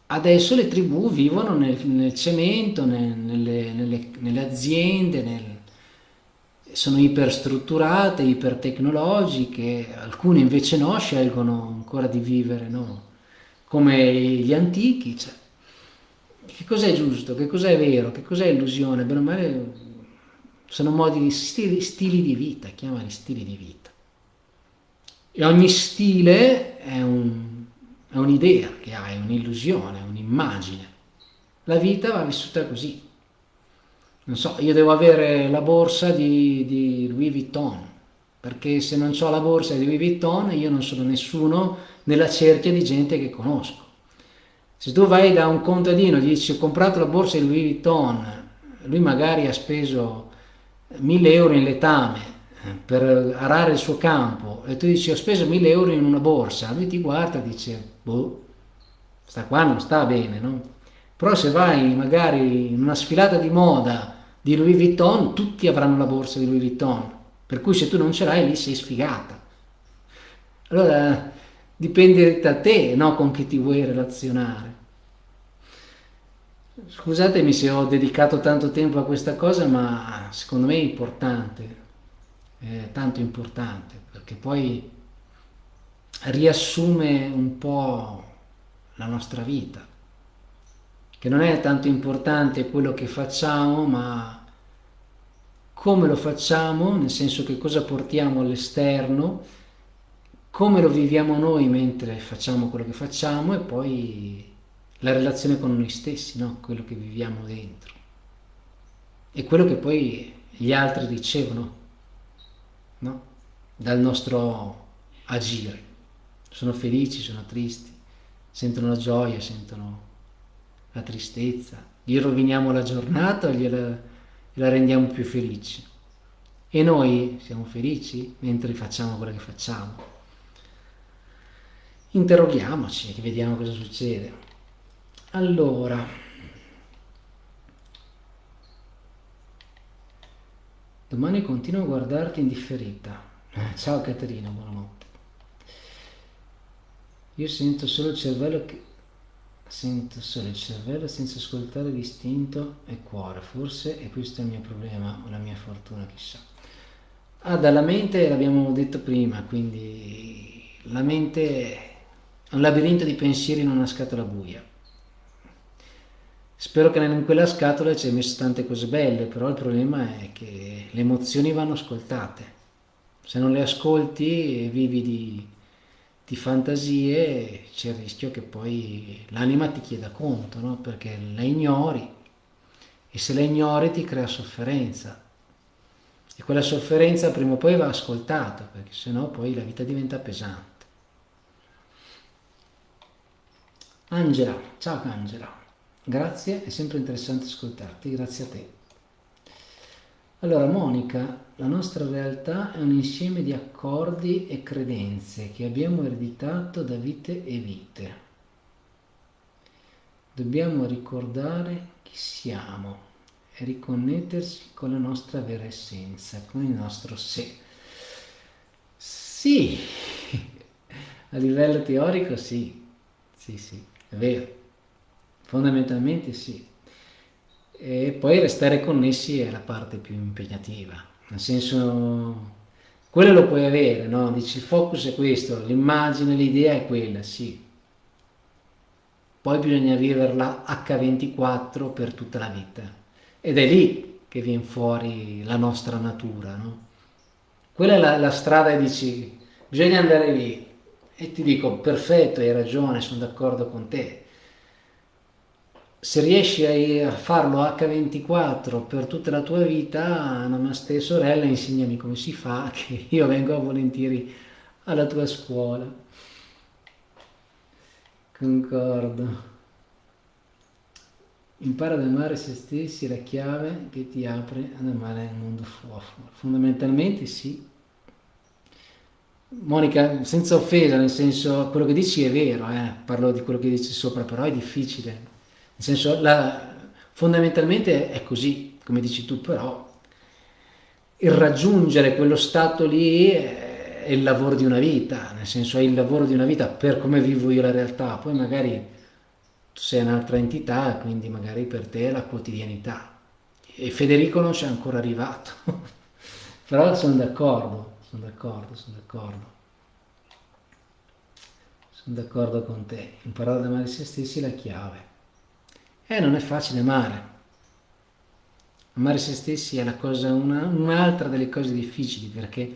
Adesso le tribù vivono nel, nel cemento, nel, nelle, nelle, nelle, aziende, nel, sono iperstrutturate, ipertecnologiche, alcune invece no, scelgono ancora di vivere no? come gli antichi. Cioè, che cos'è giusto? Che cos'è vero? Che cos'è illusione? Bene o male sono modi, stili, stili di vita, chiamali stili di vita. E ogni stile è, un, è un'idea che hai, un'illusione, un'immagine. La vita va vissuta così. Non so, io devo avere la borsa di, di Louis Vuitton, perché se non ho la borsa di Louis Vuitton io non sono nessuno nella cerchia di gente che conosco. Se tu vai da un contadino e dici ho comprato la borsa di Louis Vuitton, lui magari ha speso 1000 euro in letame per arare il suo campo e tu dici ho speso 1000 euro in una borsa, lui ti guarda e dice boh, sta qua non sta bene, no? Però se vai magari in una sfilata di moda di Louis Vuitton, tutti avranno la borsa di Louis Vuitton, per cui se tu non ce l'hai lì sei sfigata. Allora dipende da te no, con chi ti vuoi relazionare. Scusatemi se ho dedicato tanto tempo a questa cosa, ma secondo me è importante, è tanto importante, perché poi riassume un po' la nostra vita, che non è tanto importante quello che facciamo, ma come lo facciamo, nel senso che cosa portiamo all'esterno, come lo viviamo noi mentre facciamo quello che facciamo e poi la relazione con noi stessi, no? quello che viviamo dentro e quello che poi gli altri ricevono no? Dal nostro agire. Sono felici, sono tristi, sentono la gioia, sentono la tristezza, gli roviniamo la giornata o gliela, la rendiamo più felici. E noi siamo felici mentre facciamo quello che facciamo interroghiamoci e vediamo cosa succede. Allora, domani continuo a guardarti indifferita. Eh, ciao Caterina, buonanotte. Io sento solo il cervello che... Sento solo il cervello senza ascoltare l'istinto e cuore. Forse è questo il mio problema o la mia fortuna, chissà. Ah, dalla mente l'abbiamo detto prima, quindi la mente è un labirinto di pensieri in una scatola buia. Spero che in quella scatola ci hai messo tante cose belle, però il problema è che le emozioni vanno ascoltate. Se non le ascolti e vivi di, di fantasie, c'è il rischio che poi l'anima ti chieda conto, no? perché la ignori e se la ignori ti crea sofferenza. E quella sofferenza prima o poi va ascoltata, perché sennò poi la vita diventa pesante. Angela, ciao Angela. Grazie, è sempre interessante ascoltarti, grazie a te. Allora, Monica, la nostra realtà è un insieme di accordi e credenze che abbiamo ereditato da vite e vite. Dobbiamo ricordare chi siamo e riconnettersi con la nostra vera essenza, con il nostro sé. Sì, (laughs) a livello teorico sì, sì, sì, è vero. Fondamentalmente sì. E poi restare connessi è la parte più impegnativa, nel senso, quello lo puoi avere, no? Dici il focus è questo, l'immagine, l'idea è quella, sì. Poi bisogna viverla H24 per tutta la vita. Ed è lì che viene fuori la nostra natura, no? Quella è la, la strada e dici, bisogna andare lì. E ti dico, perfetto, hai ragione, sono d'accordo con te se riesci a farlo H24 per tutta la tua vita, namaste sorella, insegnami come si fa, (laughs) che io vengo volentieri alla tua scuola. Concordo. Impara ad amare se stessi la chiave che ti apre ad amare il mondo fuori. Fondamentalmente sì. Monica, senza offesa, nel senso, quello che dici è vero, eh? parlo di quello che dici sopra, però è difficile senso, la, fondamentalmente è così, come dici tu, però il raggiungere quello stato lì è il lavoro di una vita, nel senso è il lavoro di una vita per come vivo io la realtà, poi magari tu sei un'altra entità, quindi magari per te è la quotidianità. E Federico non c'è ancora arrivato, (laughs) però sono d'accordo, sono d'accordo, sono d'accordo. Sono d'accordo con te, imparare ad amare se stessi è la chiave. Eh, non è facile amare. Amare se stessi è un'altra delle cose difficili perché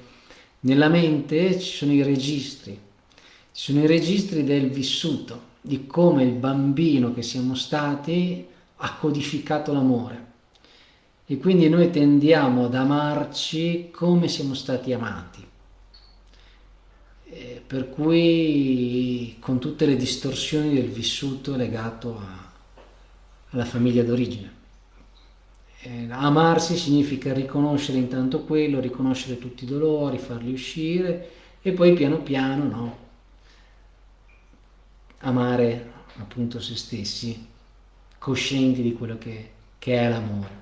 nella mente ci sono i registri, ci sono i registri del vissuto, di come il bambino che siamo stati ha codificato l'amore. E quindi noi tendiamo ad amarci come siamo stati amati. Eh, per cui con tutte le distorsioni del vissuto legato a alla famiglia d'origine. Eh, amarsi significa riconoscere intanto quello, riconoscere tutti i dolori, farli uscire e poi piano piano no, amare appunto se stessi, coscienti di quello che, che è l'amore.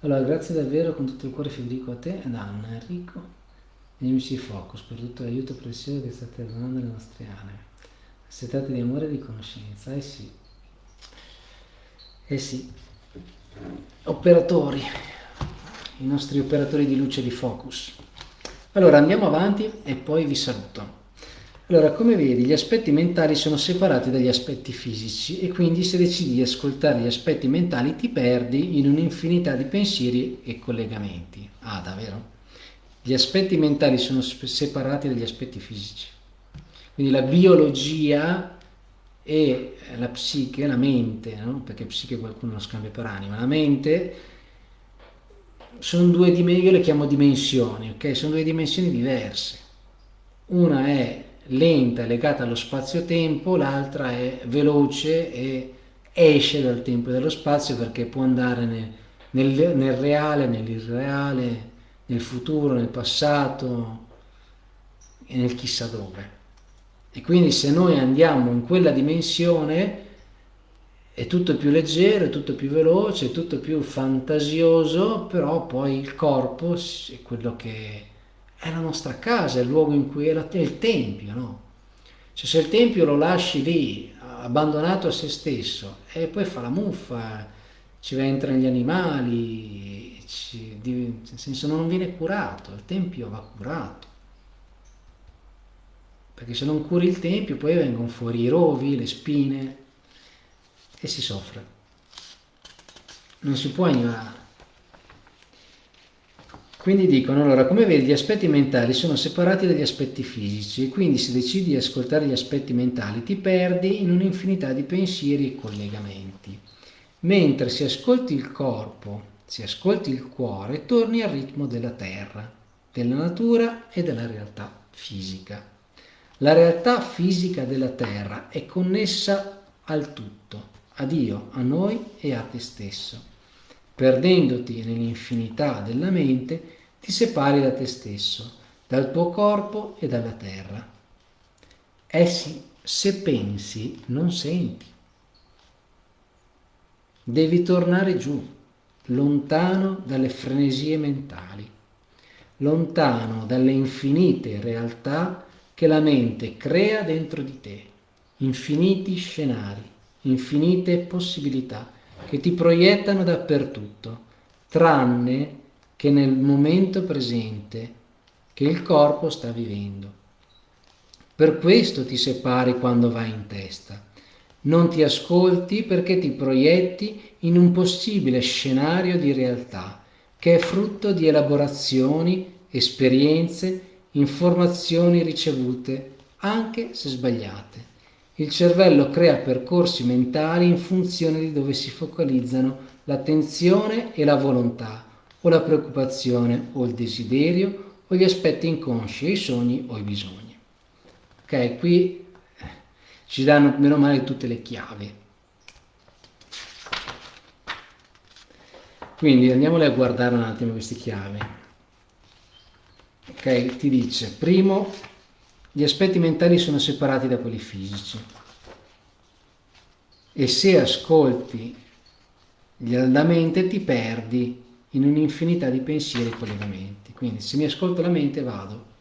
Allora, grazie davvero con tutto il cuore Federico a te ed Anna, Enrico e MC Focus per tutto l'aiuto prezioso che state dando alle nostre anime. Si tratta di amore e di conoscenza, eh sì. Eh sì. Operatori, i nostri operatori di luce di focus. Allora andiamo avanti e poi vi saluto. Allora, come vedi, gli aspetti mentali sono separati dagli aspetti fisici e quindi se decidi di ascoltare gli aspetti mentali ti perdi in un'infinità di pensieri e collegamenti. Ah, davvero? Gli aspetti mentali sono separati dagli aspetti fisici. Quindi la biologia e la psiche, la mente, no? perché psiche qualcuno lo scambia per anima, la mente sono due dimensioni, io le chiamo dimensioni, ok? Sono due dimensioni diverse. Una è lenta, legata allo spazio-tempo, l'altra è veloce e esce dal tempo e dallo spazio perché può andare nel, nel, nel reale, nell'irreale, nel futuro, nel passato e nel chissà dove. E quindi se noi andiamo in quella dimensione è tutto più leggero, è tutto più veloce, è tutto più fantasioso, però poi il corpo è quello che è la nostra casa, è il luogo in cui è, la, è il tempio, no? Cioè se il tempio lo lasci lì, abbandonato a se stesso, e poi fa la muffa, ci entrano gli animali, ci, nel senso non viene curato, il tempio va curato perché se non curi il tempio poi vengono fuori i rovi, le spine e si soffre. Non si può ignorare. Quindi dicono, allora, come vedi, gli aspetti mentali sono separati dagli aspetti fisici, quindi se decidi di ascoltare gli aspetti mentali ti perdi in un'infinità di pensieri e collegamenti. Mentre se ascolti il corpo, se ascolti il cuore, torni al ritmo della terra, della natura e della realtà fisica. La realtà fisica della terra è connessa al tutto, a Dio, a noi e a te stesso. Perdendoti nell'infinità della mente, ti separi da te stesso, dal tuo corpo e dalla terra. Essi, se pensi, non senti. Devi tornare giù, lontano dalle frenesie mentali, lontano dalle infinite realtà che la mente crea dentro di te, infiniti scenari, infinite possibilità che ti proiettano dappertutto, tranne che nel momento presente che il corpo sta vivendo. Per questo ti separi quando vai in testa. Non ti ascolti perché ti proietti in un possibile scenario di realtà che è frutto di elaborazioni, esperienze, informazioni ricevute, anche se sbagliate. Il cervello crea percorsi mentali in funzione di dove si focalizzano l'attenzione e la volontà, o la preoccupazione o il desiderio, o gli aspetti inconsci, i sogni o i bisogni. Ok, qui ci danno meno male tutte le chiavi. Quindi andiamole a guardare un attimo queste chiavi. Ok, ti dice, primo, gli aspetti mentali sono separati da quelli fisici. E se ascolti la mente ti perdi in un'infinità di pensieri e collegamenti. Quindi se mi ascolto la mente vado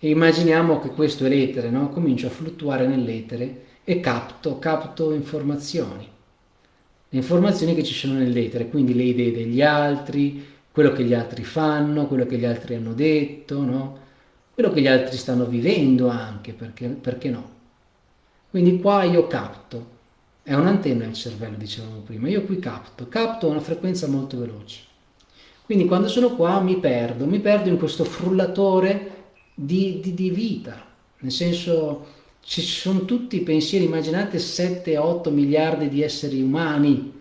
e immaginiamo che questo è l'etere, no? comincio a fluttuare nell'etere e capto, capto informazioni. Le informazioni che ci sono nell'etere, quindi le idee degli altri, quello che gli altri fanno, quello che gli altri hanno detto, no? quello che gli altri stanno vivendo anche, perché, perché no? Quindi qua io capto, è un'antenna il cervello, dicevamo prima, io qui capto, capto a una frequenza molto veloce. Quindi quando sono qua mi perdo, mi perdo in questo frullatore di, di, di vita, nel senso ci sono tutti i pensieri, immaginate 7-8 miliardi di esseri umani,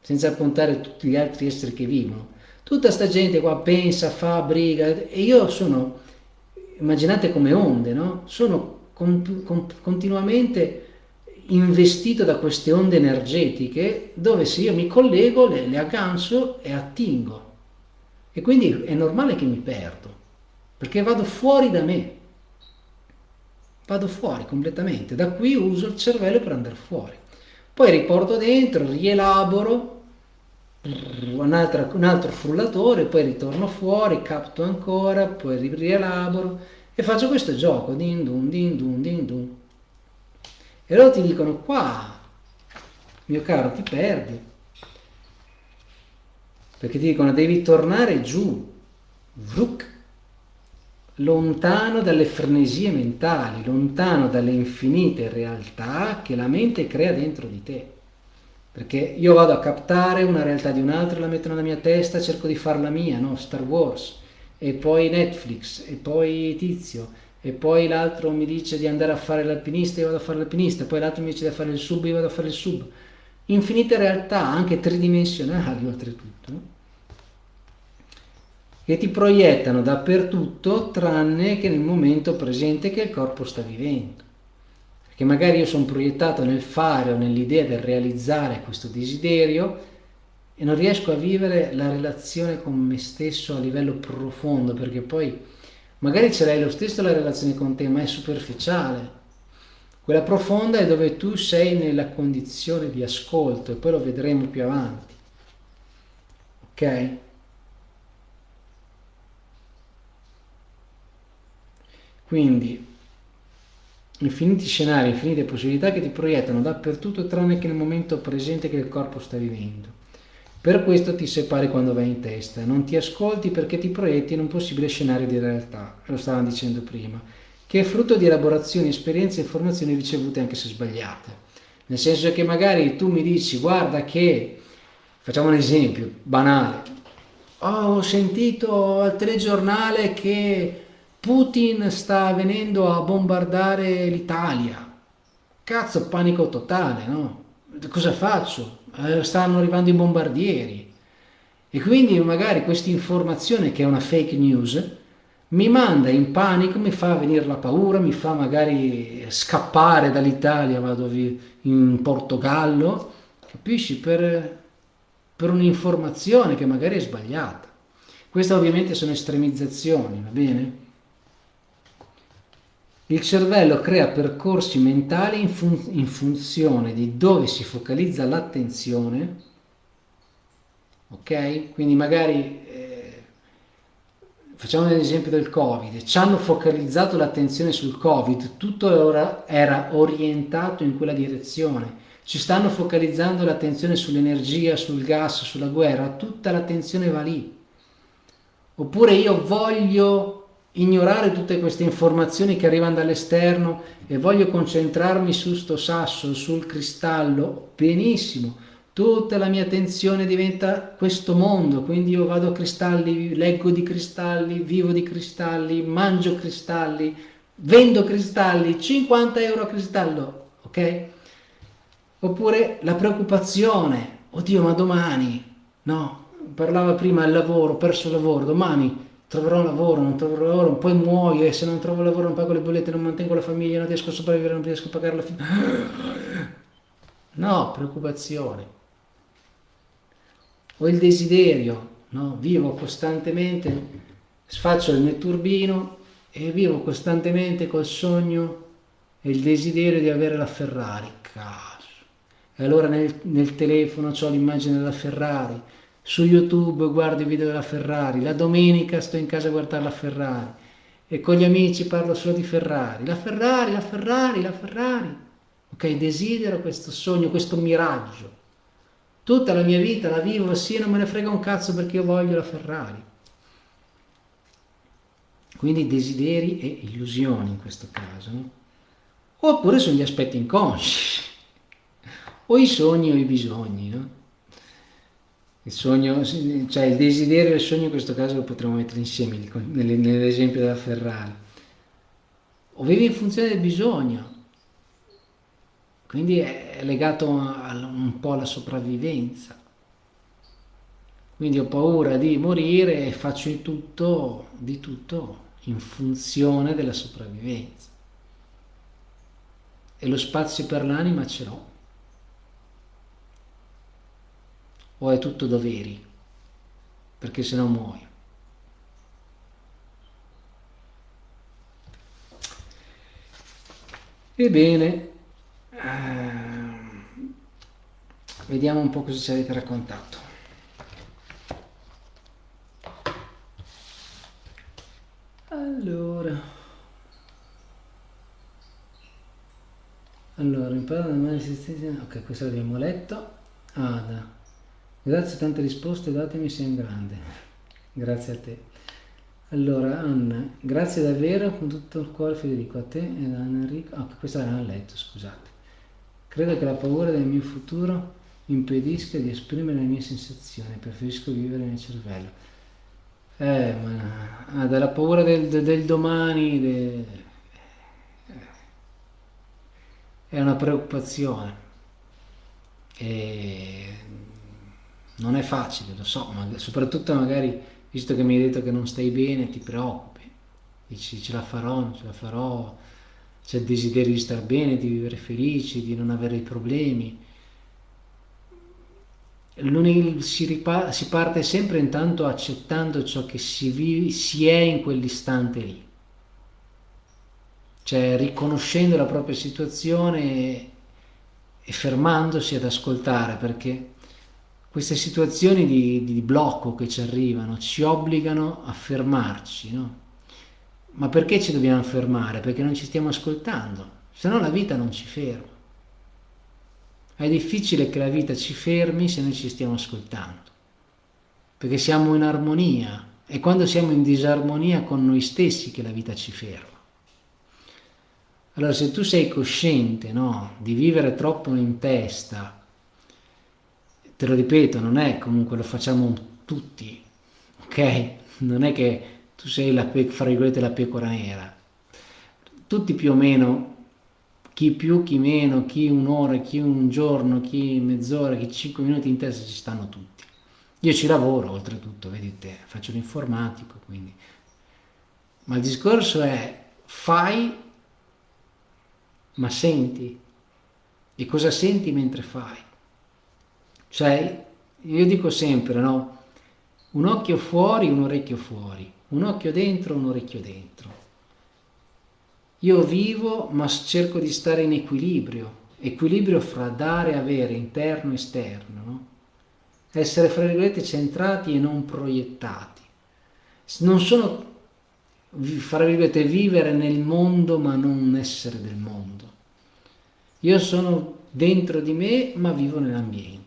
senza contare tutti gli altri esseri che vivono. Tutta sta gente qua pensa, fa, briga, e io sono, immaginate come onde, no? Sono con, con, continuamente investito da queste onde energetiche dove se io mi collego le, le aggancio e attingo. E quindi è normale che mi perdo, perché vado fuori da me, vado fuori completamente, da qui uso il cervello per andare fuori. Poi riporto dentro, rielaboro, un altro, un altro frullatore, poi ritorno fuori, capto ancora, poi rielaboro e faccio questo gioco, din dun, din dun, din dun. E loro ti dicono qua, mio caro, ti perdi perché ti dicono devi tornare giù, vruk, lontano dalle frenesie mentali, lontano dalle infinite realtà che la mente crea dentro di te. Perché io vado a captare una realtà di un altro, la metto nella mia testa, cerco di farla mia, no? Star Wars, e poi Netflix, e poi Tizio, e poi l'altro mi dice di andare a fare l'alpinista, io vado a fare l'alpinista, poi l'altro mi dice di fare il sub, io vado a fare il sub. Infinite realtà, anche tridimensionali (laughs) oltretutto. Che ti proiettano dappertutto tranne che nel momento presente che il corpo sta vivendo. Perché magari io sono proiettato nel fare o nell'idea del realizzare questo desiderio e non riesco a vivere la relazione con me stesso a livello profondo, perché poi magari ce l'hai lo stesso la relazione con te, ma è superficiale. Quella profonda è dove tu sei nella condizione di ascolto e poi lo vedremo più avanti. Ok? Quindi infiniti scenari, infinite possibilità che ti proiettano dappertutto tranne che nel momento presente che il corpo sta vivendo. Per questo ti separi quando vai in testa, non ti ascolti perché ti proietti in un possibile scenario di realtà, lo stavamo dicendo prima, che è frutto di elaborazioni, esperienze e informazioni ricevute anche se sbagliate. Nel senso che magari tu mi dici guarda che, facciamo un esempio banale, oh, ho sentito al telegiornale che Putin sta venendo a bombardare l'Italia. Cazzo, panico totale, no? Cosa faccio? Eh, stanno arrivando i bombardieri. E quindi magari questa informazione, che è una fake news, mi manda in panico, mi fa venire la paura, mi fa magari scappare dall'Italia, vado in Portogallo, capisci? Per, per un'informazione che magari è sbagliata. Queste ovviamente sono estremizzazioni, va bene? Il cervello crea percorsi mentali in, fun in funzione di dove si focalizza l'attenzione, ok? Quindi magari, eh, facciamo l'esempio del Covid, ci hanno focalizzato l'attenzione sul Covid, tutto era orientato in quella direzione, ci stanno focalizzando l'attenzione sull'energia, sul gas, sulla guerra, tutta l'attenzione va lì. Oppure io voglio ignorare tutte queste informazioni che arrivano dall'esterno e voglio concentrarmi su sto sasso, sul cristallo, benissimo, tutta la mia attenzione diventa questo mondo, quindi io vado a cristalli, leggo di cristalli, vivo di cristalli, mangio cristalli, vendo cristalli, 50 euro a cristallo, ok? Oppure la preoccupazione, oddio ma domani, no, parlava prima del lavoro, perso il lavoro, domani troverò lavoro, non troverò lavoro, poi muoio e se non trovo lavoro non pago le bollette, non mantengo la famiglia, non riesco a sopravvivere, non riesco a pagare la figlia. No, preoccupazione. Ho il desiderio, no? vivo costantemente, faccio il netturbino e vivo costantemente col sogno e il desiderio di avere la Ferrari. Caso. E allora nel, nel telefono ho l'immagine della Ferrari, su YouTube guardo i video della Ferrari, la domenica sto in casa a guardare la Ferrari e con gli amici parlo solo di Ferrari, la Ferrari, la Ferrari, la Ferrari. Ok, desidero questo sogno, questo miraggio. Tutta la mia vita la vivo sì, non me ne frega un cazzo perché io voglio la Ferrari. Quindi desideri e illusioni in questo caso. No? Oppure sono gli aspetti inconsci, (laughs) o i sogni o i bisogni. No? Il sogno, cioè il desiderio e il sogno in questo caso lo potremmo mettere insieme nell'esempio della Ferrari. O vivi in funzione del bisogno, quindi è legato un po' alla sopravvivenza. Quindi ho paura di morire e faccio di tutto, di tutto in funzione della sopravvivenza. E lo spazio per l'anima ce l'ho. O è tutto doveri, perché se no muoio. Ebbene, ehm, vediamo un po' cosa ci avete raccontato. Allora, allora, impara da mani ok, questo l'abbiamo letto. Ada. Grazie a tante risposte datemi, sei un grande. Grazie a te. Allora, Anna, grazie davvero con tutto il cuore Federico, a te e ad Anna Enrico. Ah, questa l'hanno letto, scusate. Credo che la paura del mio futuro impedisca di esprimere le mie sensazioni, preferisco vivere nel cervello. Eh, ma ah, dalla paura del, del domani de... è una preoccupazione. E non è facile, lo so, ma soprattutto magari, visto che mi hai detto che non stai bene, ti preoccupi, dici ce la farò, non ce la farò, c'è il desiderio di star bene, di vivere felici, di non avere problemi. Si, si, parte sempre intanto accettando ciò che si, vive, si è in quell'istante lì, cioè riconoscendo la propria situazione e fermandosi ad ascoltare perché queste situazioni di, di, blocco che ci arrivano ci obbligano a fermarci, no? Ma perché ci dobbiamo fermare? Perché non ci stiamo ascoltando, se no la vita non ci ferma. È difficile che la vita ci fermi se noi ci stiamo ascoltando, perché siamo in armonia, è quando siamo in disarmonia con noi stessi che la vita ci ferma. Allora se tu sei cosciente no, di vivere troppo in testa, te lo ripeto, non è comunque lo facciamo tutti, ok? Non è che tu sei la, virgolette, la pecora nera. Tutti più o meno, chi più, chi meno, chi un'ora, chi un giorno, chi mezz'ora, chi cinque minuti in testa ci stanno tutti. Io ci lavoro oltretutto, vedete, faccio l'informatico, quindi. Ma il discorso è fai, ma senti. E cosa senti mentre fai? Cioè, io dico sempre, no? Un occhio fuori, un orecchio fuori, un occhio dentro, un orecchio dentro. Io vivo, ma cerco di stare in equilibrio, equilibrio fra dare e avere, interno e esterno, no? Essere, fra virgolette, centrati e non proiettati. Non sono, fra virgolette, vivere nel mondo ma non essere del mondo. Io sono dentro di me, ma vivo nell'ambiente.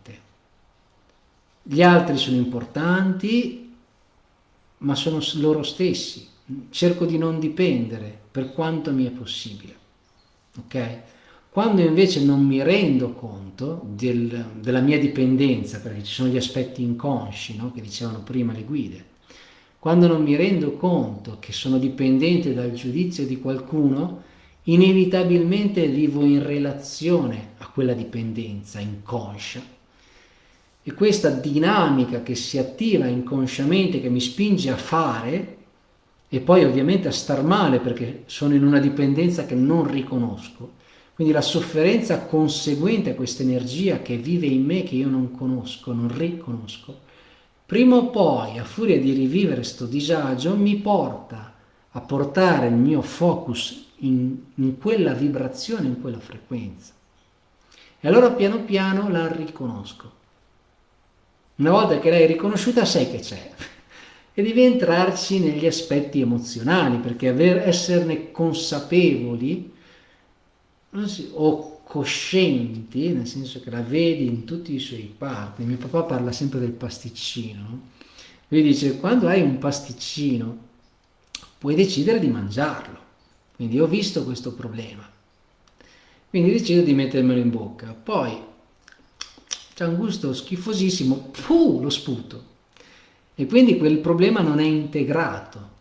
Gli altri sono importanti, ma sono loro stessi. Cerco di non dipendere per quanto mi è possibile. Ok? Quando invece non mi rendo conto del, della mia dipendenza, perché ci sono gli aspetti inconsci, no? che dicevano prima le guide, quando non mi rendo conto che sono dipendente dal giudizio di qualcuno, inevitabilmente vivo in relazione a quella dipendenza inconscia. E questa dinamica che si attiva inconsciamente, che mi spinge a fare, e poi ovviamente a star male perché sono in una dipendenza che non riconosco, quindi la sofferenza conseguente a questa energia che vive in me, che io non conosco, non riconosco, prima o poi, a furia di rivivere questo disagio, mi porta a portare il mio focus in, in quella vibrazione, in quella frequenza. E allora piano piano la riconosco. Una volta che l'hai riconosciuta sai che c'è e devi entrarci negli aspetti emozionali perché aver, esserne consapevoli si, o coscienti, nel senso che la vedi in tutti i suoi parti. Mio papà parla sempre del pasticcino. Lui dice, quando hai un pasticcino, puoi decidere di mangiarlo. Quindi ho visto questo problema. Quindi decido di mettermelo in bocca. Poi c'è un gusto schifosissimo, puh, lo sputo. E quindi quel problema non è integrato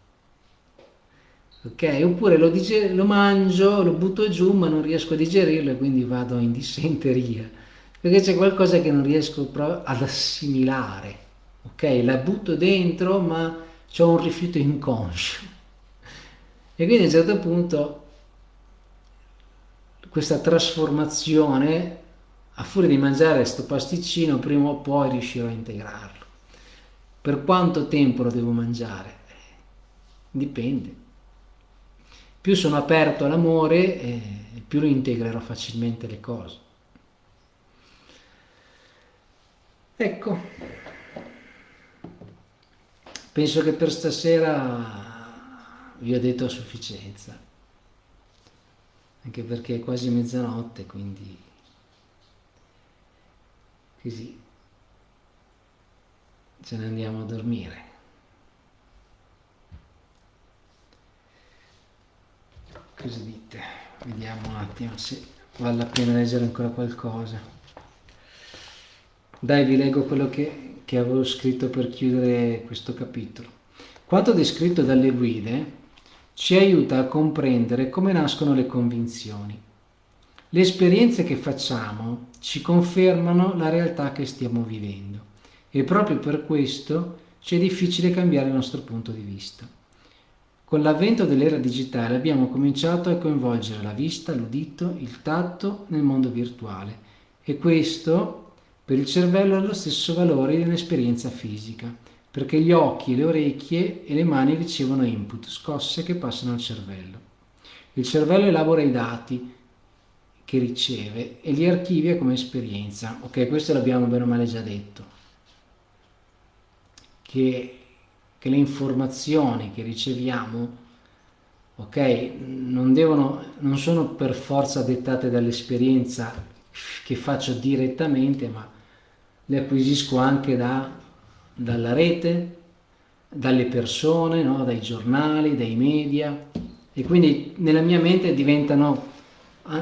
ok? Oppure lo, lo, mangio, lo butto giù ma non riesco a digerirlo e quindi vado in dissenteria, perché c'è qualcosa che non riesco ad assimilare, ok? La butto dentro ma ho un rifiuto inconscio. E quindi a un certo punto questa trasformazione, a furia di mangiare questo pasticcino, prima o poi riuscirò a integrarlo. Per quanto tempo lo devo mangiare? Dipende più sono aperto all'amore, eh, più integrerò facilmente le cose. Ecco, penso che per stasera vi ho detto a sufficienza, anche perché è quasi mezzanotte, quindi così ce ne andiamo a dormire. cosa dite? Vediamo un attimo se vale la pena leggere ancora qualcosa. Dai, vi leggo quello che, che avevo scritto per chiudere questo capitolo. Quanto descritto dalle guide ci aiuta a comprendere come nascono le convinzioni. Le esperienze che facciamo ci confermano la realtà che stiamo vivendo e proprio per questo ci è difficile cambiare il nostro punto di vista. Con l'avvento dell'era digitale abbiamo cominciato a coinvolgere la vista, l'udito, il tatto nel mondo virtuale e questo per il cervello ha lo stesso valore di un'esperienza fisica, perché gli occhi, le orecchie e le mani ricevono input, scosse che passano al cervello. Il cervello elabora i dati che riceve e li archivia come esperienza. Ok, questo l'abbiamo bene o male già detto. Che che le informazioni che riceviamo ok, non, devono, non sono per forza dettate dall'esperienza che faccio direttamente, ma le acquisisco anche da, dalla rete, dalle persone, no? dai giornali, dai media e quindi nella mia mente diventano,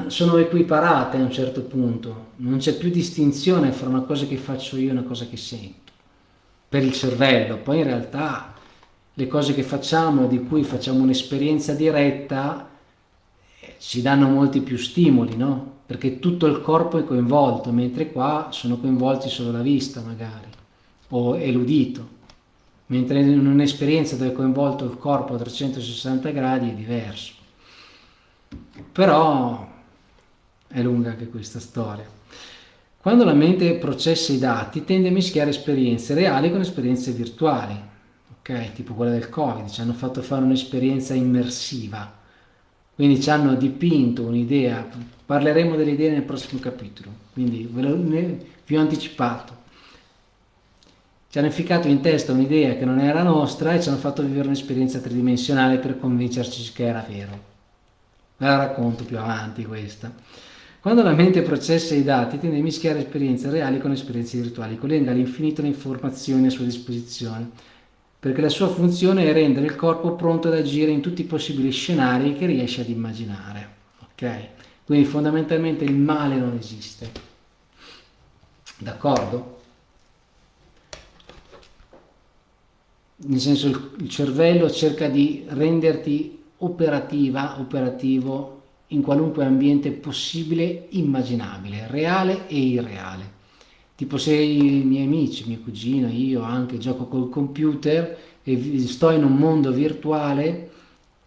sono equiparate a un certo punto, non c'è più distinzione fra una cosa che faccio io e una cosa che sento per il cervello, poi in realtà le cose che facciamo, di cui facciamo un'esperienza diretta, eh, ci danno molti più stimoli, no? Perché tutto il corpo è coinvolto, mentre qua sono coinvolti solo la vista magari, o è l'udito. Mentre in un'esperienza dove è coinvolto il corpo a 360 gradi è diverso. Però è lunga anche questa storia. Quando la mente processa i dati tende a mischiare esperienze reali con esperienze virtuali ok? Tipo quella del Covid, ci hanno fatto fare un'esperienza immersiva, quindi ci hanno dipinto un'idea, parleremo delle idee nel prossimo capitolo, quindi ve lo, vi ho anticipato. Ci hanno efficato in testa un'idea che non era nostra e ci hanno fatto vivere un'esperienza tridimensionale per convincerci che era vero. Ve la racconto più avanti questa. Quando la mente processa i dati tende a mischiare esperienze reali con esperienze virtuali, collega all'infinito le informazioni a sua disposizione, perché la sua funzione è rendere il corpo pronto ad agire in tutti i possibili scenari che riesce ad immaginare. Ok? Quindi fondamentalmente il male non esiste. D'accordo? Nel senso il cervello cerca di renderti operativa, operativo in qualunque ambiente possibile, immaginabile, reale e irreale. Tipo se i miei amici, mio cugino, io anche gioco col computer e sto in un mondo virtuale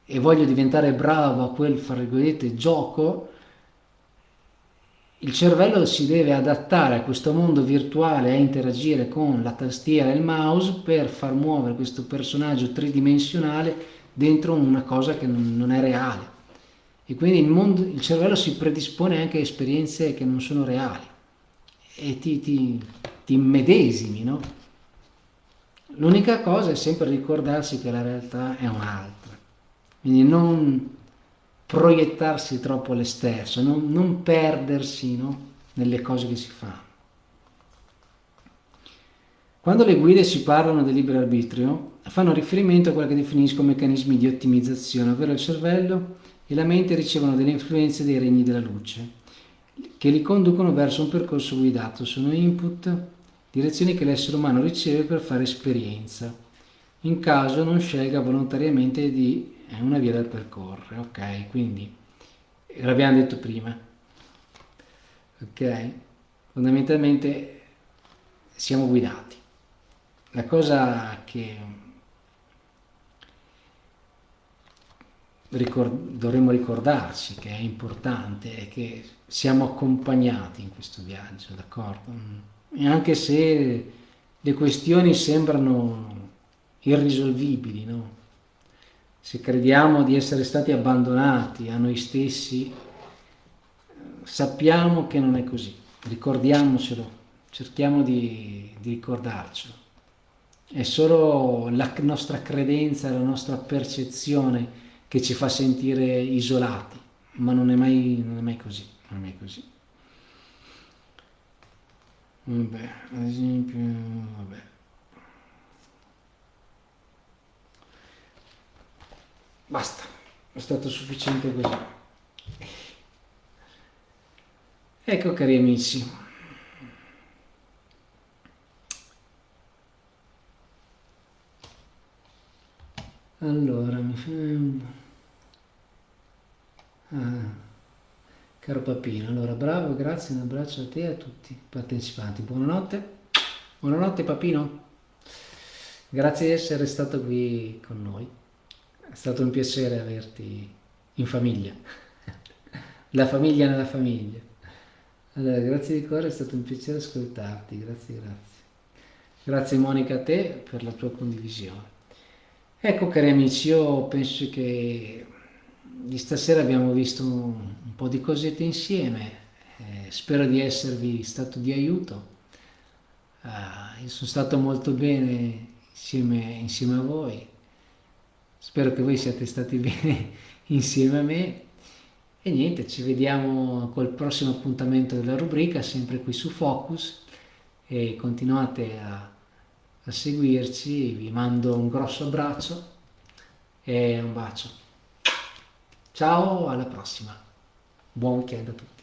e voglio diventare bravo a quel, fra gioco, il cervello si deve adattare a questo mondo virtuale, a interagire con la tastiera e il mouse per far muovere questo personaggio tridimensionale dentro una cosa che non è reale. E quindi il, mondo, il cervello si predispone anche a esperienze che non sono reali e ti, ti, ti immedesimi, no? L'unica cosa è sempre ricordarsi che la realtà è un'altra. Quindi non proiettarsi troppo all'esterno, non, non perdersi no? nelle cose che si fanno. Quando le guide ci parlano del libero arbitrio, fanno riferimento a quello che definisco meccanismi di ottimizzazione, ovvero il cervello e la mente ricevono delle influenze dei regni della luce, che li conducono verso un percorso guidato. Sono input, direzioni che l'essere umano riceve per fare esperienza, in caso non scelga volontariamente di una via da percorrere. Ok, quindi l'abbiamo detto prima. Ok, fondamentalmente siamo guidati. La cosa che ricord dovremmo ricordarci che è importante è che siamo accompagnati in questo viaggio, d'accordo? E anche se le questioni sembrano irrisolvibili, no? Se crediamo di essere stati abbandonati a noi stessi, sappiamo che non è così, ricordiamocelo, cerchiamo di, di ricordarcelo. È solo la nostra credenza, la nostra percezione che ci fa sentire isolati, ma non è mai, non è mai così. Non è mai così. Vabbè, ad esempio, vabbè. Basta, è stato sufficiente così. Ecco cari amici, Allora, mi fa... Ah, caro Papino, allora bravo, grazie, un abbraccio a te e a tutti i partecipanti. Buonanotte, buonanotte Papino, grazie di essere stato qui con noi, è stato un piacere averti in famiglia, la famiglia nella famiglia. Allora, grazie di cuore, è stato un piacere ascoltarti, grazie, grazie. Grazie Monica a te per la tua condivisione. Ecco cari amici, io penso che di stasera abbiamo visto un po' di cosette insieme, eh, spero di esservi stato di aiuto, uh, sono stato molto bene insieme, insieme a voi, spero che voi siate stati (laughs) bene insieme a me. E niente, ci vediamo col prossimo appuntamento della rubrica, sempre qui su Focus. E continuate a a seguirci, vi mando un grosso abbraccio e un bacio. Ciao, alla prossima. Buon weekend a tutti.